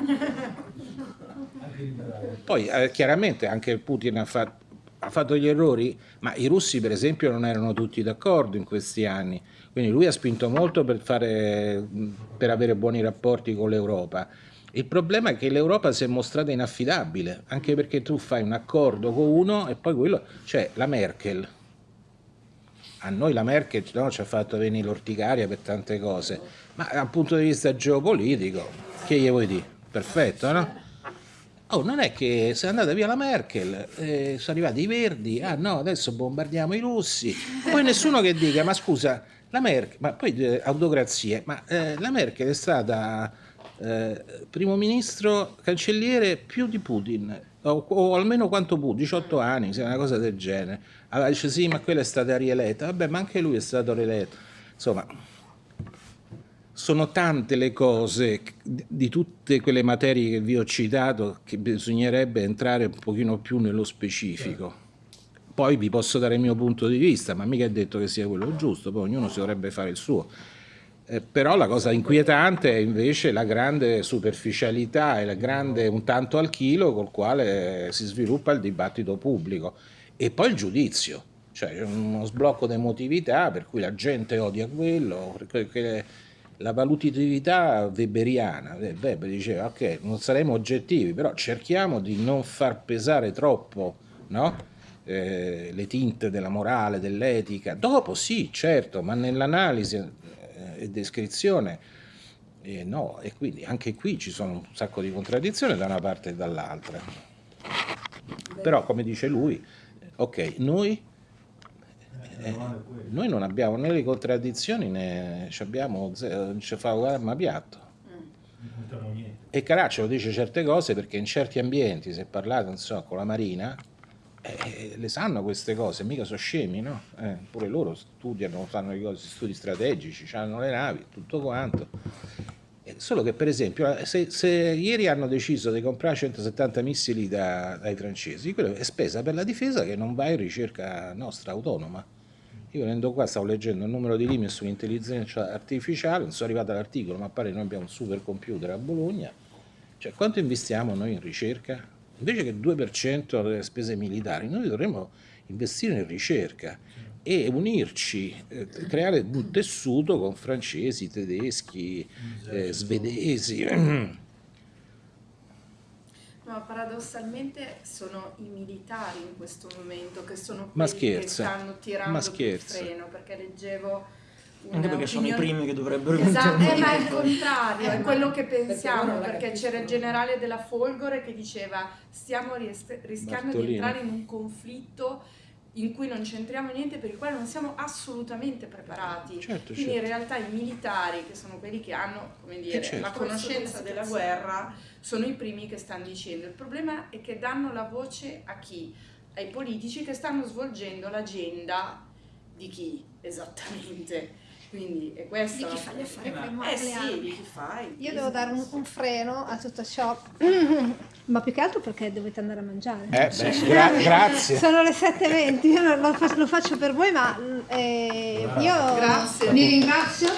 Poi eh, chiaramente anche Putin ha, fa- ha fatto gli errori, ma i russi per esempio non erano tutti d'accordo in questi anni, quindi lui ha spinto molto per, fare, per avere buoni rapporti con l'Europa. Il problema è che l'Europa si è mostrata inaffidabile, anche perché tu fai un accordo con uno e poi quello, cioè la Merkel, a noi la Merkel no, ci ha fatto venire l'orticaria per tante cose, ma dal punto di vista geopolitico, che gli vuoi dire? Perfetto, no? Oh, non è che se è andata via la Merkel, eh, sono arrivati i verdi, ah no, adesso bombardiamo i russi, poi nessuno che dica, ma scusa, la Merkel, ma poi eh, autocrazie, ma eh, la Merkel è stata eh, primo ministro, cancelliere più di Putin, o, o almeno quanto Putin, 18 anni, una cosa del genere. Allora dice sì, ma quella è stata rieletta, vabbè, ma anche lui è stato rieletto. Insomma, sono tante le cose di tutte quelle materie che vi ho citato che bisognerebbe entrare un pochino più nello specifico. Poi vi posso dare il mio punto di vista, ma mica è detto che sia quello giusto, poi ognuno si dovrebbe fare il suo. Eh, però la cosa inquietante è invece la grande superficialità e la grande un tanto al chilo col quale si sviluppa il dibattito pubblico e poi il giudizio, cioè uno sblocco di emotività per cui la gente odia quello, perché la valutatività weberiana, eh, Weber diceva ok, non saremo oggettivi, però cerchiamo di non far pesare troppo no? Eh, le tinte della morale, dell'etica. Dopo sì, certo, ma nell'analisi e descrizione eh, no, e quindi anche qui ci sono un sacco di contraddizioni da una parte e dall'altra. Però come dice lui, ok, noi Eh, noi non abbiamo né le contraddizioni né ci abbiamo ci fa l'arma piatto. E Caracciolo dice certe cose perché in certi ambienti, se parlate insomma, con la Marina, eh, le sanno queste cose, mica sono scemi, no? Eh, pure loro studiano, fanno i cose- studi strategici, hanno le navi, tutto quanto. Eh, Solo che per esempio, eh, se, se ieri hanno deciso di comprare 170 missili da- dai francesi, quello è spesa per la difesa che non va in ricerca nostra autonoma. Io venendo qua stavo leggendo il numero di limiti sull'intelligenza artificiale, non sono arrivato all'articolo, ma pare che noi abbiamo un supercomputer a Bologna. Cioè, quanto investiamo noi in ricerca? Invece che il 2% delle spese militari, noi dovremmo investire in ricerca e unirci, eh, creare un tessuto con francesi, tedeschi, eh, svedesi. No, paradossalmente sono i militari in questo momento che sono quelli che stanno tirando il freno, perché leggevo Anche perché sono i primi che dovrebbero Esatto, eh, ma è il contrario, Eh, è quello che pensiamo, perché c'era il generale della Folgore che diceva stiamo ries- rischiando di Bartolini. entrare in un conflitto in cui non c'entriamo niente, per il quale non siamo assolutamente preparati. Certo, Quindi in certo. realtà i militari, che sono quelli che hanno come dire, Eh, certo. la conoscenza della guerra, sono i primi che stanno dicendo. Il problema è che danno la voce a chi? Ai politici che stanno svolgendo l'agenda di chi esattamente. Quindi è questo. Di chi fa gli affari con Eh le sì, di chi fai. Io devo dare un, un freno a tutto ciò, *laughs* ma più che altro perché dovete andare a mangiare. Eh, beh, gra- *laughs* grazie. Sono le 7.20, io lo, faccio, lo faccio per voi, ma eh, io Grazie. vi ringrazio